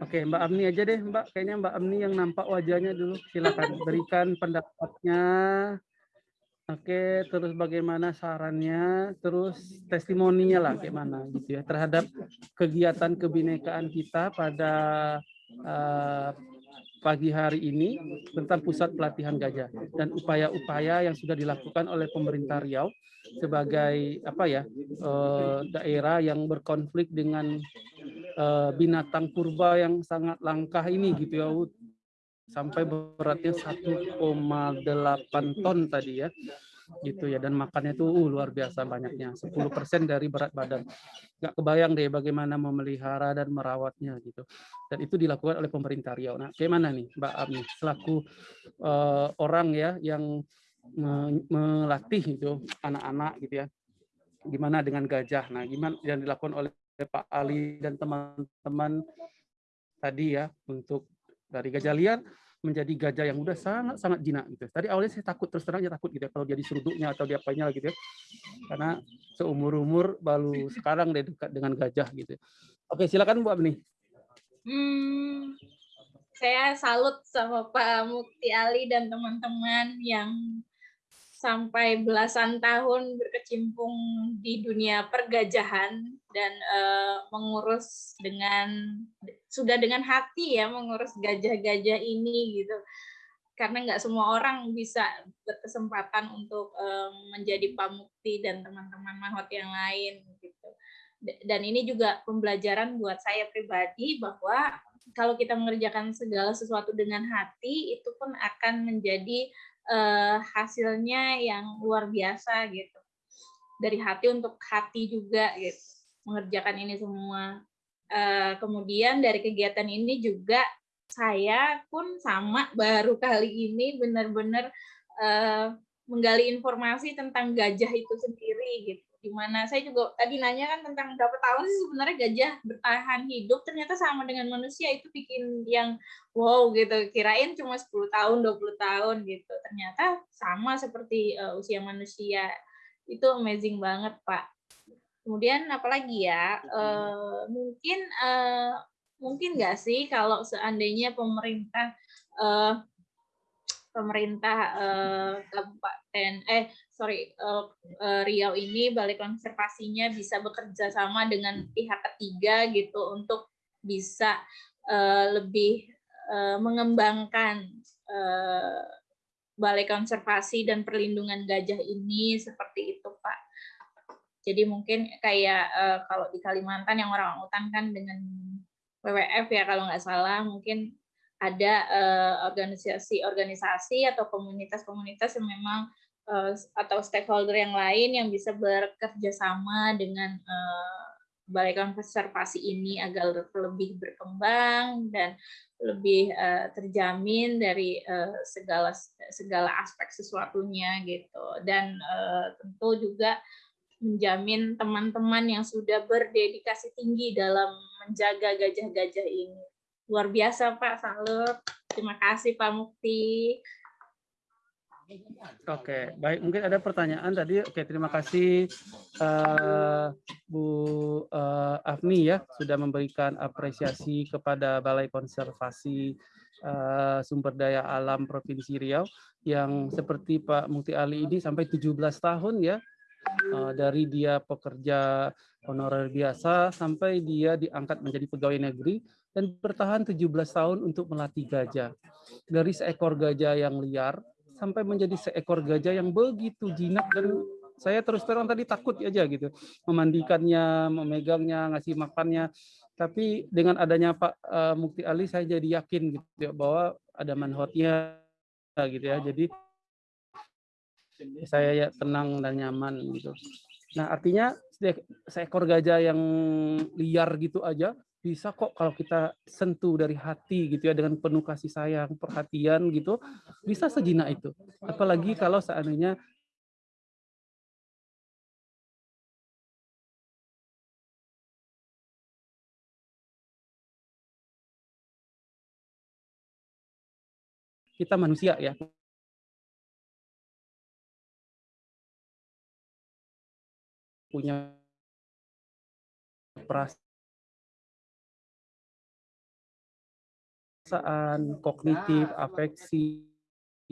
Oke, Mbak Amni aja deh, Mbak. Kayaknya Mbak Amni yang nampak wajahnya dulu. Silakan berikan pendapatnya. Oke, terus bagaimana sarannya, terus testimoninya lah gimana gitu ya terhadap kegiatan kebinekaan kita pada eh, pagi hari ini tentang pusat pelatihan gajah dan upaya-upaya yang sudah dilakukan oleh pemerintah Riau sebagai apa ya eh, daerah yang berkonflik dengan eh, binatang purba yang sangat langka ini gitu ya sampai beratnya 1,8 ton tadi ya gitu ya. Dan makannya tuh uh, luar biasa banyaknya. 10% dari berat badan. Nggak kebayang deh bagaimana memelihara dan merawatnya gitu. Dan itu dilakukan oleh pemerintah Riau. Nah gimana nih Mbak Ami selaku eh, orang ya yang me- melatih itu anak-anak gitu ya. Gimana dengan gajah? Nah gimana yang dilakukan oleh Pak Ali dan teman-teman tadi ya untuk dari gajah liar menjadi gajah yang udah sangat sangat jinak gitu. Tadi awalnya saya takut terus terang aja takut gitu ya kalau dia diseruduknya atau dia apanya gitu ya. Karena seumur umur baru sekarang dia dekat dengan gajah gitu. Oke silakan Bu Abni. Hmm, saya salut sama Pak Mukti Ali dan teman-teman yang sampai belasan tahun berkecimpung di dunia pergajahan dan eh, mengurus dengan sudah dengan hati ya mengurus gajah-gajah ini gitu. Karena nggak semua orang bisa berkesempatan untuk eh, menjadi pamukti dan teman-teman mahot yang lain gitu. Dan ini juga pembelajaran buat saya pribadi bahwa kalau kita mengerjakan segala sesuatu dengan hati itu pun akan menjadi eh, hasilnya yang luar biasa gitu. Dari hati untuk hati juga gitu mengerjakan ini semua. Eh, kemudian dari kegiatan ini juga saya pun sama baru kali ini benar-benar eh, menggali informasi tentang gajah itu sendiri gitu Di mana saya juga tadi nanya kan tentang berapa tahun sih sebenarnya gajah bertahan hidup, ternyata sama dengan manusia itu bikin yang wow gitu. Kirain cuma 10 tahun, 20 tahun gitu. Ternyata sama seperti uh, usia manusia. Itu amazing banget, Pak. Kemudian apalagi ya? Uh, mungkin uh, mungkin nggak sih kalau seandainya pemerintah uh, pemerintah uh, kabupaten eh sorry uh, uh, Riau ini balai konservasinya bisa bekerja sama dengan pihak ketiga gitu untuk bisa uh, lebih uh, mengembangkan uh, balai konservasi dan perlindungan gajah ini seperti itu Pak. Jadi mungkin kayak uh, kalau di Kalimantan yang orang hutan kan dengan WWF ya kalau nggak salah mungkin ada organisasi-organisasi uh, atau komunitas-komunitas yang memang uh, atau stakeholder yang lain yang bisa bekerja sama dengan uh, balai konservasi ini agar lebih berkembang dan lebih uh, terjamin dari uh, segala segala aspek sesuatunya gitu dan uh, tentu juga menjamin teman-teman yang sudah berdedikasi tinggi dalam menjaga gajah-gajah ini. Luar biasa Pak, salut. Terima kasih Pak Mukti. Oke, baik. Mungkin ada pertanyaan tadi. Oke, terima kasih uh, Bu uh, Afni ya sudah memberikan apresiasi kepada Balai Konservasi uh, Sumber Daya Alam Provinsi Riau yang seperti Pak Mukti Ali ini sampai 17 tahun ya uh, dari dia pekerja honorer biasa sampai dia diangkat menjadi pegawai negeri dan bertahan 17 tahun untuk melatih gajah. Dari seekor gajah yang liar sampai menjadi seekor gajah yang begitu jinak dan saya terus terang tadi takut aja gitu memandikannya, memegangnya, ngasih makannya. Tapi dengan adanya Pak uh, Mukti Ali saya jadi yakin gitu ya, bahwa ada manhotnya gitu ya. Jadi saya ya tenang dan nyaman gitu. Nah, artinya seekor gajah yang liar gitu aja bisa kok kalau kita sentuh dari hati gitu ya dengan penuh kasih sayang, perhatian gitu, bisa sejinak itu. Apalagi kalau seandainya kita manusia ya punya perasaan kognitif, afeksi,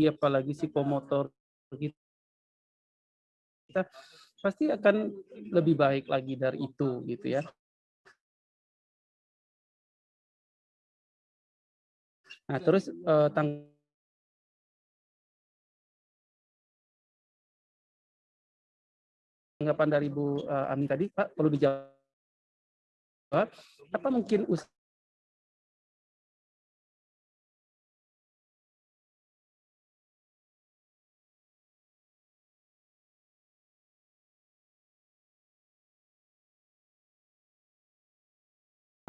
apalagi psikomotor kita pasti akan lebih baik lagi dari itu gitu ya. Nah, terus uh, tang tanggapan dari Bu uh, Ami tadi, Pak, perlu dijawab. Apa mungkin usaha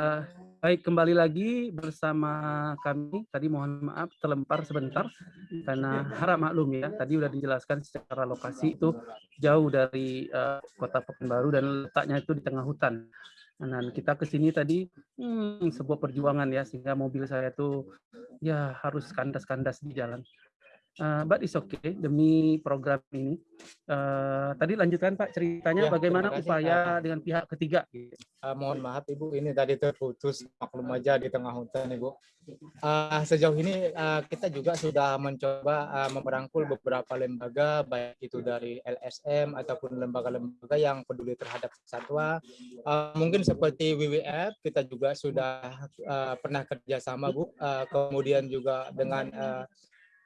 Uh, baik, kembali lagi bersama kami. Tadi mohon maaf terlempar sebentar karena harap maklum ya. Tadi sudah dijelaskan secara lokasi itu jauh dari uh, kota Pekanbaru dan letaknya itu di tengah hutan. Dan kita ke sini tadi hmm, sebuah perjuangan ya sehingga mobil saya itu ya harus kandas-kandas di jalan. Uh, but it's okay demi program ini. Uh, tadi lanjutkan Pak ceritanya ya, bagaimana upaya dengan pihak ketiga. Uh, mohon maaf Ibu, ini tadi terputus maklum aja di tengah hutan Ibu. Uh, sejauh ini uh, kita juga sudah mencoba uh, memperangkul beberapa lembaga baik itu dari LSM ataupun lembaga-lembaga yang peduli terhadap satwa. Uh, mungkin seperti WWF kita juga sudah uh, pernah kerjasama Bu. Uh, kemudian juga dengan uh,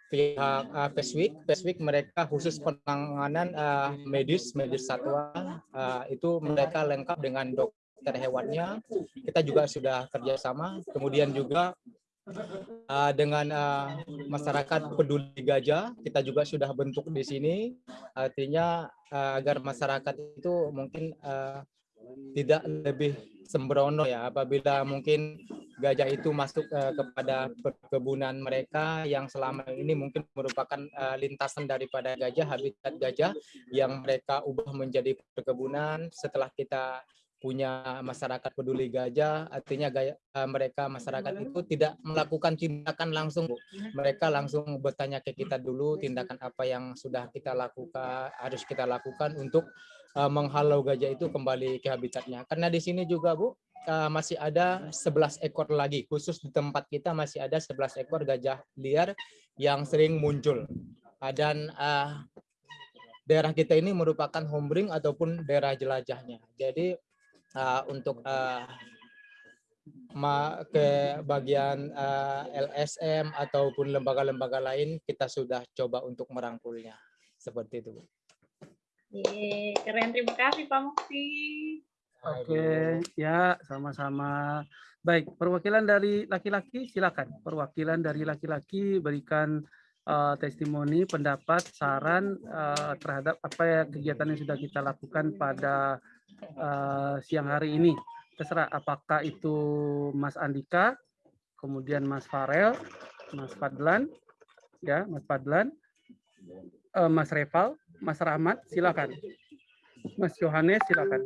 pihak uh, Peswik, Peswik mereka khusus penanganan uh, medis, medis satwa, uh, itu mereka lengkap dengan dokter hewannya. Kita juga sudah kerjasama. Kemudian juga uh, dengan uh, masyarakat peduli gajah, kita juga sudah bentuk di sini. Artinya uh, agar masyarakat itu mungkin uh, tidak lebih sembrono ya apabila mungkin gajah itu masuk eh, kepada perkebunan mereka yang selama ini mungkin merupakan eh, lintasan daripada gajah habitat gajah yang mereka ubah menjadi perkebunan setelah kita punya masyarakat peduli gajah artinya gaya, eh, mereka masyarakat itu tidak melakukan tindakan langsung Bu. mereka langsung bertanya ke kita dulu tindakan apa yang sudah kita lakukan harus kita lakukan untuk uh, menghalau gajah itu kembali ke habitatnya. Karena di sini juga Bu uh, masih ada 11 ekor lagi khusus di tempat kita masih ada 11 ekor gajah liar yang sering muncul. Uh, dan uh, daerah kita ini merupakan homebring ataupun daerah jelajahnya. Jadi uh, untuk uh, ma ke bagian uh, LSM ataupun lembaga-lembaga lain kita sudah coba untuk merangkulnya seperti itu. Yeay, keren. Terima kasih Pak Mukti. Oke, ya sama-sama. Baik, perwakilan dari laki-laki silakan. Perwakilan dari laki-laki berikan uh, testimoni, pendapat, saran uh, terhadap apa ya kegiatan yang sudah kita lakukan pada uh, siang hari ini. Terserah apakah itu Mas Andika, kemudian Mas Farel, Mas Fadlan, ya Mas Fadlan, uh, Mas Reval, Mas Rahmat, silakan. Mas Yohanes, silakan.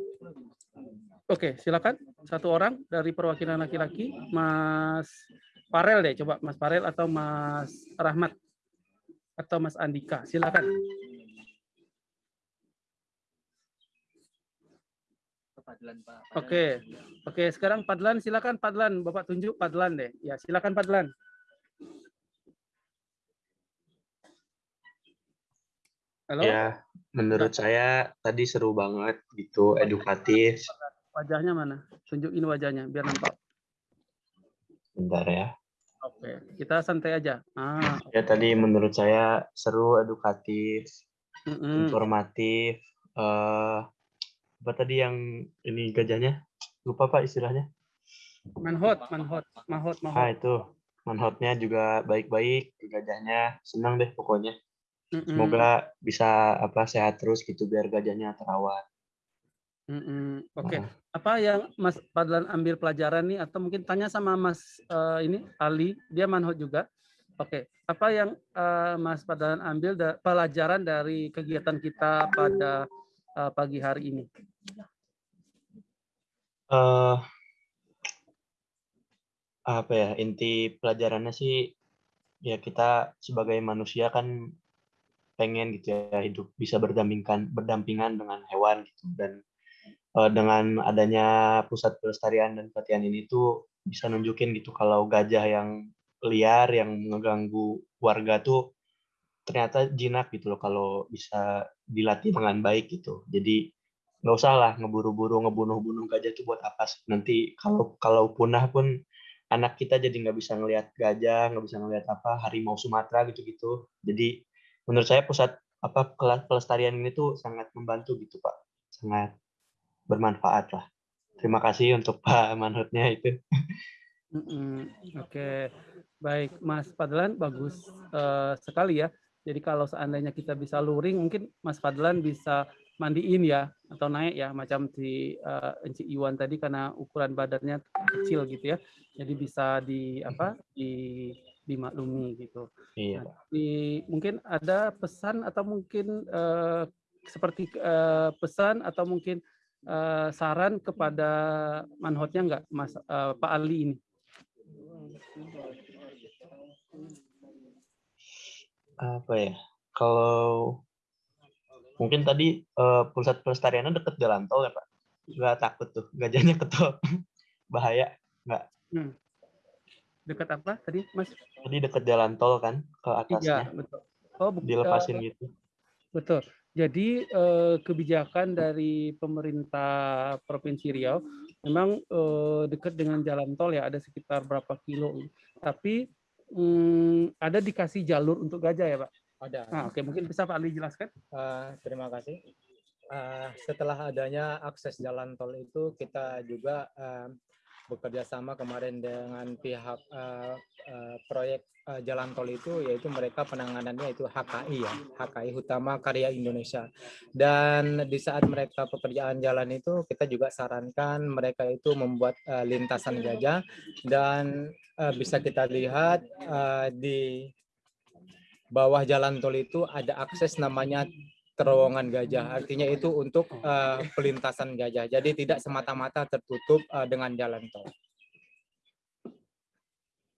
Oke, silakan. Satu orang dari perwakilan laki-laki, Mas Farel deh, coba Mas Farel atau Mas Rahmat atau Mas Andika, silakan. Oke, oke. Sekarang Padlan, silakan Padlan. Bapak tunjuk Padlan deh. Ya, silakan Padlan. Halo. Ya, menurut saya tadi seru banget gitu, edukatif. Wajahnya mana? Tunjukin wajahnya biar nampak. Bentar ya. Oke, kita santai aja. Ah, Ya tadi menurut saya seru, edukatif, mm-mm. informatif. eh apa tadi yang ini gajahnya? Lupa Pak istilahnya. manhot, manhot, mahot, Ah mahot. itu manhotnya juga baik-baik, gajahnya senang deh pokoknya. Mm-mm, Semoga bisa apa sehat terus gitu biar gajahnya terawat. Oke, Nah, apa yang Mas Padlan ambil pelajaran nih atau mungkin tanya sama Mas eh, ini Ali, dia manhot juga. Oke, apa yang eh, Mas Padlan ambil da- pelajaran dari kegiatan kita pada eh, pagi hari ini? eh apa ya inti pelajarannya sih ya kita sebagai manusia kan pengen gitu ya hidup bisa berdampingan berdampingan dengan hewan gitu. Dan eh, dengan adanya pusat pelestarian dan pelatihan ini tuh bisa nunjukin gitu kalau gajah yang liar yang mengganggu warga tuh ternyata jinak gitu loh kalau bisa dilatih dengan baik gitu. Jadi nggak usah lah ngeburu-buru ngebunuh-bunuh gajah itu buat apa sih? Nanti kalau kalau punah pun anak kita jadi nggak bisa ngelihat gajah nggak bisa ngelihat apa harimau Sumatera gitu-gitu. Jadi menurut saya pusat apa kela- pelestarian ini tuh sangat membantu gitu pak sangat bermanfaat lah terima kasih untuk Pak Manhutnya itu Mm-mm. Oke, baik Mas Padlan bagus eh, sekali ya. Jadi kalau seandainya kita bisa luring, mungkin Mas Padlan bisa mandiin ya atau naik ya, macam si eh, Enci Iwan tadi karena ukuran badannya kecil gitu ya. Jadi bisa di apa di dimaklumi gitu. iya. Nah, di, mungkin ada pesan atau mungkin eh, seperti eh, pesan atau mungkin eh, saran kepada manhotnya enggak Mas eh, Pak Ali ini? apa ya? Kalau mungkin tadi eh, pusat pelestariannya deket jalan tol ya pak? Nggak takut tuh gajahnya ke tol. Bahaya Dekat apa tadi Mas? tadi deket jalan tol kan ke Iya, atasnya betul. Oh, bu- dilepasin eh, gitu betul. Jadi eh, kebijakan dari pemerintah Provinsi Riau memang eh, dekat dengan jalan tol ya, ada sekitar berapa kilo. Tapi hmm, ada dikasih jalur untuk gajah ya, Pak? Ada. Nah, oke, mungkin bisa Pak Ali jelaskan? Eh, terima kasih. Eh, setelah adanya akses jalan tol itu kita juga eh, bekerja sama kemarin dengan pihak uh, uh, proyek uh, jalan tol itu yaitu mereka penanganannya itu HKI ya HKI Utama Karya Indonesia. Dan di saat mereka pekerjaan jalan itu kita juga sarankan mereka itu membuat uh, lintasan gajah. Dan uh, bisa kita lihat uh, di bawah jalan tol itu ada akses namanya terowongan gajah. Artinya itu untuk uh, pelintasan gajah. Jadi tidak semata-mata tertutup uh, dengan jalan tol.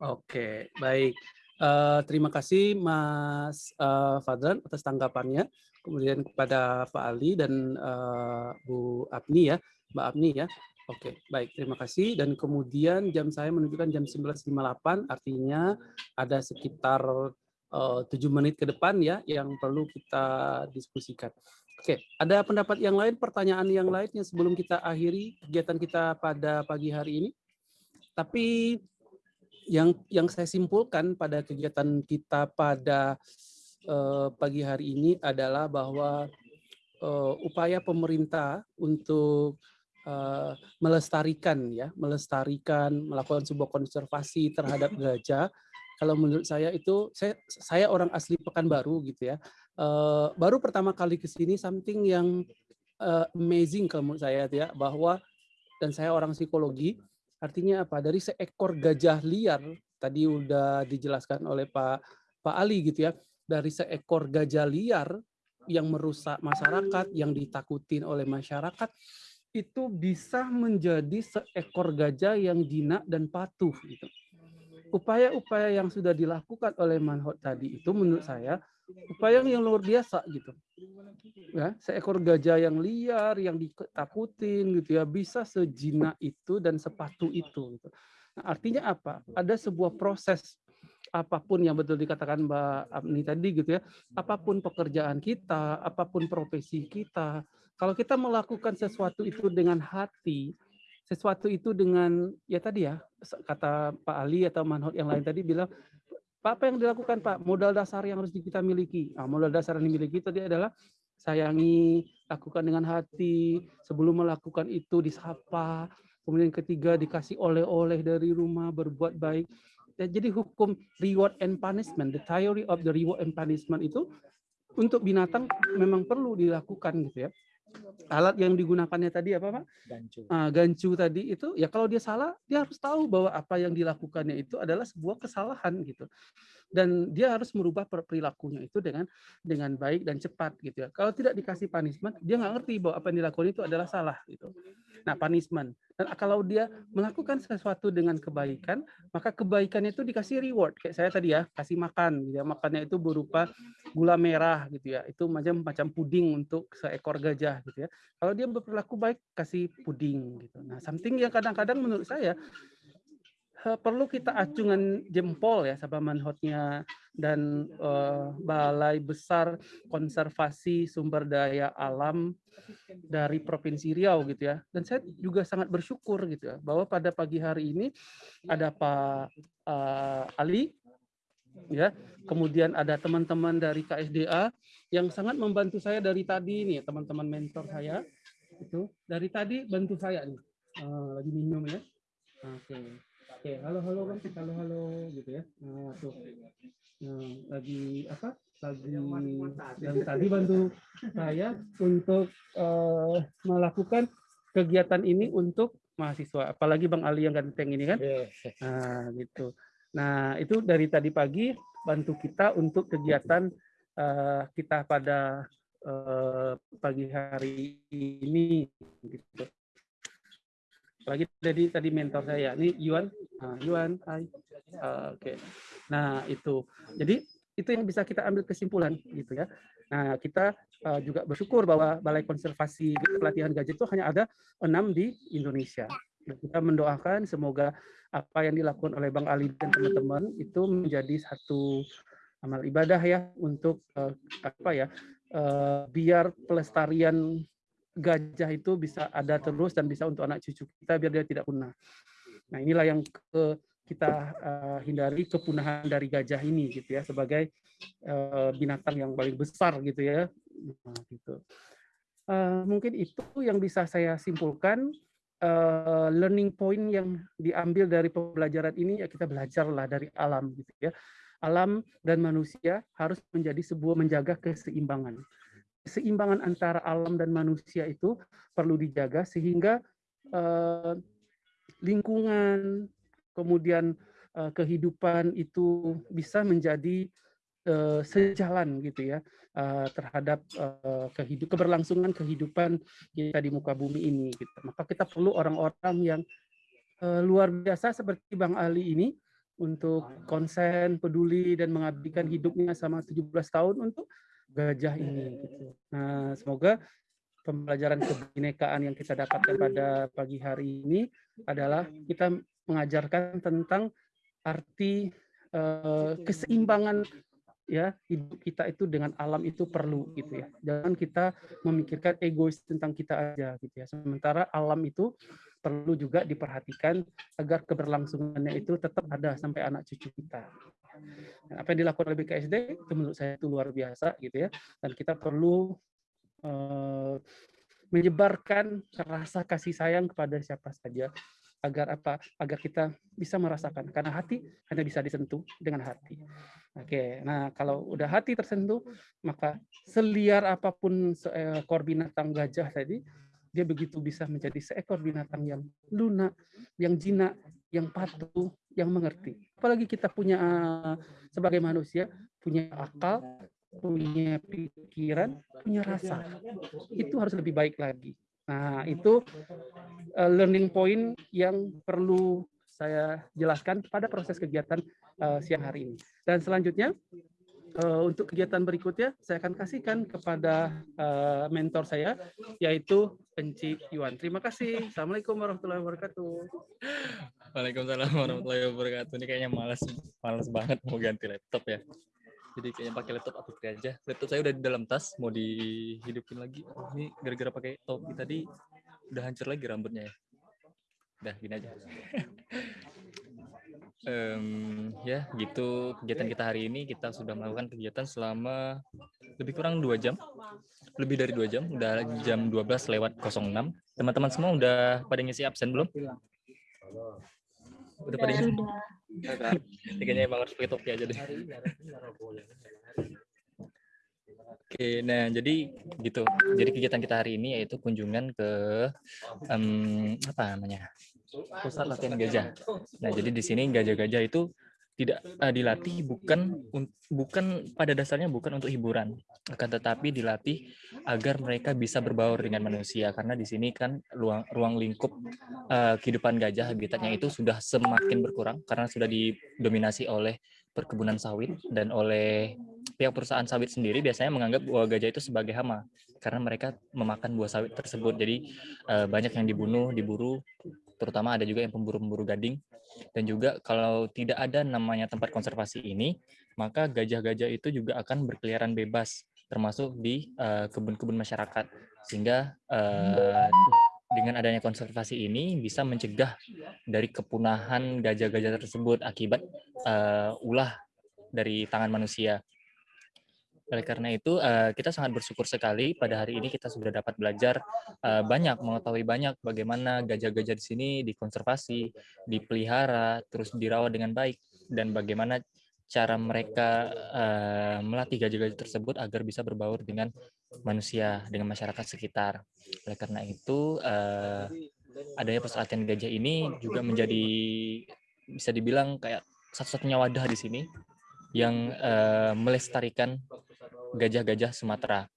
Oke, baik. Uh, terima kasih Mas uh, Fadlan atas tanggapannya. Kemudian kepada Pak Ali dan uh, Bu Apni ya, Mbak Apni ya. Oke, baik. Terima kasih. Dan kemudian jam saya menunjukkan jam 19.58, artinya ada sekitar tujuh menit ke depan ya yang perlu kita diskusikan. Oke, ada pendapat yang lain, pertanyaan yang lain yang sebelum kita akhiri kegiatan kita pada pagi hari ini. Tapi yang yang saya simpulkan pada kegiatan kita pada uh, pagi hari ini adalah bahwa uh, upaya pemerintah untuk uh, melestarikan ya, melestarikan, melakukan sebuah konservasi terhadap gajah kalau menurut saya itu saya saya orang asli Pekanbaru gitu ya. Uh, baru pertama kali ke sini something yang uh, amazing kalau menurut saya ya bahwa dan saya orang psikologi artinya apa dari seekor gajah liar tadi udah dijelaskan oleh Pak Pak Ali gitu ya dari seekor gajah liar yang merusak masyarakat yang ditakutin oleh masyarakat itu bisa menjadi seekor gajah yang jinak dan patuh gitu upaya-upaya yang sudah dilakukan oleh Manhot tadi itu menurut saya upaya yang luar biasa gitu. Ya, seekor gajah yang liar, yang ditakutin gitu ya, bisa sejina itu dan sepatu itu gitu. Nah, artinya apa? Ada sebuah proses apa pun yang betul dikatakan Mbak Abni tadi gitu ya, apa pun pekerjaan kita, apa pun profesi kita, kalau kita melakukan sesuatu itu dengan hati, sesuatu itu dengan ya tadi ya kata Pak Ali atau Manhot yang lain tadi bilang Pak apa yang dilakukan Pak? Modal dasar yang harus kita miliki. Nah, modal dasar yang dimiliki tadi adalah sayangi lakukan dengan hati sebelum melakukan itu disapa kemudian ketiga dikasih oleh-oleh dari rumah berbuat baik. Ya, jadi hukum reward and punishment the theory of the reward and punishment itu untuk binatang memang perlu dilakukan gitu ya alat yang digunakannya tadi apa pak? Gancu. Uh, gancu tadi itu ya kalau dia salah dia harus tahu bahwa apa yang dilakukannya itu adalah sebuah kesalahan gitu dan dia harus merubah perilakunya itu dengan dengan baik dan cepat gitu ya. Kalau tidak dikasih punishment dia nggak ngerti bahwa apa yang dilakukan itu adalah salah gitu. Nah punishment dan kalau dia melakukan sesuatu dengan kebaikan maka kebaikannya itu dikasih reward kayak saya tadi ya kasih makan gitu ya makannya itu berupa gula merah gitu ya itu macam macam puding untuk seekor gajah gitu ya kalau dia berperilaku baik kasih puding gitu nah something yang kadang-kadang menurut saya perlu kita acungan jempol ya sama manhotnya dan uh, Balai Besar Konservasi Sumber Daya Alam dari Provinsi Riau gitu ya. Dan saya juga sangat bersyukur gitu ya bahwa pada pagi hari ini ada Pak uh, Ali ya. Kemudian ada teman-teman dari KSDA yang sangat membantu saya dari tadi nih, teman-teman mentor saya itu dari tadi bantu saya nih. Uh, lagi minum ya. Oke. Okay. Oke, halo halo kan, halo halo gitu ya. Nah, tuh. Nah, lagi apa? Lagi dan tadi bantu saya untuk uh, melakukan kegiatan ini untuk mahasiswa, apalagi Bang Ali yang ganteng ini kan. Nah, gitu. Nah, itu dari tadi pagi bantu kita untuk kegiatan uh, kita pada uh, pagi hari ini gitu. Lagi tadi tadi mentor saya ini Yuan. Nah, Yuan Hai. Uh, oke. Okay. nah itu. Jadi itu yang bisa kita ambil kesimpulan gitu ya. Nah kita uh, juga bersyukur bahwa Balai Konservasi Pelatihan Gajah itu hanya ada enam di Indonesia. Dan kita mendoakan semoga apa yang dilakukan oleh Bang Ali dan teman-teman itu menjadi satu amal ibadah ya untuk uh, apa ya uh, biar pelestarian gajah itu bisa ada terus dan bisa untuk anak cucu kita biar dia tidak punah. Nah inilah yang ke, kita uh, hindari kepunahan dari gajah ini gitu ya sebagai uh, binatang yang paling besar gitu ya. Nah, gitu. Uh, mungkin itu yang bisa saya simpulkan uh, learning point yang diambil dari pembelajaran ini ya kita belajarlah dari alam gitu ya. Alam dan manusia harus menjadi sebuah menjaga keseimbangan. Keseimbangan antara alam dan manusia itu perlu dijaga sehingga uh, lingkungan kemudian uh, kehidupan itu bisa menjadi uh, sejalan gitu ya uh, terhadap uh, kehidup keberlangsungan kehidupan kita di muka bumi ini gitu. Maka kita perlu orang-orang yang luar biasa seperti Bang Ali ini untuk konsen, peduli dan mengabdikan hidupnya selama 17 tahun untuk gajah ini gitu. Nah, semoga pembelajaran kebinekaan yang kita dapatkan pada pagi hari ini adalah kita mengajarkan tentang arti uh, keseimbangan ya hidup kita itu dengan alam itu perlu gitu ya. Jangan kita memikirkan egois tentang kita aja gitu ya. Sementara alam itu perlu juga diperhatikan agar keberlangsungannya itu tetap ada sampai anak cucu kita. Dan apa yang dilakukan oleh BKSD itu menurut saya itu luar biasa gitu ya. Dan kita perlu uh, menyebarkan rasa kasih sayang kepada siapa saja agar apa agar kita bisa merasakan karena hati hanya bisa disentuh dengan hati oke nah kalau udah hati tersentuh maka seliar apa pun seekor binatang gajah tadi dia begitu bisa menjadi seekor binatang yang lunak yang jinak yang patuh yang mengerti. Apalagi kita punya sebagai manusia punya akal punya pikiran punya rasa. Itu harus lebih baik lagi. Nah, itu uh, learning point yang perlu saya jelaskan pada proses kegiatan uh, siang hari ini. Dan selanjutnya, uh, untuk kegiatan berikutnya, saya akan kasihkan kepada uh, mentor saya, yaitu Enci Yuan. Terima kasih. Assalamualaikum warahmatullahi wabarakatuh. Waalaikumsalam warahmatullahi wabarakatuh. Ini kayaknya malas, malas banget mau ganti laptop ya jadi kayaknya pakai laptop aku aja laptop saya udah di dalam tas mau dihidupin lagi ini gara-gara pakai topi tadi udah hancur lagi rambutnya ya udah gini aja. Um, ya gitu kegiatan kita hari ini. Kita sudah melakukan kegiatan selama lebih kurang dua jam. Lebih dari dua jam. Udah jam 12 lewat 06 teman-teman semua udah pada ngisi absen belum? Udah pada ngisi? kayaknya emang harus pakai topi aja deh. Oke, nah jadi gitu. Jadi kegiatan kita hari ini yaitu kunjungan ke um, apa namanya pusat latihan gajah. Nah jadi di sini gajah-gajah itu tidak uh, dilatih bukan bukan pada dasarnya bukan untuk hiburan, akan tetapi dilatih agar mereka bisa berbaur dengan manusia karena di sini kan ruang ruang lingkup uh, kehidupan gajah habitatnya itu sudah semakin berkurang karena sudah didominasi oleh perkebunan sawit dan oleh pihak perusahaan sawit sendiri biasanya menganggap bahwa gajah itu sebagai hama karena mereka memakan buah sawit tersebut. Jadi uh, banyak yang dibunuh, diburu, terutama ada juga yang pemburu-pemburu gading dan juga kalau tidak ada namanya tempat konservasi ini, maka gajah-gajah itu juga akan berkeliaran bebas, termasuk di eh, kebun-kebun uh, masyarakat. Sehingga uh, dengan adanya konservasi ini bisa mencegah dari kepunahan gajah-gajah tersebut akibat uh, ulah dari tangan manusia. Oleh karena itu, uh, kita sangat bersyukur sekali pada hari ini kita sudah dapat belajar uh, banyak, mengetahui banyak bagaimana gajah-gajah di sini dikonservasi, dipelihara, terus dirawat dengan baik, dan bagaimana cara mereka uh, melatih gajah-gajah tersebut agar bisa berbaur dengan manusia, dengan masyarakat sekitar. Oleh karena itu, adanya persalatan gajah ini juga menjadi bisa dibilang kayak satu-satunya wadah di sini yang melestarikan gajah-gajah Sumatera.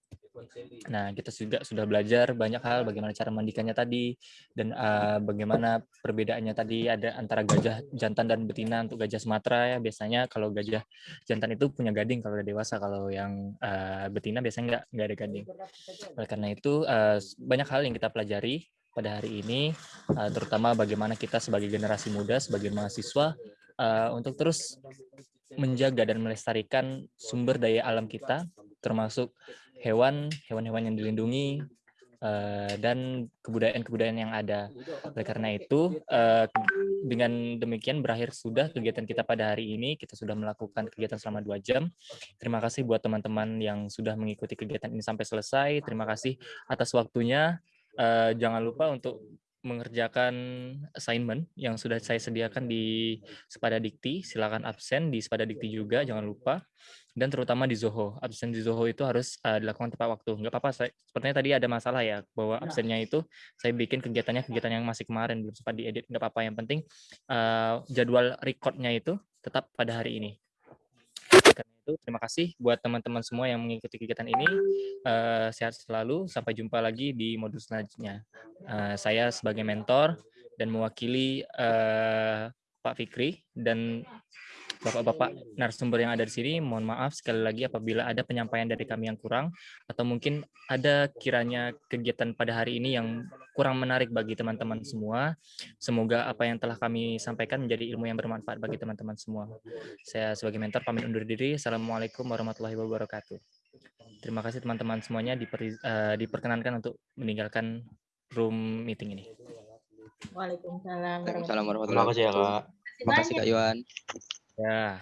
Nah, kita juga sudah belajar banyak hal bagaimana cara mandikannya tadi dan uh, bagaimana perbedaannya tadi ada antara gajah jantan dan betina untuk gajah Sumatera ya. Biasanya kalau gajah jantan itu punya gading kalau udah dewasa, kalau yang uh, betina biasanya nggak nggak ada gading. Oleh karena itu uh, banyak hal yang kita pelajari pada hari ini, uh, terutama bagaimana kita sebagai generasi muda, sebagai mahasiswa uh, untuk terus menjaga dan melestarikan sumber daya alam kita termasuk hewan, hewan-hewan yang dilindungi, uh, dan kebudayaan-kebudayaan yang ada. Oleh karena itu, uh, dengan demikian berakhir sudah kegiatan kita pada hari ini. Kita sudah melakukan kegiatan selama dua jam. Terima kasih buat teman-teman yang sudah mengikuti kegiatan ini sampai selesai. Terima kasih atas waktunya. Uh, jangan lupa untuk mengerjakan assignment yang sudah saya sediakan di Sepada Dikti. Silakan absen di Sepada Dikti juga, jangan lupa. Dan terutama di Zoho. Absen di Zoho itu harus uh, dilakukan tepat waktu. Nggak apa-apa, saya, sepertinya tadi ada masalah ya, bahwa absennya itu saya bikin kegiatannya kegiatan yang masih kemarin, belum sempat diedit. Nggak apa-apa, yang penting uh, jadwal recordnya itu tetap pada hari ini. Karena itu, terima kasih buat teman-teman semua yang mengikuti kegiatan ini. Uh, sehat selalu. Sampai jumpa lagi di modul selanjutnya. Uh, saya sebagai mentor dan mewakili uh, Pak Fikri dan Bapak-bapak narasumber yang ada di sini, mohon maaf sekali lagi apabila ada penyampaian dari kami yang kurang atau mungkin ada kiranya kegiatan pada hari ini yang kurang menarik bagi teman-teman semua. Semoga apa yang telah kami sampaikan menjadi ilmu yang bermanfaat bagi teman-teman semua. Saya sebagai mentor pamit undur diri. Assalamualaikum warahmatullahi wabarakatuh. Terima kasih teman-teman semuanya diper, uh, diperkenankan untuk meninggalkan room meeting ini. Waalaikumsalam. Waalaikumsalam warahmatullahi Terima kasih ya, Kak. wabarakatuh. Terima kasih Kak Iwan. Ya.